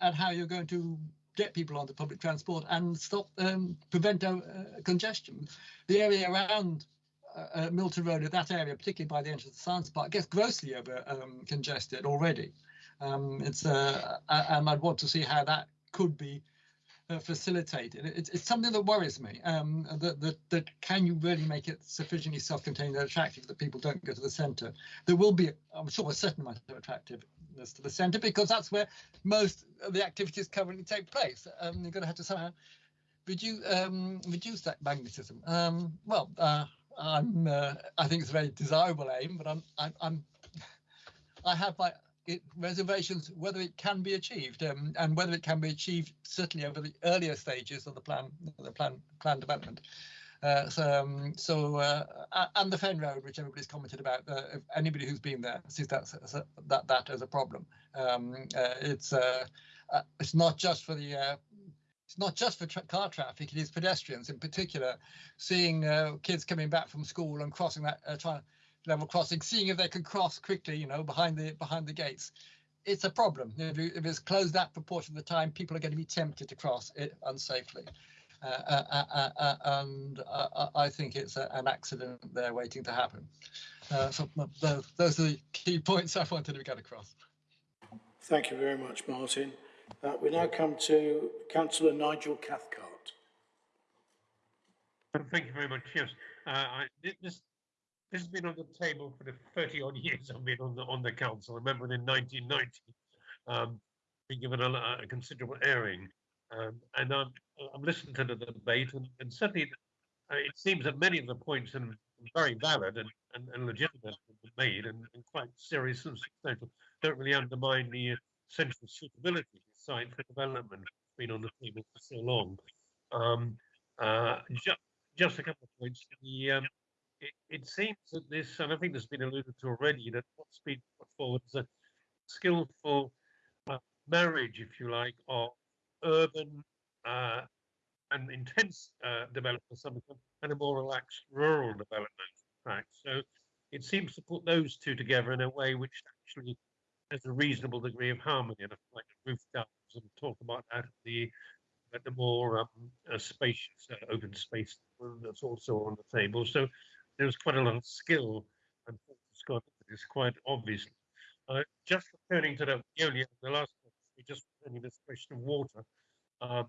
and how you're going to get people onto public transport and stop um, prevent uh, congestion. The area around uh, Milton Road, that area, particularly by the entrance the Science Park, gets grossly over um, congested already. Um, it's uh, and I'd want to see how that could be uh, facilitated. It's, it's something that worries me. Um, that, that that can you really make it sufficiently self-contained and attractive that people don't go to the centre? There will be, I'm sure, a certain amount of attractiveness to the centre because that's where most of the activities currently take place. Um, you're going to have to somehow reduce um, reduce that magnetism. Um, well, uh, I'm uh, I think it's a very desirable aim, but I'm I'm, I'm I have my it, reservations whether it can be achieved um, and whether it can be achieved certainly over the earlier stages of the plan the plan plan development uh, so, um, so uh, and the Fen Road, which everybody's commented about, uh, anybody who's been there sees that that that as a problem. Um, uh, it's uh, uh, it's not just for the it's not just for tra car traffic; it is pedestrians in particular. Seeing kids coming back from school and crossing that, trying level crossing, seeing if they can cross quickly, you know, behind the behind the gates. It's a problem. If, you, if it's closed that proportion of the time, people are going to be tempted to cross it unsafely. Uh, uh, uh, uh, uh and uh, I think it's a, an accident there waiting to happen. so those, those are the key points I wanted to get across. Thank you very much, Martin. we now come to Councillor Nigel Cathcart. Thank you very much. Yes, I, this this has been on the table for the 30 odd years I've been on the on the council. I remember in 1990, um, being given a, a considerable airing, um, and I'm I'm listening to the debate, and, and certainly uh, it seems that many of the points are very valid and, and, and legitimate made, and, and, quite serious and substantial. Don't really undermine the central suitability of the site for development. Been on the table for so long. Um, uh, ju just a couple of points. The um, it, seems that this, and I think this has been alluded to already, that what's been put forward is a skillful uh, marriage, if you like, of urban uh, and intense uh, development and a more relaxed rural development track. So it seems to put those two together in a way which actually has a reasonable degree of harmony. And I like roof gardens and talk about that the at the more um, uh, spacious uh, open space that's also on the table. So there's quite a lot of skill and Scott is quite obvious. Uh, just returning to the, only the last we just returning this question of water, um,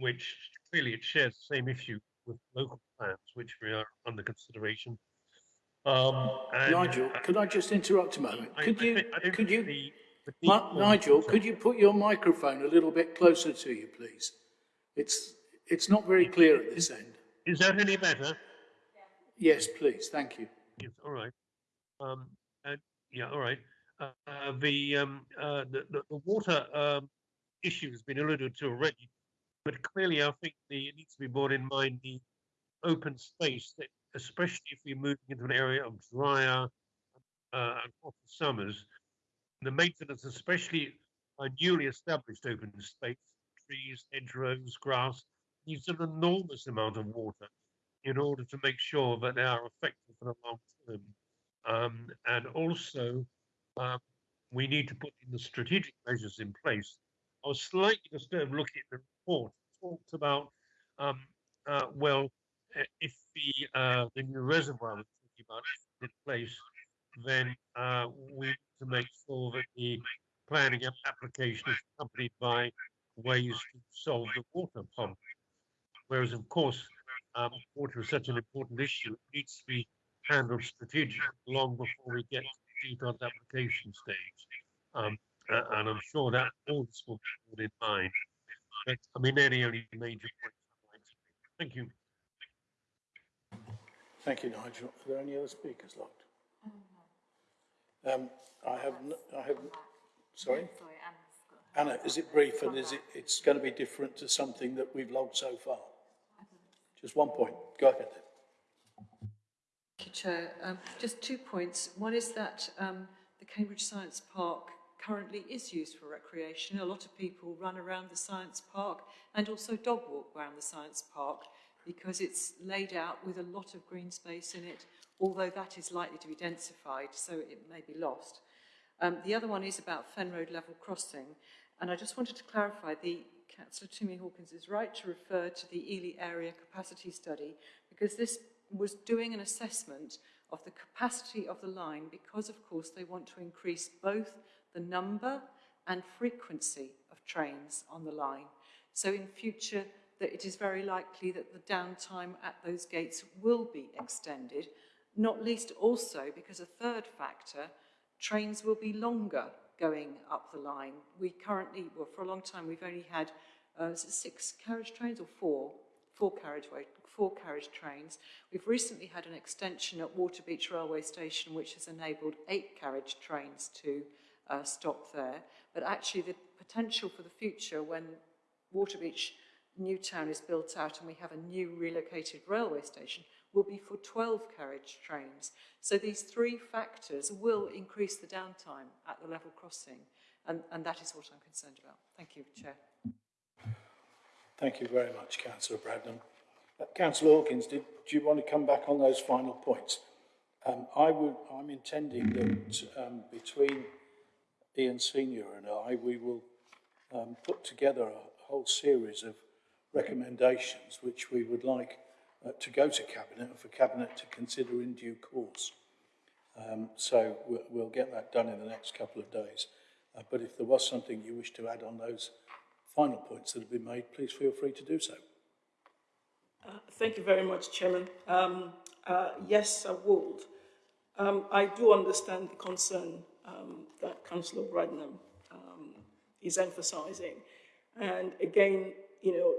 which clearly it shares the same issue with local plans, which we are under consideration. Um, and, Nigel, could I just interrupt a moment? Could I, you, I I could you, the, the Nigel, could you put your microphone a little bit closer to you, please? It's, it's not very clear at this end. Is that any better? Yes, please. Thank you. Yes, all right. Um, and, yeah, all right. Uh, the, um, uh, the, the, water um, issue has been alluded to already, but clearly I think the, it needs to be borne in mind the open space, that especially if we're moving into an area of drier uh, and hotter summers, the maintenance, especially a newly established open space, trees, hedgerows, grass, needs an enormous amount of water in order to make sure that they are effective for the long term. Um, and also, um, we need to put in the strategic measures in place. I was slightly disturbed looking at the report. It talked about, um, uh, well, if the uh, the new reservoir is pretty much in place, then uh, we need to make sure that the planning application is accompanied by ways to solve the water problem. Whereas, of course, um, water is such an important issue, it needs to be handled strategically long before we get to the detailed application stage. Um, uh, and I'm sure that all this will be in mind. But, I mean, they're the only major points I'd like to make. Thank you. Thank you, Nigel. Are there any other speakers locked? Um, I have, I have, sorry? Anna, is it brief and is it, it's going to be different to something that we've logged so far? Just one point. Go ahead. Thank you, Chair. Um, just two points. One is that um, the Cambridge Science Park currently is used for recreation. A lot of people run around the science park and also dog walk around the science park because it's laid out with a lot of green space in it, although that is likely to be densified, so it may be lost. Um, the other one is about Fen Road level crossing, and I just wanted to clarify the Councillor Tumi Hawkins is right to refer to the Ely area capacity study because this was doing an assessment of the capacity of the line because of course they want to increase both the number and frequency of trains on the line. So in future that it is very likely that the downtime at those gates will be extended, not least also because a third factor, trains will be longer going up the line. We currently, well, for a long time, we've only had uh, six carriage trains or four, four carriageway, four carriage trains. We've recently had an extension at Waterbeach Railway Station, which has enabled eight carriage trains to uh, stop there. But actually, the potential for the future, when Waterbeach Newtown is built out and we have a new relocated railway station, will be for 12 carriage trains. So these three factors will increase the downtime at the level crossing, and, and that is what I'm concerned about. Thank you, Chair. Thank you very much, Councillor Bradnam. Uh, Councillor Hawkins, did, do you want to come back on those final points? Um, I would, I'm intending that um, between Ian Senior and I, we will um, put together a whole series of recommendations which we would like uh, to go to Cabinet and for Cabinet to consider in due course. Um, so we'll, we'll get that done in the next couple of days. Uh, but if there was something you wish to add on those final points that have been made, please feel free to do so. Uh, thank you very much, Chairman. Um, uh, yes, I would. Um, I do understand the concern um, that Councillor Bradnam um, is emphasising. And again, you know,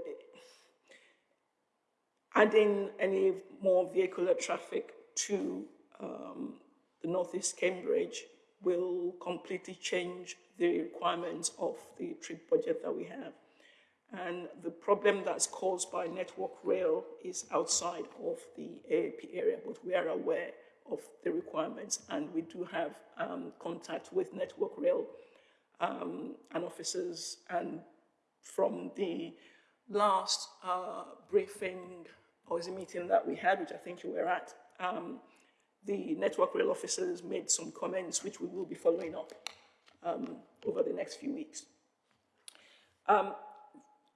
adding any more vehicular traffic to um, the Northeast Cambridge will completely change the requirements of the trip budget that we have. And the problem that's caused by Network Rail is outside of the AAP area, but we are aware of the requirements and we do have um, contact with Network Rail um, and officers. And from the last uh, briefing or meeting that we had, which I think you were at, um, the Network Rail officers made some comments which we will be following up um, over the next few weeks. Um,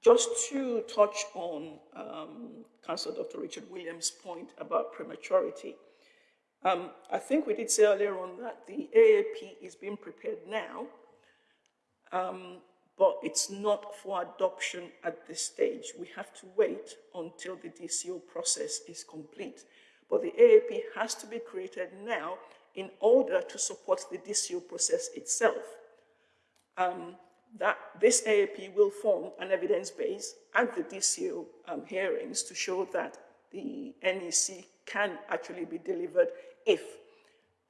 just to touch on um, Councillor Dr. Richard Williams' point about prematurity, um, I think we did say earlier on that the AAP is being prepared now, um, but it's not for adoption at this stage. We have to wait until the DCO process is complete. But the AAP has to be created now in order to support the DCO process itself. Um, that this AAP will form an evidence base at the DCO um, hearings to show that the NEC can actually be delivered if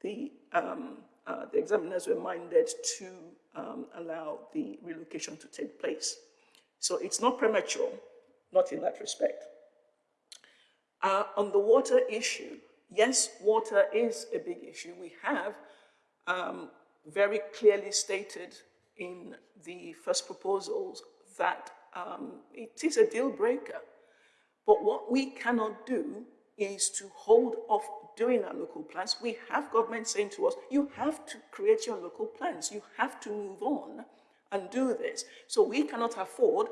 the, um, uh, the examiners were minded to um, allow the relocation to take place. So it's not premature, not in that respect. Uh, on the water issue, yes, water is a big issue. We have um, very clearly stated in the first proposals that um, it is a deal breaker. But what we cannot do is to hold off doing our local plans. We have government saying to us, you have to create your local plans. You have to move on and do this. So we cannot afford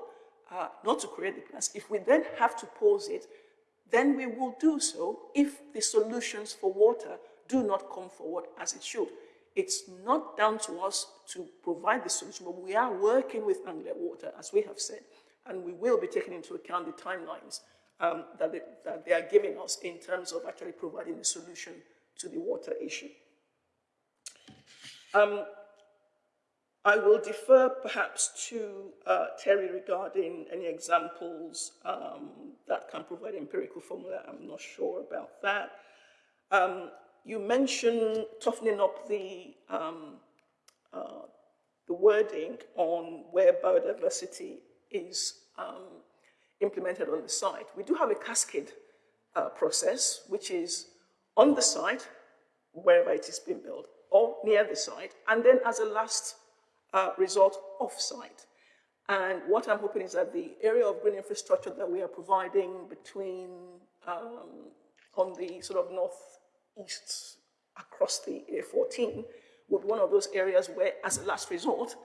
uh, not to create the plans. If we then have to pause it, then we will do so if the solutions for water do not come forward as it should. It's not down to us to provide the solution, but we are working with Anglia Water, as we have said, and we will be taking into account the timelines um, that, they, that they are giving us in terms of actually providing a solution to the water issue. Um, I will defer perhaps to uh, Terry regarding any examples um, that can provide empirical formula. I'm not sure about that. Um, you mentioned toughening up the, um, uh, the wording on where biodiversity is um, implemented on the site. We do have a cascade uh, process, which is on the site, wherever it is being built, or near the site, and then as a last uh, result off-site. And what I'm hoping is that the area of green infrastructure that we are providing between um, on the sort of northeast across the A14 would be one of those areas where, as a last resort,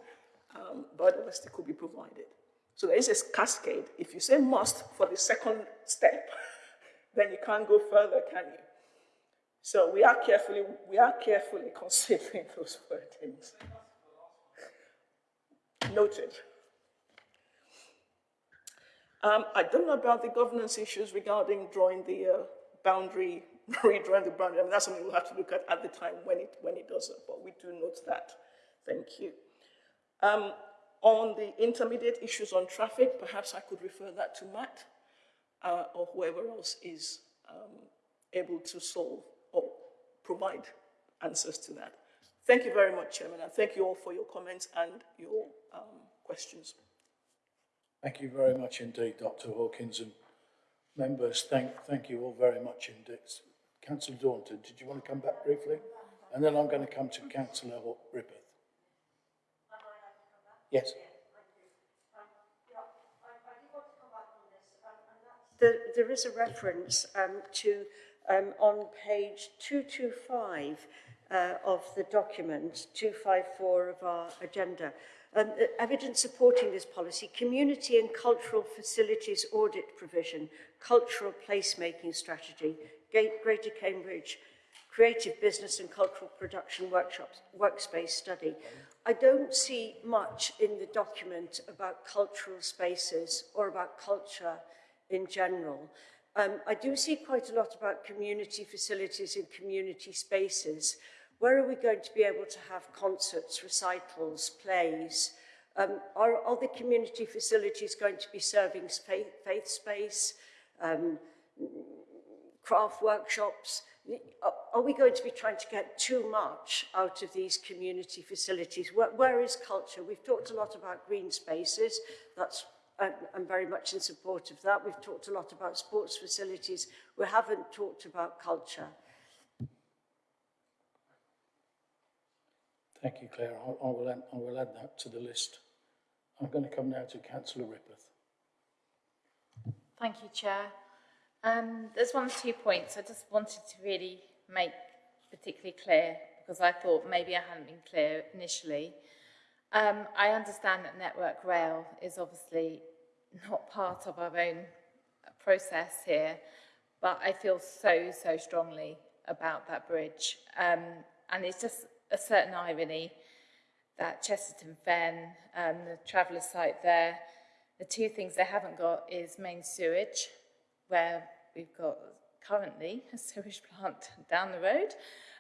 um, biodiversity could be provided. So there is a cascade. If you say must for the second step, then you can't go further, can you? So we are carefully, we are carefully considering those wordings. Noted. Um, I don't know about the governance issues regarding drawing the uh, boundary, redrawing the boundary. I mean, that's something we'll have to look at at the time when it, when it does it, but we do note that. Thank you. Um, on the intermediate issues on traffic, perhaps I could refer that to Matt uh, or whoever else is um, able to solve or provide answers to that. Thank you very much, Chairman, and thank you all for your comments and your um, questions. Thank you very much indeed, Dr Hawkins, and members, thank, thank you all very much indeed. Councillor Daunton, did you want to come back briefly? And then I'm going to come to Councillor Rippeth. Yes. There, is a reference um, to um, on page 225 uh, of the document, 254 of our agenda. Um, evidence supporting this policy, community and cultural facilities audit provision, cultural placemaking strategy, Greater Cambridge creative business and cultural production workshops, workspace study. I don't see much in the document about cultural spaces or about culture in general. Um, I do see quite a lot about community facilities and community spaces. Where are we going to be able to have concerts, recitals, plays? Um, are, are the community facilities going to be serving faith, faith space, um, craft workshops? Are we going to be trying to get too much out of these community facilities? where, where is culture? We've talked a lot about green spaces. That's I'm, I'm very much in support of that. We've talked a lot about sports facilities. We haven't talked about culture. Thank you, Claire. I, I, will add, I will add that to the list. I'm going to come now to Councillor Rippeth. Thank you, Chair. Um, there's one or two points I just wanted to really make particularly clear because I thought maybe I hadn't been clear initially. Um, I understand that Network Rail is obviously not part of our own process here, but I feel so, so strongly about that bridge. Um, and it's just a certain irony that Chesterton Fen, um, the traveller site there, the two things they haven't got is main sewage, where we've got currently a sewage plant down the road,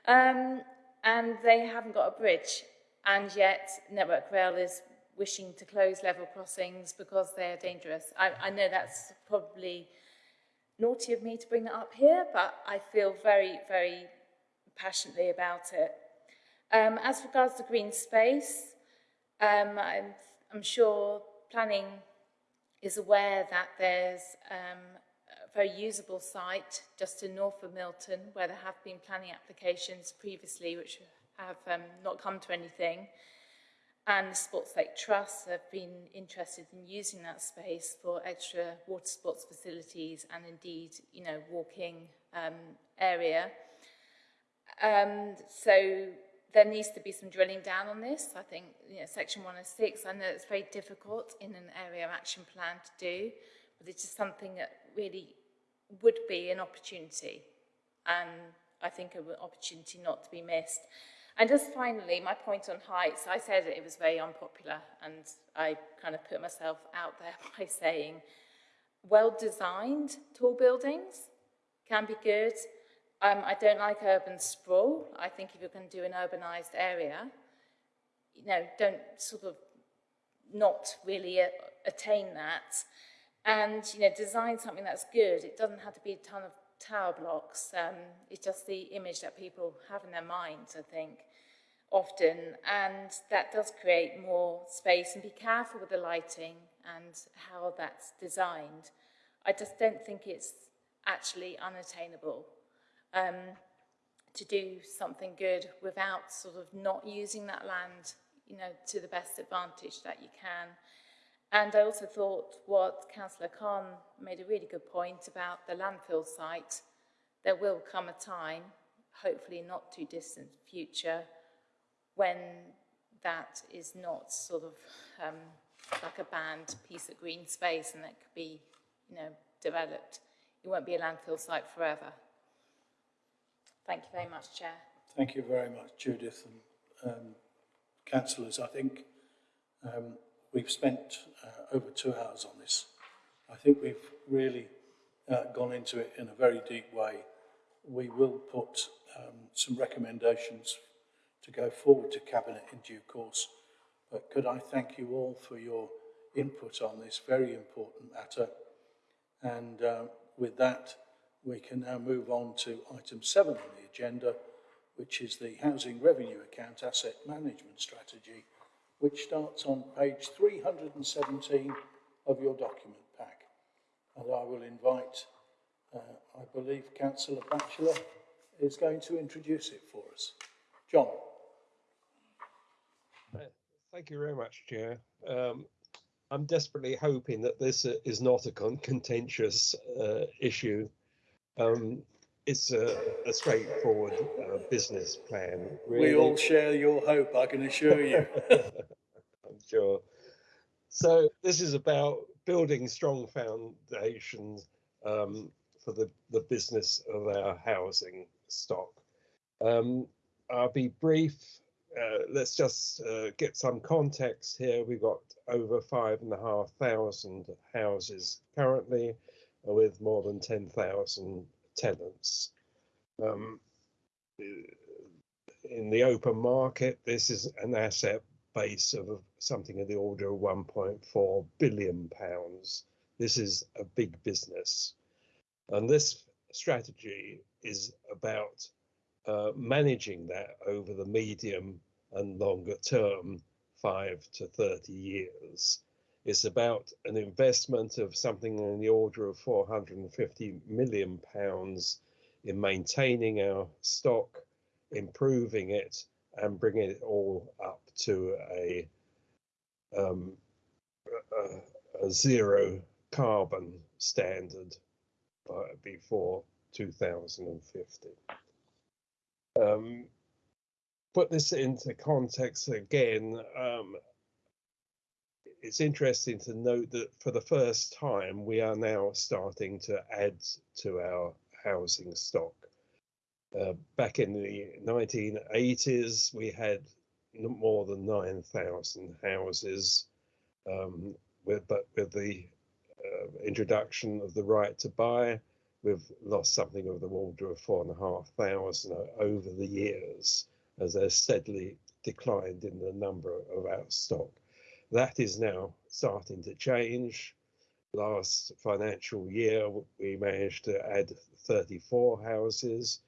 um, and they haven't got a bridge. And yet, Network Rail is wishing to close level crossings because they're dangerous. I, I know that's probably naughty of me to bring that up here, but I feel very, very passionately about it. Um, as regards to green space, um, I'm, I'm sure planning is aware that there's um, very usable site just to north of Milton where there have been planning applications previously which have um, not come to anything. And the Sports Lake Trust have been interested in using that space for extra water sports facilities and indeed, you know, walking um, area. Um, so there needs to be some drilling down on this. I think, you know, Section 106, I know it's very difficult in an area action plan to do, but it's just something that really would be an opportunity and I think an opportunity not to be missed. And just finally, my point on heights, I said it was very unpopular and I kind of put myself out there by saying well-designed tall buildings can be good. Um, I don't like urban sprawl. I think if you're going to do an urbanized area, you know, don't sort of not really attain that and you know design something that's good it doesn't have to be a ton of tower blocks um, it's just the image that people have in their minds I think often. And that does create more space and be careful with the lighting and how that's designed. I just don't think it's actually unattainable um, to do something good without sort of not using that land you know to the best advantage that you can and I also thought what Councillor Cahn made a really good point about the landfill site. There will come a time, hopefully not too distant future, when that is not sort of um, like a banned piece of green space and that could be, you know, developed. It won't be a landfill site forever. Thank you very much, Chair. Thank you very much, Judith and um, councillors. I think um, We've spent uh, over two hours on this. I think we've really uh, gone into it in a very deep way. We will put um, some recommendations to go forward to Cabinet in due course. But could I thank you all for your input on this very important matter. And uh, with that, we can now move on to item seven on the agenda, which is the Housing Revenue Account Asset Management Strategy which starts on page 317 of your document pack. And I will invite, uh, I believe, Councillor Batchelor is going to introduce it for us. John. Uh, thank you very much, Chair. Um, I'm desperately hoping that this is not a con contentious uh, issue. Um, it's a, a straightforward uh, business plan. Really. We all share your hope, I can assure you. I'm sure. So this is about building strong foundations um, for the, the business of our housing stock. Um, I'll be brief. Uh, let's just uh, get some context here. We've got over five and a half thousand houses currently with more than 10,000 tenants. Um, in the open market, this is an asset base of something in the order of 1.4 billion pounds. This is a big business. And this strategy is about uh, managing that over the medium and longer term, five to 30 years. It's about an investment of something in the order of 450 million pounds in maintaining our stock, improving it, and bringing it all up to a, um, a, a zero carbon standard before 2050. Um, put this into context again, um, it's interesting to note that for the first time, we are now starting to add to our housing stock. Uh, back in the 1980s, we had more than 9,000 houses, um, with, but with the uh, introduction of the right to buy, we've lost something of the order of four and a half thousand over the years as they're steadily declined in the number of our stock. That is now starting to change. Last financial year, we managed to add 34 houses.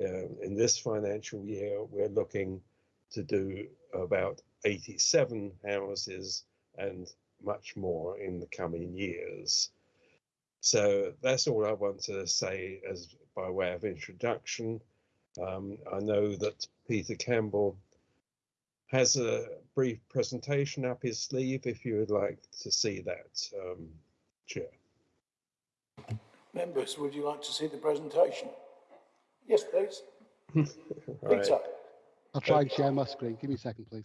Uh, in this financial year, we're looking to do about 87 houses and much more in the coming years. So that's all I want to say as by way of introduction. Um, I know that Peter Campbell has a brief presentation up his sleeve if you would like to see that, um, Chair. Members, would you like to see the presentation? Yes, please. right. I'll try and share my screen. Give me a second, please.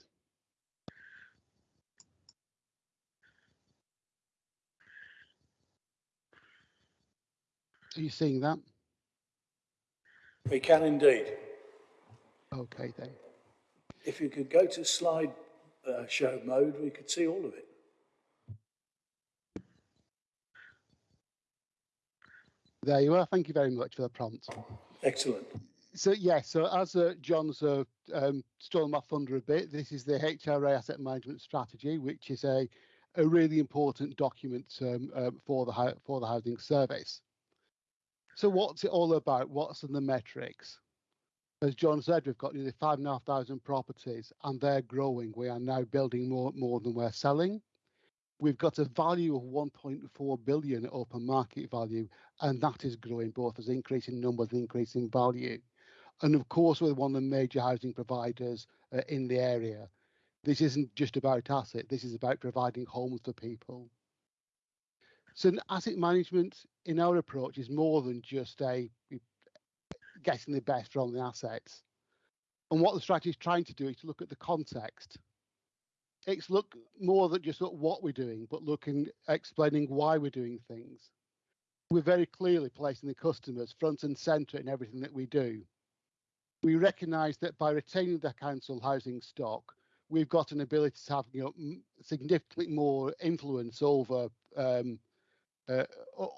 Are you seeing that? We can indeed. Okay, then. If you could go to slide uh, show mode, we could see all of it. There you are. Thank you very much for the prompt. Excellent. So yes, so as uh, John's uh, um, stolen my thunder a bit, this is the HRA Asset Management Strategy, which is a a really important document um, um, for the for the housing service. So what's it all about? What's in the metrics? As John said, we've got nearly five and a half thousand properties and they're growing. We are now building more, more than we're selling. We've got a value of 1.4 billion open market value, and that is growing both as increasing numbers and increasing value. And of course, we're one of the major housing providers uh, in the area. This isn't just about asset, this is about providing homes for people. So asset management in our approach is more than just a getting the best from the assets. And what the strategy is trying to do is to look at the context. It's look more than just at what we're doing, but looking explaining why we're doing things. We're very clearly placing the customers front and centre in everything that we do. We recognise that by retaining the council housing stock, we've got an ability to have you know, significantly more influence over um, uh,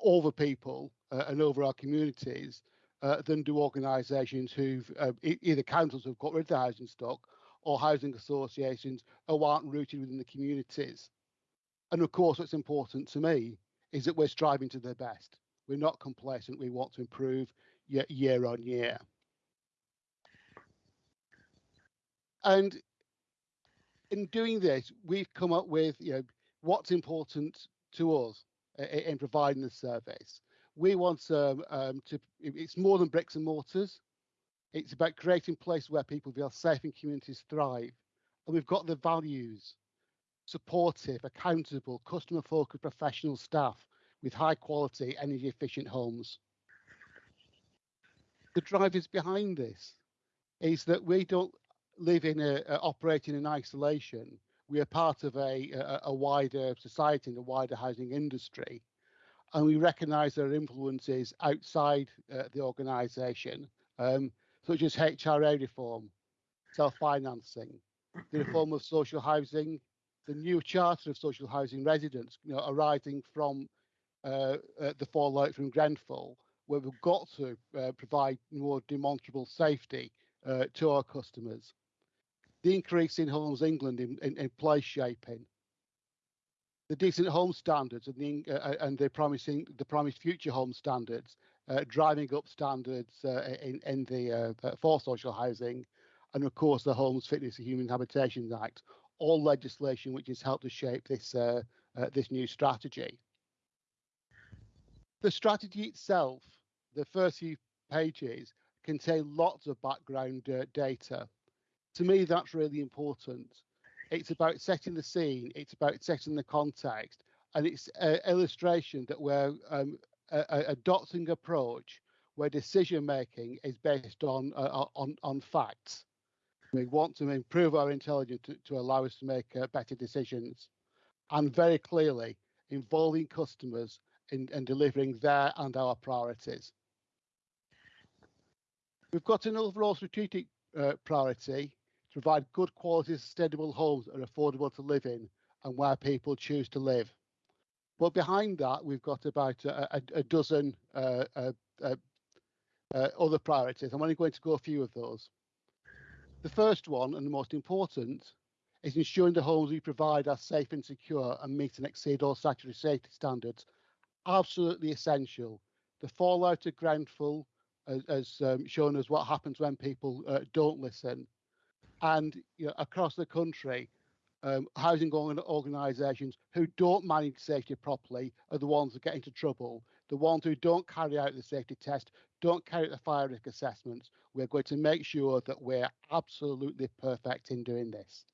over people uh, and over our communities uh, than do organisations who've uh, either councils who've got rid of the housing stock or housing associations who aren't rooted within the communities. And of course, what's important to me is that we're striving to the best. We're not complacent. We want to improve year, year on year. And in doing this, we've come up with you know what's important to us in providing the service we want um, um, to, it's more than bricks and mortars. It's about creating places where people feel safe and communities thrive. And we've got the values, supportive, accountable, customer focused professional staff with high quality, energy efficient homes. The drivers behind this is that we don't live in a, a operating in isolation. We are part of a, a, a wider society and a wider housing industry, and we recognise there are influences outside uh, the organisation, um, such as HRA reform, self-financing, the reform of social housing, the new charter of social housing residents, you know, arising from uh, uh, the fallout from Grenfell, where we've got to uh, provide more demonstrable safety uh, to our customers. The increase in Homes England in, in, in place shaping, the decent home standards and the uh, and the promising the promised future home standards, uh, driving up standards in in the for social housing, and of course the Homes Fitness and Human Habitations Act, all legislation which has helped to shape this uh, uh, this new strategy. The strategy itself, the first few pages, contain lots of background uh, data. To me, that's really important. It's about setting the scene, it's about setting the context, and it's an illustration that we're um, adopting approach where decision making is based on uh, on on facts we want to improve our intelligence to, to allow us to make uh, better decisions and very clearly involving customers in, in delivering their and our priorities. We've got an overall strategic uh, priority to provide good quality sustainable homes that are affordable to live in and where people choose to live. But behind that, we've got about a, a, a dozen uh, uh, uh, uh other priorities. I'm only going to go a few of those. The first one, and the most important, is ensuring the homes we provide are safe and secure and meet and exceed all statutory safety standards. Absolutely essential. The fallout of Grenfell has, has um, shown us what happens when people uh, don't listen. And you know, across the country, um, housing organisations who don't manage safety properly are the ones that get into trouble. The ones who don't carry out the safety test, don't carry out the fire risk assessments. We're going to make sure that we're absolutely perfect in doing this.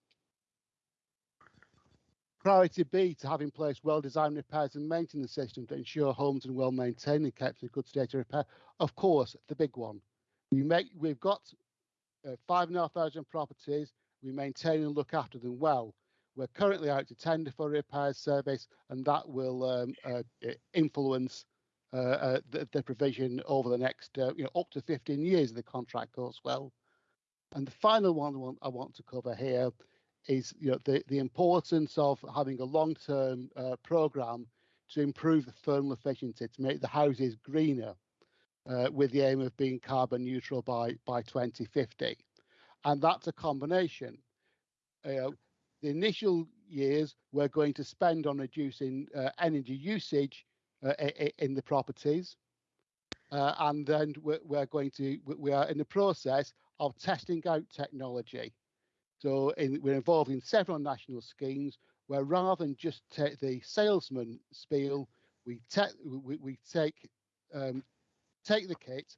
Priority B to have in place well-designed repairs and maintenance systems to ensure homes are well maintained and kept in good state of repair. Of course, the big one. We make we've got uh, five and a half thousand properties. We maintain and look after them well. We're currently out to tender for repairs service, and that will um, uh, influence uh, uh, the, the, provision over the next, uh, you know, up to 15 years of the contract goes well. And the final one I want, to cover here is, you know, the, the importance of having a long-term program to improve the thermal efficiency, to make the houses greener, uh, with the aim of being carbon neutral by by 2050. And that's a combination. Uh, the initial years we're going to spend on reducing energy usage uh, in the properties. Uh, and then we're, we're, going to, we are in the process of testing out technology. So in, we're involved in several national schemes where rather than just take the salesman spiel, we, te- we, we take um, take the kit,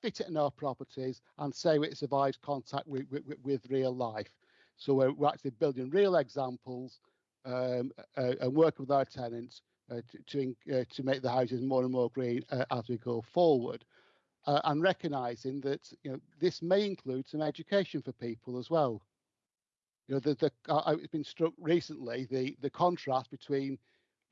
fit it in our properties, and say it survives contact with, with, with real life. So we're, we're, actually building real examples um, uh, and working with our tenants uh, to to, uh, to, make the houses more and more green uh, as we go forward. and recognizing that you know this may include some education for people as well. You know, the, the I've been struck recently the the contrast between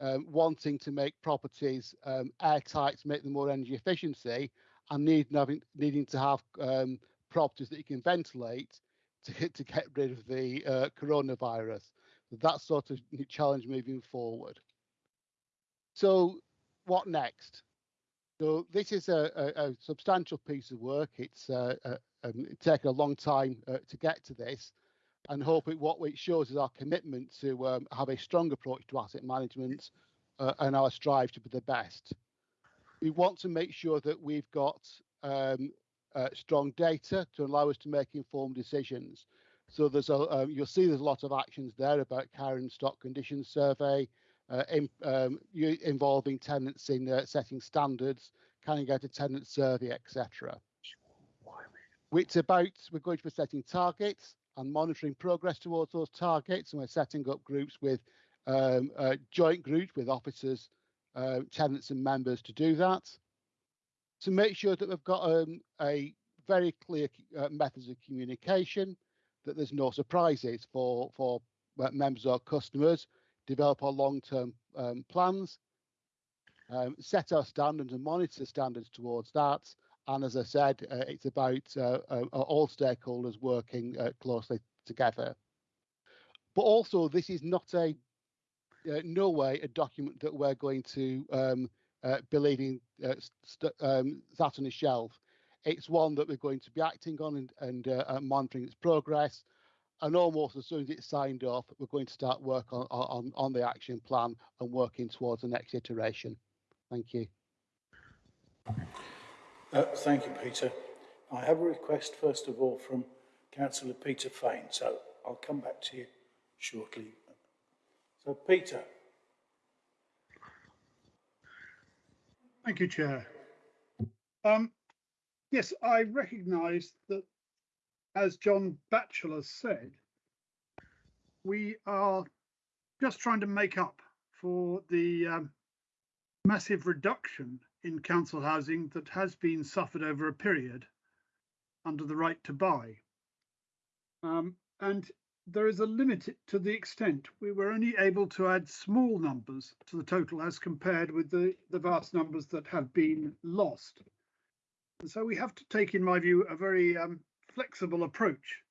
um, wanting to make properties um, airtight to make them more energy efficiency and needing having needing to have um, properties that you can ventilate to to get rid of the uh, coronavirus. That sort of challenge moving forward. So what next? So this is a, a, a substantial piece of work. It's uh, uh, um, taken a long time uh, to get to this, and hoping what it shows is our commitment to um, have a strong approach to asset management uh, and our strive to be the best. We want to make sure that we've got um, uh, strong data to allow us to make informed decisions. So there's a, um, you'll see there's a lot of actions there about care and stock condition survey, uh, in, um, involving tenants in uh, setting standards, carrying out a tenant survey, etc. It's about we're going to be setting targets and monitoring progress towards those targets, and we're setting up groups with um, uh, joint groups with officers, uh, tenants, and members to do that. to make sure that we've got um, a very clear uh, methods of communication, that there's no surprises for for uh, members or customers, develop our long-term um, plans, um, set our standards and monitor standards towards that. And as I said, uh, it's about uh, uh, all stakeholders working uh, closely together. But also, this is not a uh, no way a document that we're going to um, uh, be leaving um, that on a shelf. It's one that we're going to be acting on and, and monitoring its progress and almost as soon as it's signed off, we're going to start work on, on, on the action plan and working towards the next iteration. Thank you. Uh, thank you, Peter. I have a request, first of all, from Councillor Peter Fane, so I'll come back to you shortly. So, Peter. Thank you, Chair. Um, yes, I recognise that as John Batchelor said, we are just trying to make up for the um, massive reduction in council housing that has been suffered over a period under the right to buy. Um, and there is a limit to the extent we were only able to add small numbers to the total as compared with the, the vast numbers that have been lost. And so we have to take, in my view, a very um, flexible approach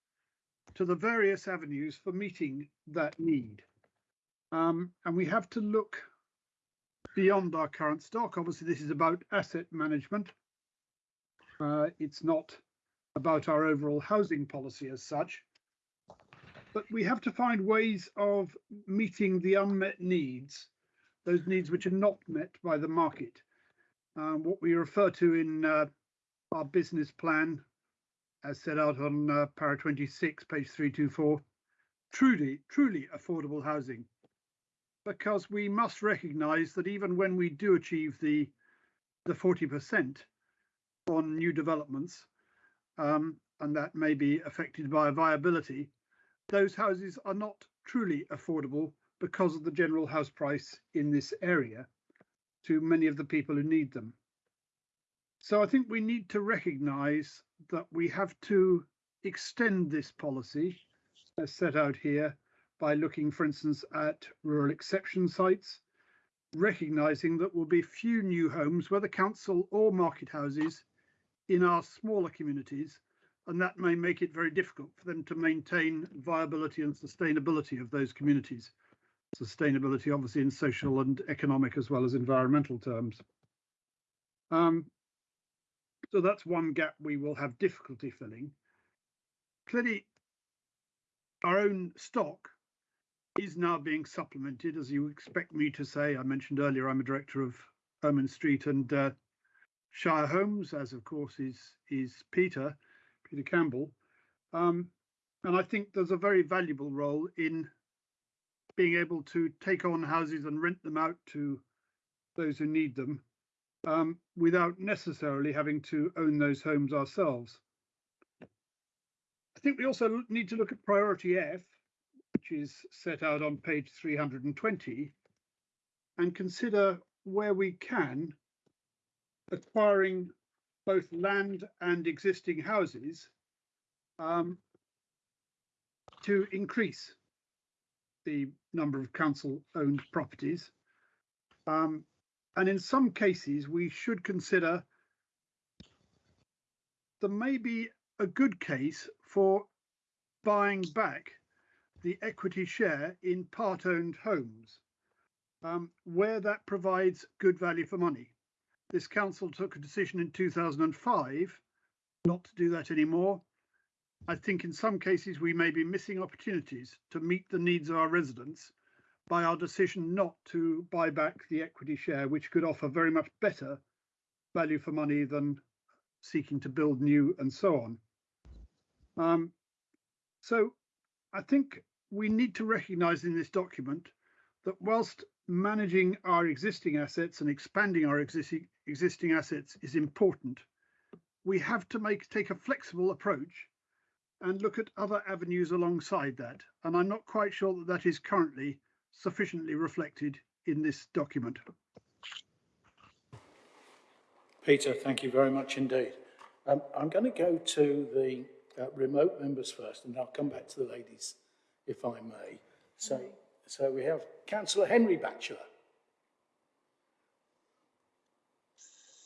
to the various avenues for meeting that need. Um, and we have to look beyond our current stock. Obviously, this is about asset management. Uh, it's not about our overall housing policy as such. But we have to find ways of meeting the unmet needs, those needs which are not met by the market. Um, what we refer to in uh, our business plan as set out on uh, para 26, page 324, truly, truly affordable housing. Because we must recognise that even when we do achieve the the 40% on new developments, um, and that may be affected by viability, those houses are not truly affordable because of the general house price in this area to many of the people who need them. So I think we need to recognise that we have to extend this policy as set out here by looking, for instance, at rural exception sites, recognising that will be few new homes, whether council or market houses, in our smaller communities, and that may make it very difficult for them to maintain viability and sustainability of those communities. Sustainability, obviously, in social and economic as well as environmental terms. Um, so that's one gap we will have difficulty filling. Clearly, our own stock is now being supplemented, as you expect me to say. I mentioned earlier I'm a director of Ermine Street and uh, Shire Homes, as of course is is Peter, Peter Campbell. Um, and I think there's a very valuable role in being able to take on houses and rent them out to those who need them um, without necessarily having to own those homes ourselves. I think we also need to look at priority F, which is set out on page 320, and consider where we can acquiring both land and existing houses um, to increase the number of council owned properties. Um, and in some cases, we should consider there may be a good case for buying back the equity share in part owned homes um, where that provides good value for money. This council took a decision in 2005 not to do that anymore. I think in some cases we may be missing opportunities to meet the needs of our residents by our decision not to buy back the equity share, which could offer very much better value for money than seeking to build new and so on. Um, so I think we need to recognise in this document that whilst managing our existing assets and expanding our existing existing assets is important, we have to make take a flexible approach and look at other avenues alongside that. And I'm not quite sure that that is currently sufficiently reflected in this document. Peter, thank you very much indeed. Um, I'm going to go to the uh, remote members first, and I'll come back to the ladies, if I may. So, so we have Councillor Henry Batchelor.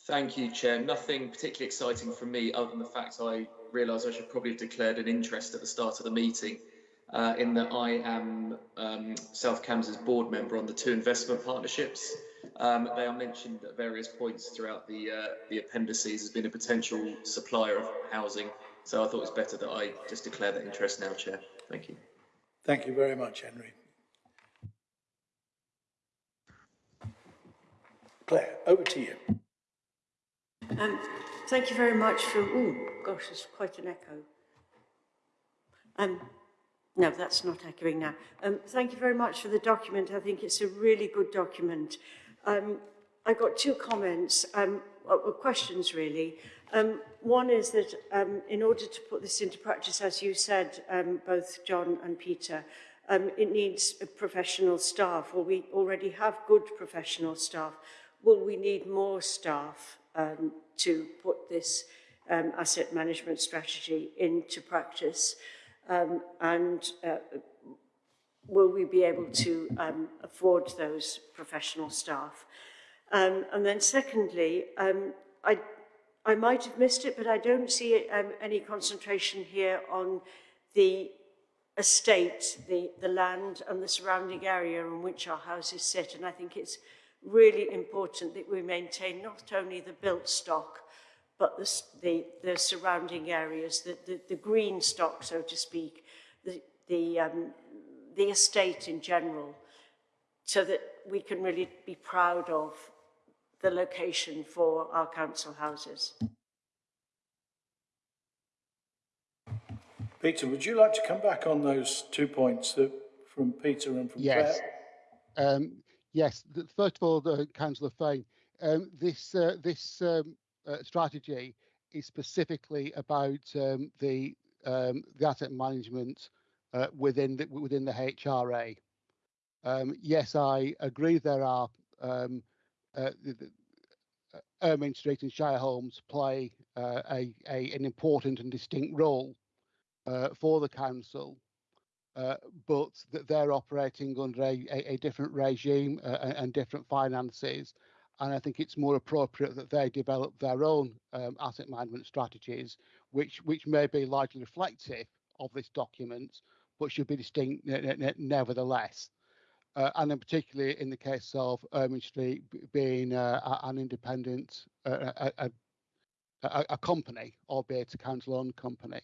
Thank you, Chair. Nothing particularly exciting from me other than the fact I realise I should probably have declared an interest at the start of the meeting uh, in that I am um, South Cambs' board member on the two investment partnerships. Um, they are mentioned at various points throughout the uh, the appendices as being a potential supplier of housing. So I thought it was better that I just declare that interest now, Chair. Thank you. Thank you very much, Henry. Claire, over to you. Um, thank you very much for, oh gosh, it's quite an echo. Um, no, that's not echoing now. Um, thank you very much for the document. I think it's a really good document. Um, I got two comments, um, well, questions really. Um, one is that um, in order to put this into practice, as you said, um, both John and Peter, um, it needs professional staff. Well, we already have good professional staff. Will we need more staff um, to put this um, asset management strategy into practice? Um, and uh, will we be able to um, afford those professional staff? Um, and then secondly, um, I, I might have missed it, but I don't see um, any concentration here on the estate, the, the land and the surrounding area in which our houses sit. And I think it's really important that we maintain not only the built stock, but the, the, the surrounding areas, the, the, the green stock, so to speak, the, the, um, the estate in general, so that we can really be proud of the location for our council houses. Peter, would you like to come back on those two points that, from Peter and from yes. Claire? Um, yes. First of all, the Councillor Fane, um, this uh, this um, uh, strategy is specifically about um, the um, the asset management uh, within the, within the HRA. Um, yes, I agree. There are um, uh, the, the, uh, Ermine Street and Shire Homes play uh, a, a, an important and distinct role uh, for the council, uh, but that they're operating under a, a, a different regime uh, and different finances. And I think it's more appropriate that they develop their own um, asset management strategies, which which may be largely reflective of this document, but should be distinct nevertheless. Uh, and in particularly in the case of Ermine Street being uh, an independent, uh, a, a, a, company, albeit a council-owned company.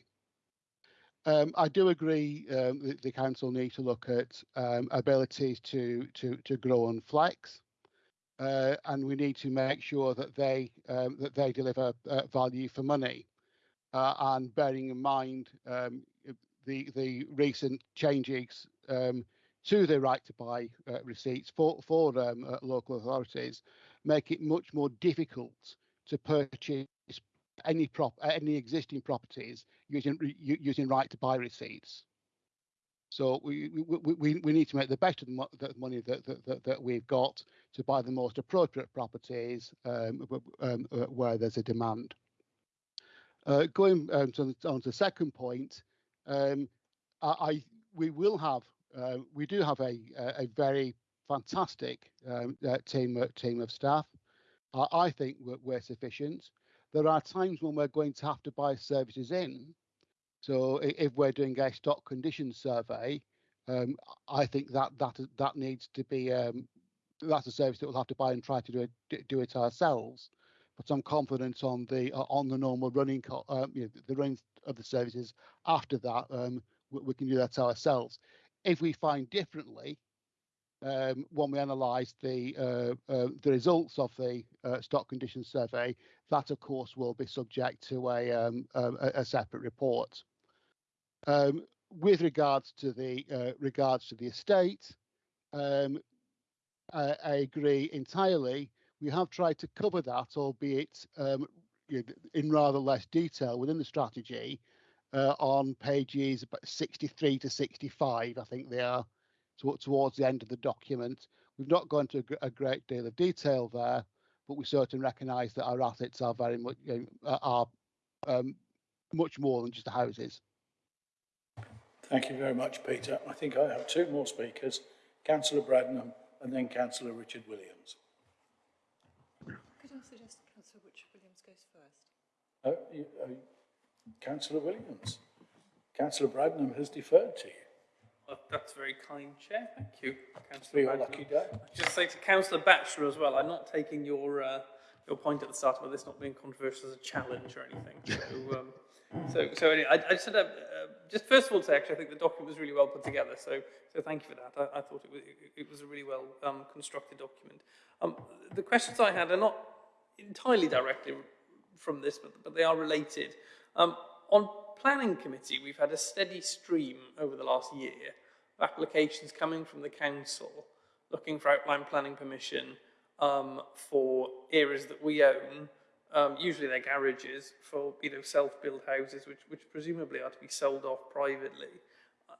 Um, I do agree um, that the council need to look at um, abilities to, to, to grow and flex, uh, and we need to make sure that they um, that they deliver uh, value for money. Uh, and bearing in mind um, the the recent changes um, to the right to buy uh, receipts for for um, uh, local authorities make it much more difficult to purchase any prop any existing properties using using right to buy receipts. So we we, we, we need to make the best of the, mo the money that, that, that we've got to buy the most appropriate properties um, um, uh, where there's a demand. Uh, going um, to, on to the second point, um, I, I, we will have uh, we do have a a, very fantastic um, uh, team team of staff. I think we're, we're, sufficient. There are times when we're going to have to buy services in. So if we're doing a stock condition survey, um, I think that that that needs to be um, that's a service that we'll have to buy and try to do it do it ourselves. But I'm confident on the uh, on the normal running uh, you know, the running of the services after that um, we, we, can do that ourselves. If we find differently, um, when we analyse the uh, uh, the results of the uh, stock condition survey, that of course will be subject to a um, a, a, separate report. Um, with regards to the uh, regards to the estate, um, I, I, agree entirely. We have tried to cover that, albeit um, in rather less detail within the strategy, uh, on pages 63 to 65, I think they are, to, towards the end of the document. We've not gone into a, a, great deal of detail there, but we certainly recognise that our assets are very much you know, are um, much more than just the houses. Thank you very much, Peter. I think I have two more speakers, Councillor Bradnam and then Councillor Richard Williams. Could I suggest Councillor Richard Williams goes first? Oh, you, oh, Councillor Williams. Councillor Bradnam has deferred to you. Well, that's very kind, Chair. Thank you, Be Councillor your Bradnam. lucky day. Just say to Councillor Batchelor as well, I'm not taking your uh, your point at the start about this not being controversial as a challenge or anything. So, um, so, so anyway, I, I just, had a, uh, just first of all say actually I think the document was really well put together. So, so thank you for that. I, I thought it was, it, it was a really well um, constructed document. Um, the questions I had are not entirely directly from this, but, but they are related. Um, on planning committee, we've had a steady stream over the last year of applications coming from the council looking for outline planning permission um, for areas that we own, um, usually they're garages, for you know self-built houses, which, which presumably are to be sold off privately.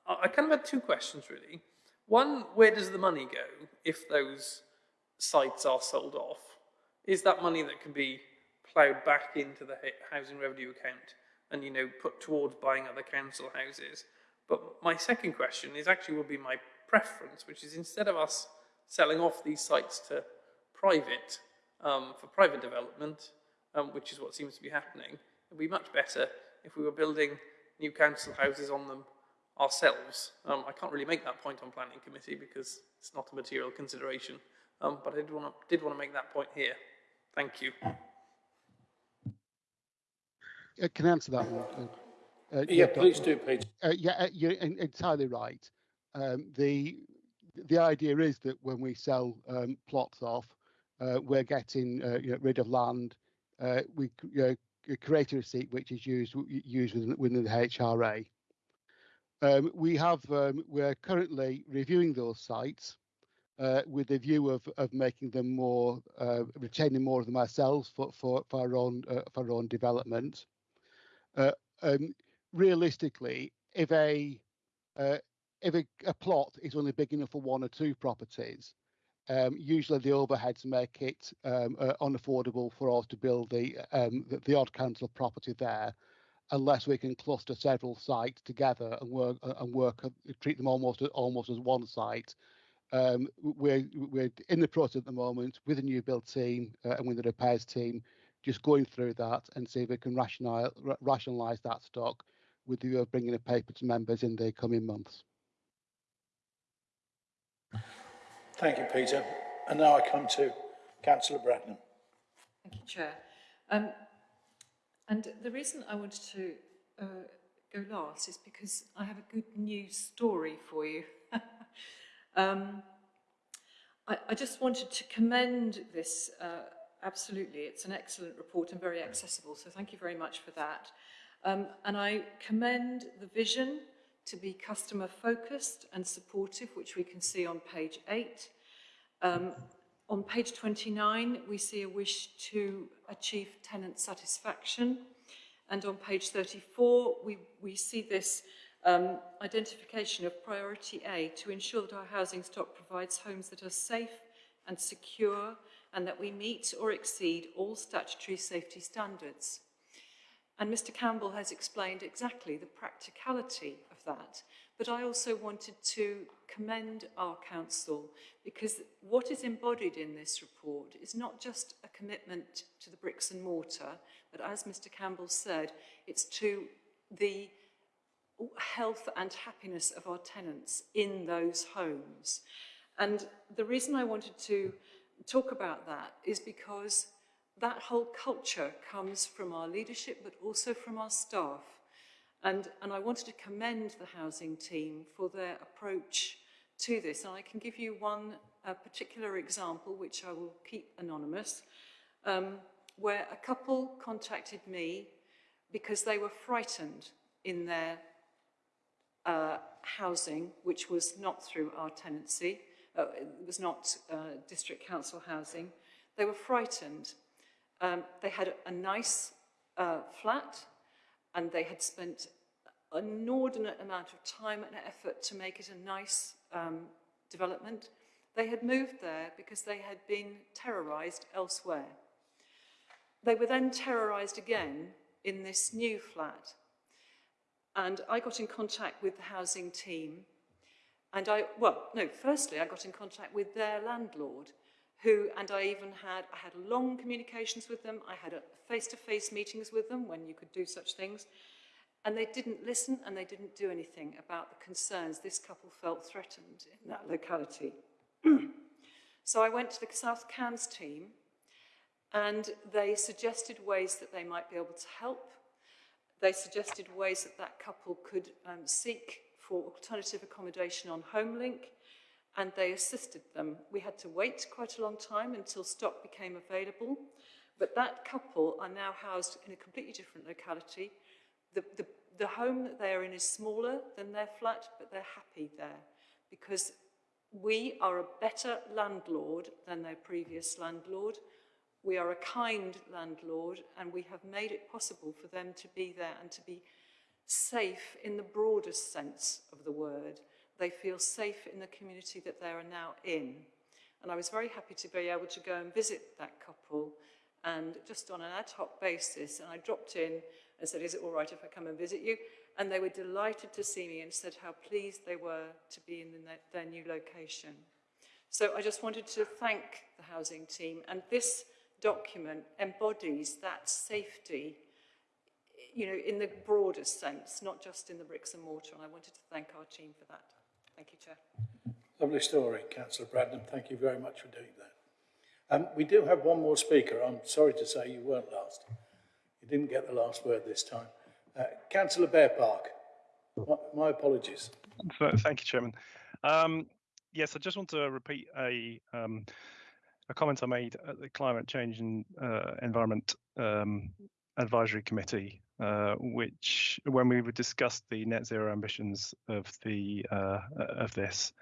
I, I kind of had two questions really. One, where does the money go if those sites are sold off? Is that money that can be ploughed back into the housing revenue account and you know put towards buying other council houses? But my second question is actually would be my preference, which is instead of us selling off these sites to private, um, for private development, um, which is what seems to be happening, it would be much better if we were building new council houses on them ourselves. Um, I can't really make that point on planning committee because it's not a material consideration, um, but I did want to make that point here. Thank you. Uh, can answer that one? Uh, Yeah, please do, Peter. Uh, yeah, uh, you're entirely right. Um, the the idea is that when we sell um, plots off, uh, we're getting uh, you know, rid of land. Uh, we create a receipt which is used used within, within the HRA. Um, we have um, we're currently reviewing those sites uh, with the view of of making them more uh, retaining more of them ourselves for for, for our own uh, for our own development. Uh, um, realistically, if a uh, if a, a plot is only big enough for one or two properties, um, usually the overheads make it um, uh, unaffordable for us to build the, um, the the odd council property there, unless we can cluster several sites together and work uh, and work uh, treat them almost almost as one site. Um, we're we're in the process at the moment with a new build team uh, and with the repairs team, just going through that and see if we can rationalize rationalize that stock with the view of bringing a paper to members in the coming months. Thank you, Peter. And now I come to Councillor Bradnam. Thank you, Chair. Um, and the reason I wanted to uh, go last is because I have a good news story for you. um, I, I, just wanted to commend this, uh, absolutely. It's an excellent report and very accessible, so thank you very much for that. Um, and I commend the vision to be customer focused and supportive, which we can see on page 8. Um, on page 29, we see a wish to achieve tenant satisfaction. And on page 34, we, we see this um, identification of priority A to ensure that our housing stock provides homes that are safe and secure and that we meet or exceed all statutory safety standards. And Mr Campbell has explained exactly the practicality of that. But I also wanted to commend our council because what is embodied in this report is not just a commitment to the bricks and mortar, but as Mr Campbell said, it's to the health and happiness of our tenants in those homes. And the reason I wanted to talk about that is because that whole culture comes from our leadership, but also from our staff. And, and I wanted to commend the housing team for their approach to this. And I can give you one uh, particular example, which I will keep anonymous, um, where a couple contacted me because they were frightened in their uh, housing, which was not through our tenancy, uh, it was not uh, district council housing. They were frightened um, they had a nice uh, flat and they had spent an inordinate amount of time and effort to make it a nice um, development. They had moved there because they had been terrorised elsewhere. They were then terrorised again in this new flat. And I got in contact with the housing team. And I, well, no, firstly, I got in contact with their landlord, who, and I even had, I had long communications with them. I had a face-to-face -face meetings with them when you could do such things. And they didn't listen and they didn't do anything about the concerns this couple felt threatened in that locality. so I went to the South Cambs team and they suggested ways that they might be able to help. They suggested ways that that couple could um, seek for alternative accommodation on HomeLink and they assisted them. We had to wait quite a long time until stock became available, but that couple are now housed in a completely different locality. The, the, the home that they're in is smaller than their flat, but they're happy there because we are a better landlord than their previous landlord. We are a kind landlord and we have made it possible for them to be there and to be safe in the broadest sense of the word. They feel safe in the community that they are now in. And I was very happy to be able to go and visit that couple and just on an ad hoc basis. And I dropped in and said, is it all right if I come and visit you? And they were delighted to see me and said how pleased they were to be in their, new location. So I just wanted to thank the housing team. And this document embodies that safety, you know, in the broadest sense, not just in the bricks and mortar. And I wanted to thank our team for that. Thank you, Chair. Lovely story, Councillor Bradnam. Thank you very much for doing that. Um, we do have one more speaker. I'm sorry to say you weren't last. You didn't get the last word this time. Uh, Councillor Bearpark. My, my apologies. Thank you, Chairman. Um, yes, I just want to repeat a um, a comment I made at the Climate Change and uh, Environment um, Advisory Committee, uh, which when we discussed the net zero ambitions of the uh, of this,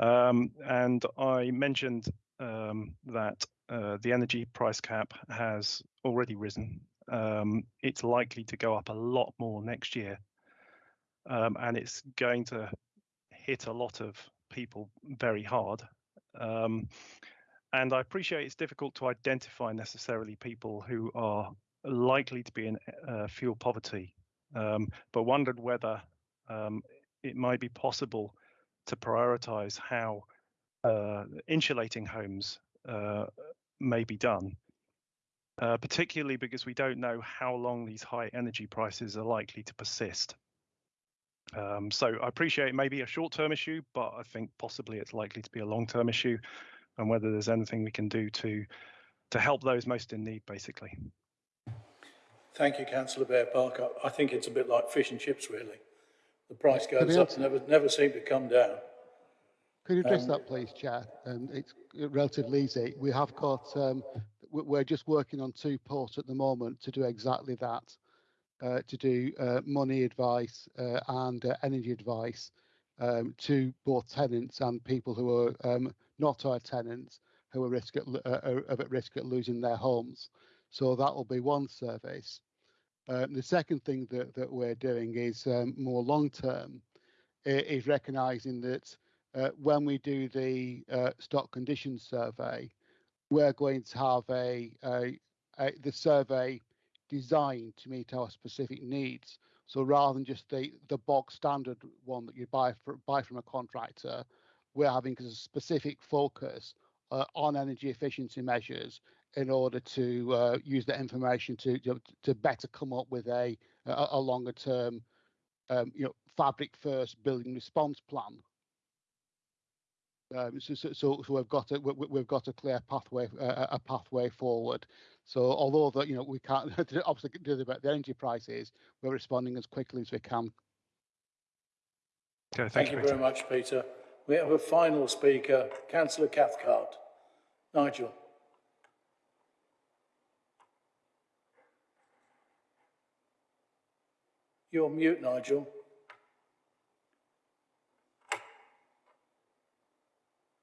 um, and I mentioned um, that uh, the energy price cap has already risen. Um, it's likely to go up a lot more next year, um, and it's going to hit a lot of people very hard. Um, and I appreciate it's difficult to identify necessarily people who are likely to be in uh, fuel poverty, um, but wondered whether um, it might be possible to prioritize how uh, insulating homes uh, may be done, uh, particularly because we don't know how long these high energy prices are likely to persist. Um, so I appreciate it may be a short-term issue, but I think possibly it's likely to be a long-term issue and whether there's anything we can do to to help those most in need, basically. Thank you, Councillor Bearpark. I, I think it's a bit like fish and chips, really. The price goes up, never never seem to come down. Could you address um, that, please, Chair? Um, it's relatively easy. We have got, um, we're just working on two ports at the moment to do exactly that, uh, to do uh, money advice uh, and uh, energy advice um, to both tenants and people who are um, not our tenants who are, risk at, uh, are at risk at losing their homes. So that will be one service. Um, the second thing that, that we're doing is um, more long term, is recognising that uh, when we do the uh, stock condition survey, we're going to have a, a, a, the survey designed to meet our specific needs. So rather than just the the bog standard one that you buy for, buy from a contractor, we're having a specific focus uh, on energy efficiency measures in order to uh, use that information to you know, to better come up with a a, a longer term um, you know fabric first building response plan. Um, so, so, so, we've got a we, have got a clear pathway uh, a pathway forward. So although that you know we can't obviously do about the energy prices, we're responding as quickly as we can. Okay, thank, thank you, you very much, Peter. We have a final speaker, Councillor Cathcart. Nigel. You're mute, Nigel.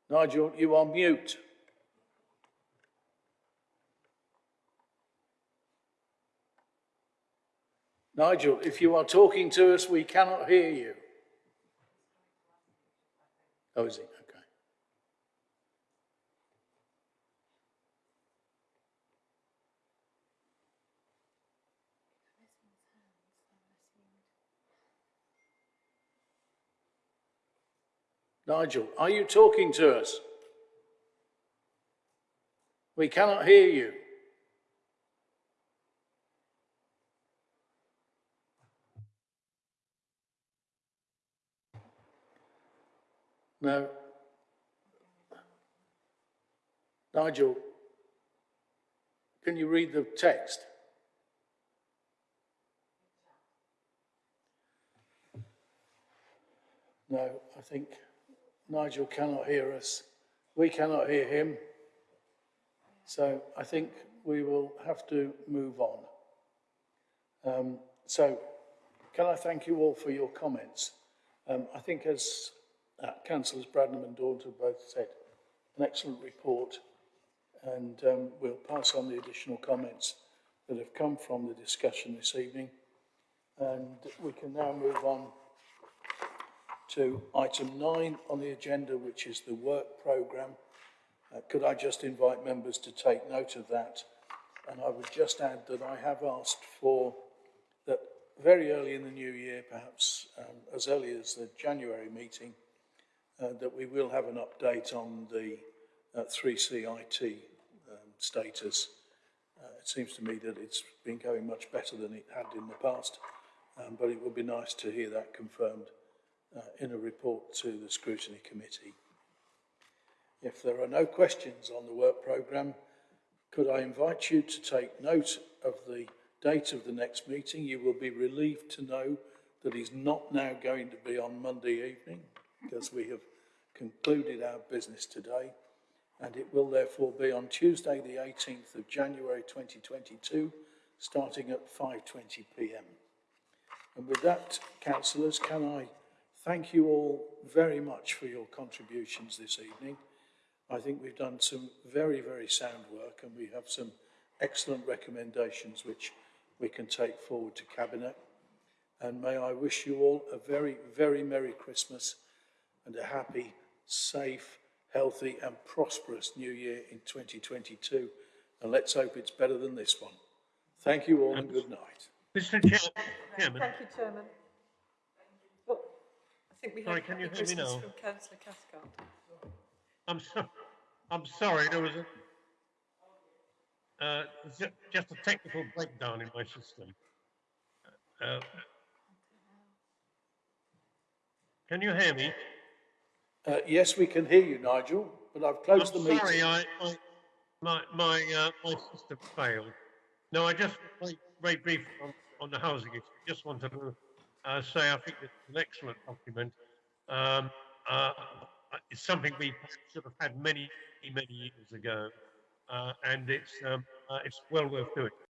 Nigel, you are mute. Nigel, if you are talking to us, we cannot hear you. Oh, is he? Okay. Nigel, are you talking to us? We cannot hear you. No. Nigel, can you read the text? No, I think Nigel cannot hear us. We cannot hear him. So I think we will have to move on. Um, so can I thank you all for your comments? Um, I think as uh, Councillors Bradnam and Daunton both said, an excellent report and um, we'll pass on the additional comments that have come from the discussion this evening. And we can now move on to item nine on the agenda, which is the work programme. Uh, could I just invite members to take note of that? And I would just add that I have asked for that very early in the new year, perhaps um, as early as the January meeting, uh, that we will have an update on the uh, 3CIT um, status. Uh, it seems to me that it's been going much better than it had in the past, um, but it would be nice to hear that confirmed uh, in a report to the scrutiny committee. If there are no questions on the work programme, could I invite you to take note of the date of the next meeting? You will be relieved to know that is not now going to be on Monday evening because we have concluded our business today and it will therefore be on Tuesday the 18th of January 2022 starting at 5.20pm. And with that, councillors, can I thank you all very much for your contributions this evening. I think we've done some very, very sound work and we have some excellent recommendations which we can take forward to Cabinet. And may I wish you all a very, very Merry Christmas and a happy, safe, healthy and prosperous new year in 2022. And let's hope it's better than this one. Thank you all and good night. Mr. Chairman. Thank you, Chairman. I think we have Sorry, can you hear me Christmas now? from Councillor Cathcart. I'm so, I'm sorry, there was a, uh, ju- just a technical breakdown in my system. Uh, Can you hear me? Uh, yes, we can hear you, Nigel, but I've closed I'm the meeting. Sorry, I, I, my, my, uh, my system failed. No, I just, very, very brief on, on the housing issue, just wanted to, uh, say I think it's an excellent document. Um, uh, it's something we should have had many, many years ago, uh, and it's, um, uh, it's well worth doing.